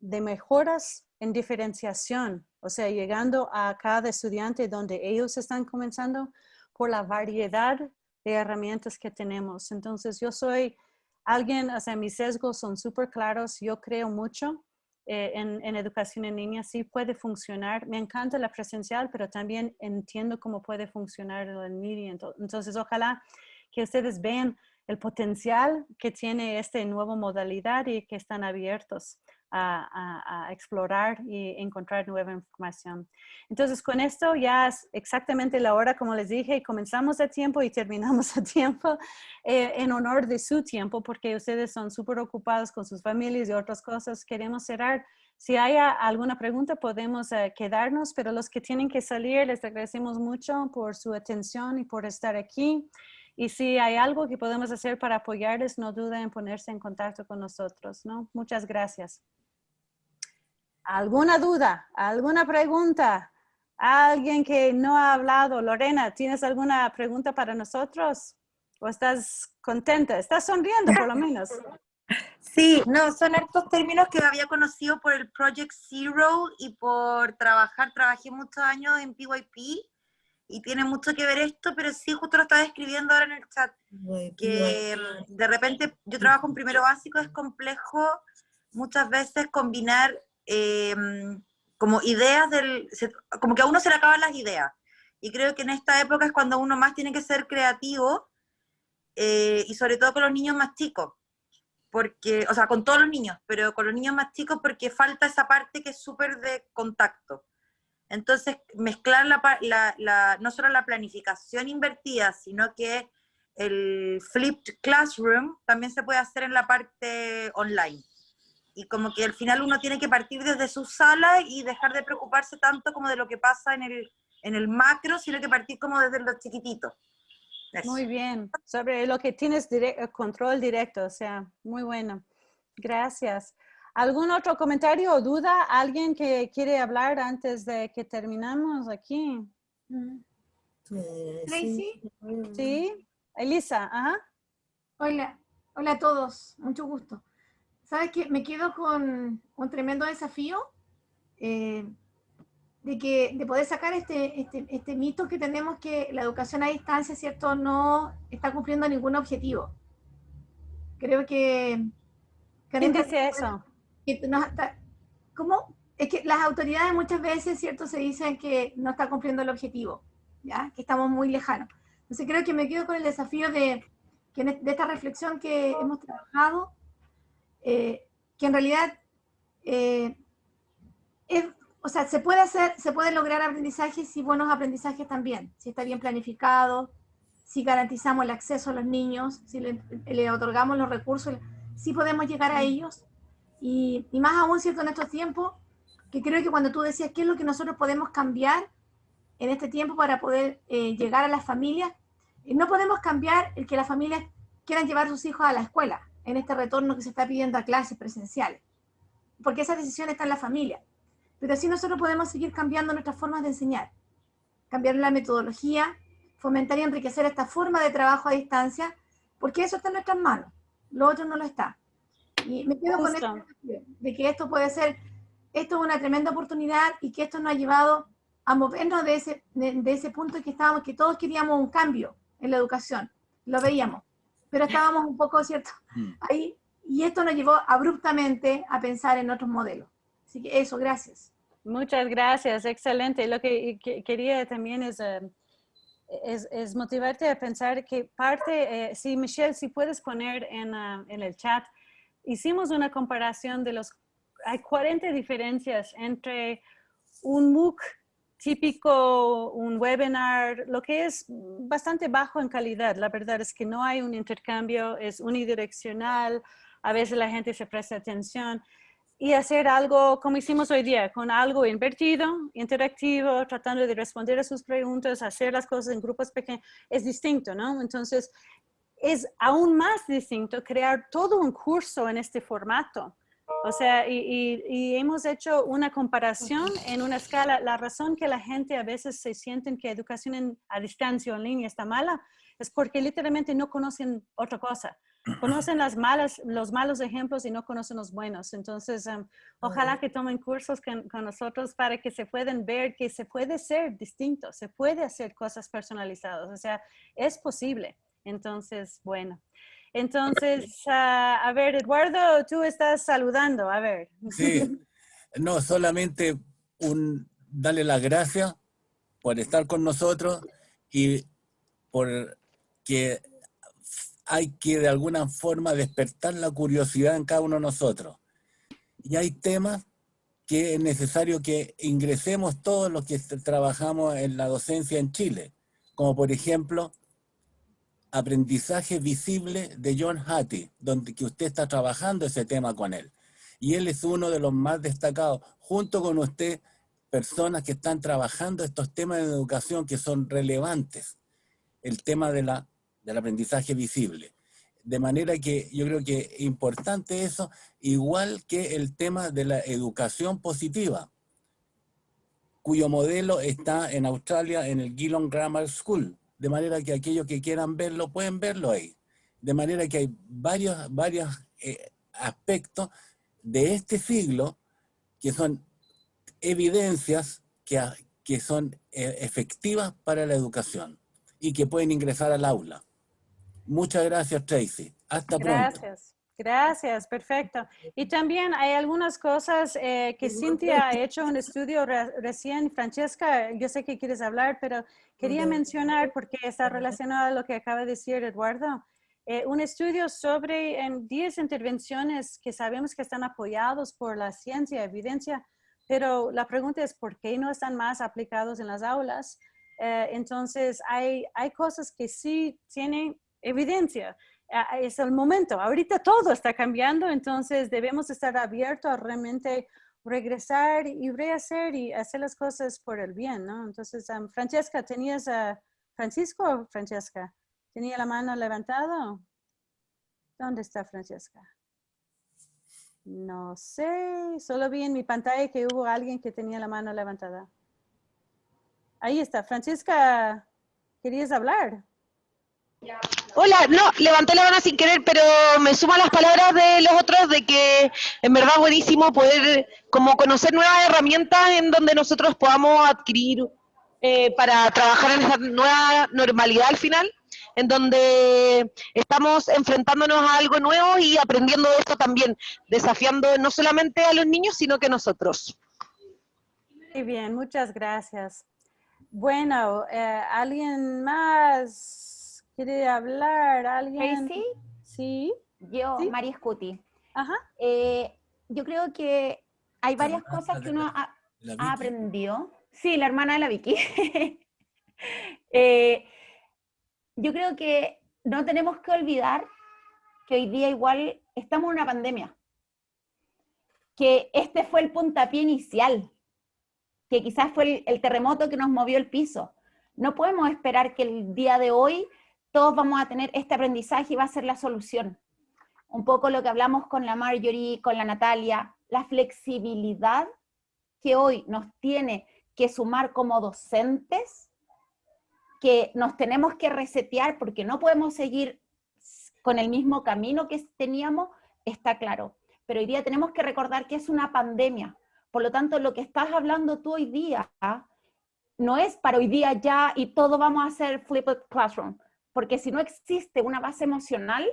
de mejoras en diferenciación, o sea, llegando a cada estudiante donde ellos están comenzando por la variedad de herramientas que tenemos. Entonces, yo soy alguien, o sea, mis sesgos son súper claros, yo creo mucho eh, en, educación en línea sí puede funcionar. Me encanta la presencial, pero también entiendo cómo puede funcionar en línea. Entonces, ojalá que ustedes vean el potencial que tiene esta nueva modalidad y que están abiertos. A, explorar y encontrar nueva información. Entonces, con esto ya es exactamente la hora, como les dije, comenzamos a tiempo y terminamos a tiempo eh, en honor de su tiempo, porque ustedes son súper ocupados con sus familias y otras cosas. Queremos cerrar. Si hay alguna pregunta, podemos eh, quedarnos, pero los que tienen que salir, les agradecemos mucho por su atención y por estar aquí. Y si hay algo que podemos hacer para apoyarles, no duden en ponerse en contacto con nosotros, ¿no? Muchas gracias. ¿Alguna duda? ¿Alguna pregunta? ¿Alguien que no ha hablado? Lorena, ¿tienes alguna pregunta para nosotros? ¿O estás contenta? ¿Estás sonriendo por lo menos? Sí, no, son estos términos que había conocido por el Project Zero y por trabajar, trabajé muchos años en PYP y tiene mucho que ver esto, pero sí, justo lo estaba escribiendo ahora en el chat, que de repente yo trabajo en primero básico, es complejo muchas veces combinar Em, como ideas del, como que a uno se le acaban las ideas. Y creo que en esta época es cuando uno más tiene que ser creativo, eh, y sobre todo con los niños más chicos, porque, o sea, con todos los niños, pero con los niños más chicos porque falta esa parte que es súper de contacto. Entonces, mezclar la, la, no solo la planificación invertida, sino que el flipped classroom también se puede hacer en la parte online y como que al final uno tiene que partir desde su sala y dejar de preocuparse tanto como de lo que pasa en el, en el macro, sino que partir como desde los chiquititos. Muy bien, sobre lo que tienes control directo, o sea, muy bueno. Gracias. ¿Algún otro comentario o duda? ¿Alguien que quiere hablar antes de que terminamos aquí? Tracy. Sí, Elisa, ajá. Hola, hola a todos, mucho gusto. ¿Sabes qué? Me quedo con un tremendo desafío eh, de, que, de poder sacar este, este, este, mito que tenemos que la educación a distancia, ¿cierto?, no está cumpliendo ningún objetivo. Creo que... ¿Quién dice eso? ¿Cómo? Es que las autoridades muchas veces, ¿cierto?, se dicen que no está cumpliendo el objetivo, ¿ya? Que estamos muy lejanos. Entonces creo que me quedo con el desafío de, de esta reflexión que hemos trabajado, eh, que en realidad eh, o sea, se puede hacer, se puede lograr aprendizajes y buenos aprendizajes también, si está bien planificado, si garantizamos el acceso a los niños, si le, otorgamos los recursos, si podemos llegar a ellos. Y, más aún, ¿cierto? En estos tiempos, que creo que cuando tú decías qué es lo que nosotros podemos cambiar en este tiempo para poder eh, llegar a las familias, no podemos cambiar el que las familias quieran llevar a sus hijos a la escuela en este retorno que se está pidiendo a clases presenciales, porque esa decisión está en la familia. Pero así nosotros podemos seguir cambiando nuestras formas de enseñar, cambiar la metodología, fomentar y enriquecer esta forma de trabajo a distancia, porque eso está en nuestras manos, lo otro no lo está. Y me quedo con esto de que esto puede ser, esto es una tremenda oportunidad y que esto nos ha llevado a movernos de ese, de, de ese punto que estábamos, que todos queríamos un cambio en la educación, lo veíamos pero estábamos un poco, ¿cierto? Mm. Ahí, y esto nos llevó abruptamente a pensar en otros modelos. Así que eso, gracias. Muchas gracias, excelente. Lo que, quería también es, eh, es, es, motivarte a pensar que parte, eh, si Michelle, si puedes poner en, ah, en el chat, hicimos una comparación de los, hay 40 diferencias entre un MOOC típico un webinar, lo que es bastante bajo en calidad. La verdad es que no hay un intercambio, es unidireccional, a veces la gente se presta atención y hacer algo como hicimos hoy día, con algo invertido, interactivo, tratando de responder a sus preguntas, hacer las cosas en grupos pequeños, es distinto, ¿no? Entonces, es aún más distinto crear todo un curso en este formato o sea, y, hemos hecho una comparación en una escala. La razón que la gente a veces se sienten que educación a distancia o en línea está mala es porque literalmente no conocen otra cosa. Conocen las malas, los malos ejemplos y no conocen los buenos. Entonces, um, ojalá que tomen cursos con, con, nosotros para que se puedan ver que se puede ser distinto, se puede hacer cosas personalizadas. O sea, es posible. Entonces, bueno. Entonces, ah, a ver, Eduardo, tú estás saludando, a ver. Sí, no, solamente un, darle las gracias por estar con nosotros y por que hay que de alguna forma despertar la curiosidad en cada uno de nosotros. Y hay temas que es necesario que ingresemos todos los que trabajamos en la docencia en Chile, como por ejemplo, aprendizaje visible de John Hattie, donde que usted está trabajando ese tema con él. Y él es uno de los más destacados, junto con usted, personas que están trabajando estos temas de educación que son relevantes. El tema de la, del aprendizaje visible. De manera que yo creo que es importante eso, igual que el tema de la educación positiva, cuyo modelo está en Australia en el Geelong Grammar School. De manera que aquellos que quieran verlo, pueden verlo ahí. De manera que hay varios, varios eh, aspectos de este siglo que son evidencias que, que son eh, efectivas para la educación y que pueden ingresar al aula. Muchas gracias, Tracy. Hasta pronto. Gracias. Gracias, perfecto. Y también hay algunas cosas eh, que Cintia ha hecho un estudio recién. Francesca, yo sé que quieres hablar, pero quería mencionar, porque está relacionado a lo que acaba de decir Eduardo, eh, un estudio sobre en 10 intervenciones que sabemos que están apoyados por la ciencia, evidencia, pero la pregunta es por qué no están más aplicados en las aulas. Eh, entonces, hay, hay cosas que sí tienen evidencia. Es el momento. Ahorita todo está cambiando, entonces debemos estar abiertos a realmente regresar y rehacer y hacer las cosas por el bien, ¿no? Entonces, Francesca, ¿tenías a Francisco Francesca? ¿Tenía la mano levantada? ¿Dónde está Francesca? No sé, solo vi en mi pantalla que hubo alguien que tenía la mano levantada. Ahí está. Francesca, ¿querías hablar? Hola, no, levanté la mano sin querer, pero me sumo a las palabras de los otros de que en verdad buenísimo poder como conocer nuevas herramientas en donde nosotros podamos adquirir eh, para trabajar en esa nueva normalidad al final, en donde estamos enfrentándonos a algo nuevo y aprendiendo de esto también, desafiando no solamente a los niños, sino que nosotros. Muy bien, muchas gracias. Bueno, eh, ¿alguien más? ¿Quiere hablar alguien? ¿Sí? Sí. Yo, María Scuti. Ajá. Eh, yo creo que hay varias cosas que uno ha, aprendido. Sí, la hermana de la Vicky. Eh, yo creo que no tenemos que olvidar que hoy día igual estamos en una pandemia. Que este fue el puntapié inicial. Que quizás fue el terremoto que nos movió el piso. No podemos esperar que el día de hoy todos vamos a tener este aprendizaje y va a ser la solución. Un poco lo que hablamos con la Marjorie, con la Natalia, la flexibilidad que hoy nos tiene que sumar como docentes, que nos tenemos que resetear porque no podemos seguir con el mismo camino que teníamos, está claro. Pero hoy día tenemos que recordar que es una pandemia. Por lo tanto, lo que estás hablando tú hoy día no es para hoy día ya y todo vamos a hacer flipped classroom porque si no existe una base emocional,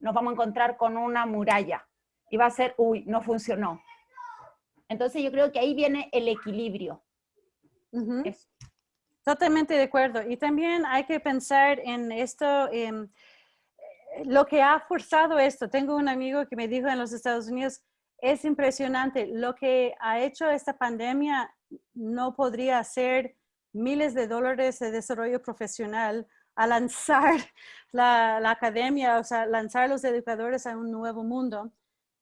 nos vamos a encontrar con una muralla y va a ser, uy, no funcionó. Entonces yo creo que ahí viene el equilibrio. Totalmente de acuerdo. Y también hay que pensar en esto, lo que ha forzado esto. Tengo un amigo que me dijo en los Estados Unidos, es impresionante, lo que ha hecho esta pandemia no podría ser miles de dólares de desarrollo profesional a lanzar la, academia, o sea, lanzar los educadores a un nuevo mundo.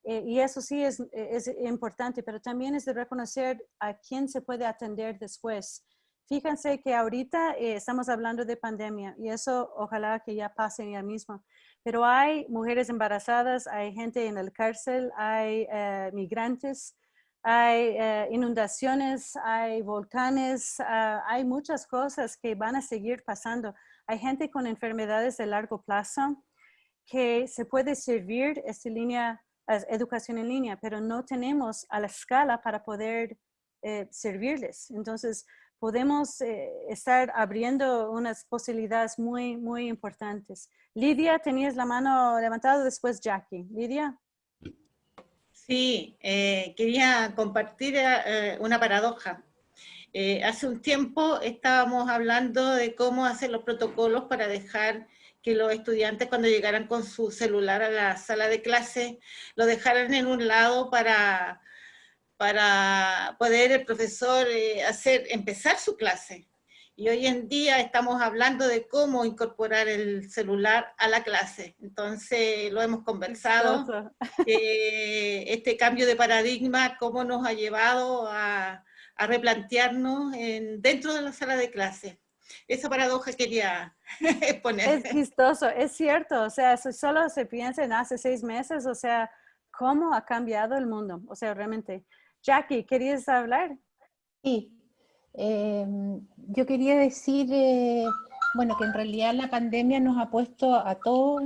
Eh, y eso sí es, es, importante, pero también es de reconocer a quién se puede atender después. Fíjense que ahorita eh, estamos hablando de pandemia y eso ojalá que ya pase ya mismo. Pero hay mujeres embarazadas, hay gente en el cárcel, hay eh, migrantes, hay inundaciones, hay volcanes, ah, hay muchas cosas que van a seguir pasando. Hay gente con enfermedades de largo plazo que se puede servir esta línea, educación en línea, pero no tenemos a la escala para poder eh, servirles. Entonces, podemos eh, estar abriendo unas posibilidades muy, muy importantes. Lidia, tenías la mano levantada, después Jackie. Lidia. Sí, eh, quería compartir una paradoja. Eh, hace un tiempo estábamos hablando de cómo hacer los protocolos para dejar que los estudiantes cuando llegaran con su celular a la sala de clase lo dejaran en un lado para para poder el profesor eh, hacer, empezar su clase. Y hoy en día estamos hablando de cómo incorporar el celular a la clase. Entonces lo hemos conversado, este cambio de paradigma, cómo nos ha llevado a, a replantearnos en, dentro de la sala de clase. Esa paradoja quería exponer. Es chistoso, es cierto, o sea, si solo se piensa en hace seis meses, o sea, cómo ha cambiado el mundo, o sea, realmente. Jackie, ¿querías hablar? Sí, em, yo quería decir, eh, bueno, que en realidad la pandemia nos ha puesto a todos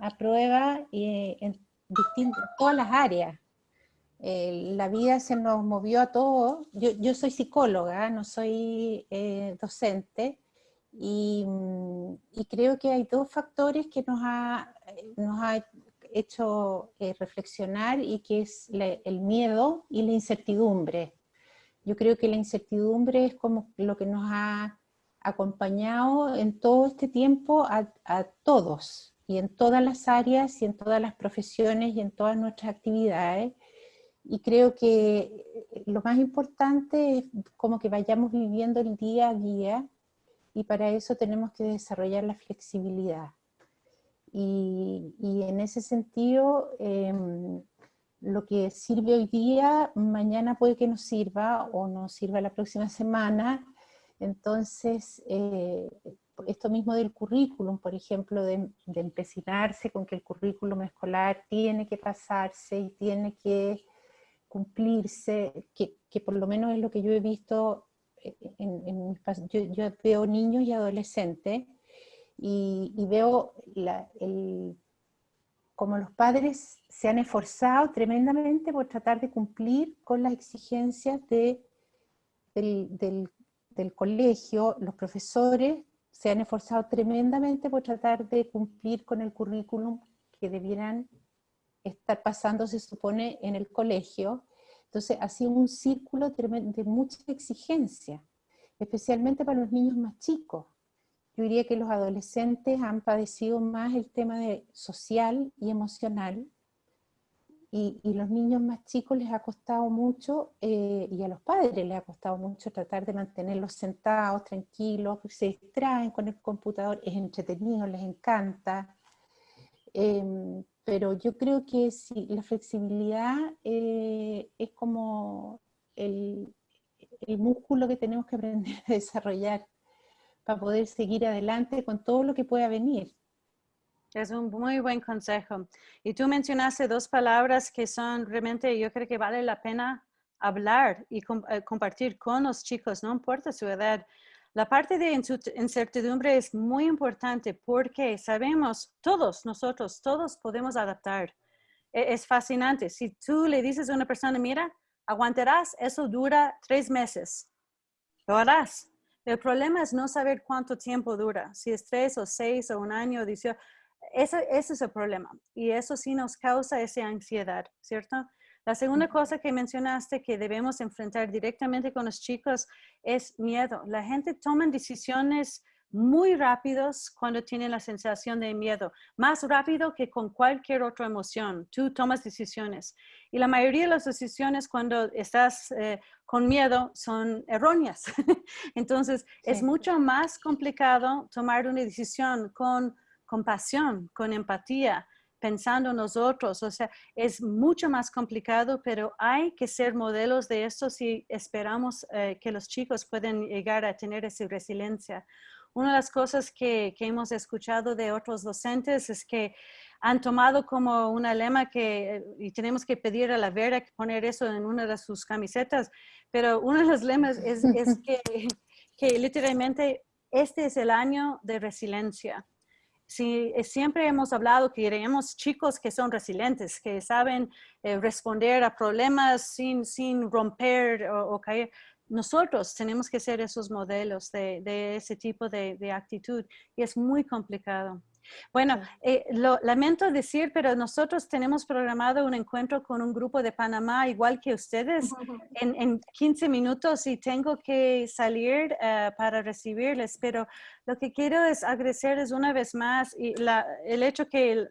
a prueba eh, en distintas, todas las áreas. Eh, la vida se nos movió a todos. Yo, soy psicóloga, no soy docente, y, y, creo que hay dos factores que nos ha, ha hecho eh, reflexionar y que es el miedo y la incertidumbre. Yo creo que la incertidumbre es como lo que nos ha acompañado en todo este tiempo a todos, y en todas las áreas, y en todas las profesiones, y en todas nuestras actividades. Y creo que eh, lo más importante es como que vayamos viviendo el día a día, y para eso tenemos que desarrollar la flexibilidad. Y, en ese sentido, em, lo que sirve hoy día, mañana puede que nos sirva o nos sirva la próxima semana. Entonces, eh, esto mismo del currículum, por ejemplo, de, empecinarse con que el currículum escolar tiene que pasarse y tiene que cumplirse, que, que por lo menos es lo que yo he visto, eh, en, en yo, yo veo niños y adolescentes y, veo como los padres se han esforzado tremendamente por tratar de cumplir con las exigencias de, del, colegio, los profesores se han esforzado tremendamente por tratar de cumplir con el currículum que debieran estar pasando, se supone, en el colegio. Entonces ha sido un círculo de mucha exigencia, especialmente para los niños más chicos. Yo diría que los adolescentes han padecido más el tema de social y emocional, y, y los niños más chicos les ha costado mucho, eh, y a los padres les ha costado mucho tratar de mantenerlos sentados, tranquilos, se distraen con el computador, es entretenido, les encanta. Em, pero yo creo que si la flexibilidad eh, es como el, el músculo que tenemos que aprender a desarrollar para poder seguir adelante con todo lo que pueda venir. Es un muy buen consejo. Y tú mencionaste dos palabras que son realmente, yo creo que vale la pena hablar y eh, compartir con los chicos, no importa su edad. La parte de incertidumbre es muy importante porque sabemos, todos nosotros, todos podemos adaptar. E, es fascinante. Si tú le dices a una persona, mira, aguantarás, eso dura tres meses. Lo harás. El problema es no saber cuánto tiempo dura, si es tres o seis o un año, ese, ese es el problema. Y eso sí nos causa esa ansiedad, ¿cierto? La segunda cosa que mencionaste que debemos enfrentar directamente con los chicos es miedo. La gente toma decisiones muy rápidos cuando tienen la sensación de miedo, más rápido que con cualquier otra emoción. Tú tomas decisiones y la mayoría de las decisiones cuando estás eh, con miedo son erróneas. Entonces, es mucho más complicado tomar una decisión con compasión, con empatía, pensando en nosotros. O sea, es mucho más complicado, pero hay que ser modelos de esto si esperamos eh, que los chicos puedan llegar a tener esa resiliencia. Una de las cosas que, hemos escuchado de otros docentes es que han tomado como una lema que, y tenemos que pedir a la Vera que poner eso en una de sus camisetas, pero uno de los lemas es, que, que, literalmente este es el año de resiliencia. Si, eh, siempre hemos hablado que queremos chicos que son resilientes, que saben eh, responder a problemas sin, sin romper o caer nosotros tenemos que ser esos modelos de, ese tipo de, actitud y es muy complicado. Bueno, eh, lo lamento decir, pero nosotros tenemos programado un encuentro con un grupo de Panamá, igual que ustedes, en, 15 minutos y tengo que salir eh, para recibirles, pero lo que quiero es agradecerles una vez más y el hecho que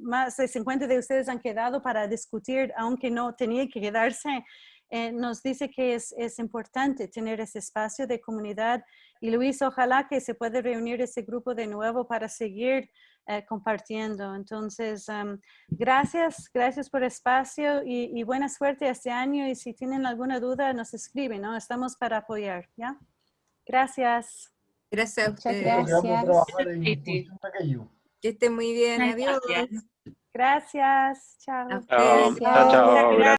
más de 50 de ustedes han quedado para discutir, aunque no tenía que quedarse, eh, nos dice que es, es importante tener ese espacio de comunidad. Y Luis, ojalá que se pueda reunir ese grupo de nuevo para seguir eh, compartiendo. Entonces, um, gracias, gracias por el espacio y, y, buena suerte este año. Y si tienen alguna duda, nos escriben, ¿no? Estamos para apoyar, ¿ya? Gracias. Gracias a ustedes. gracias. Que estén muy bien. Adiós. Gracias. Chao. Chao, chao, chao.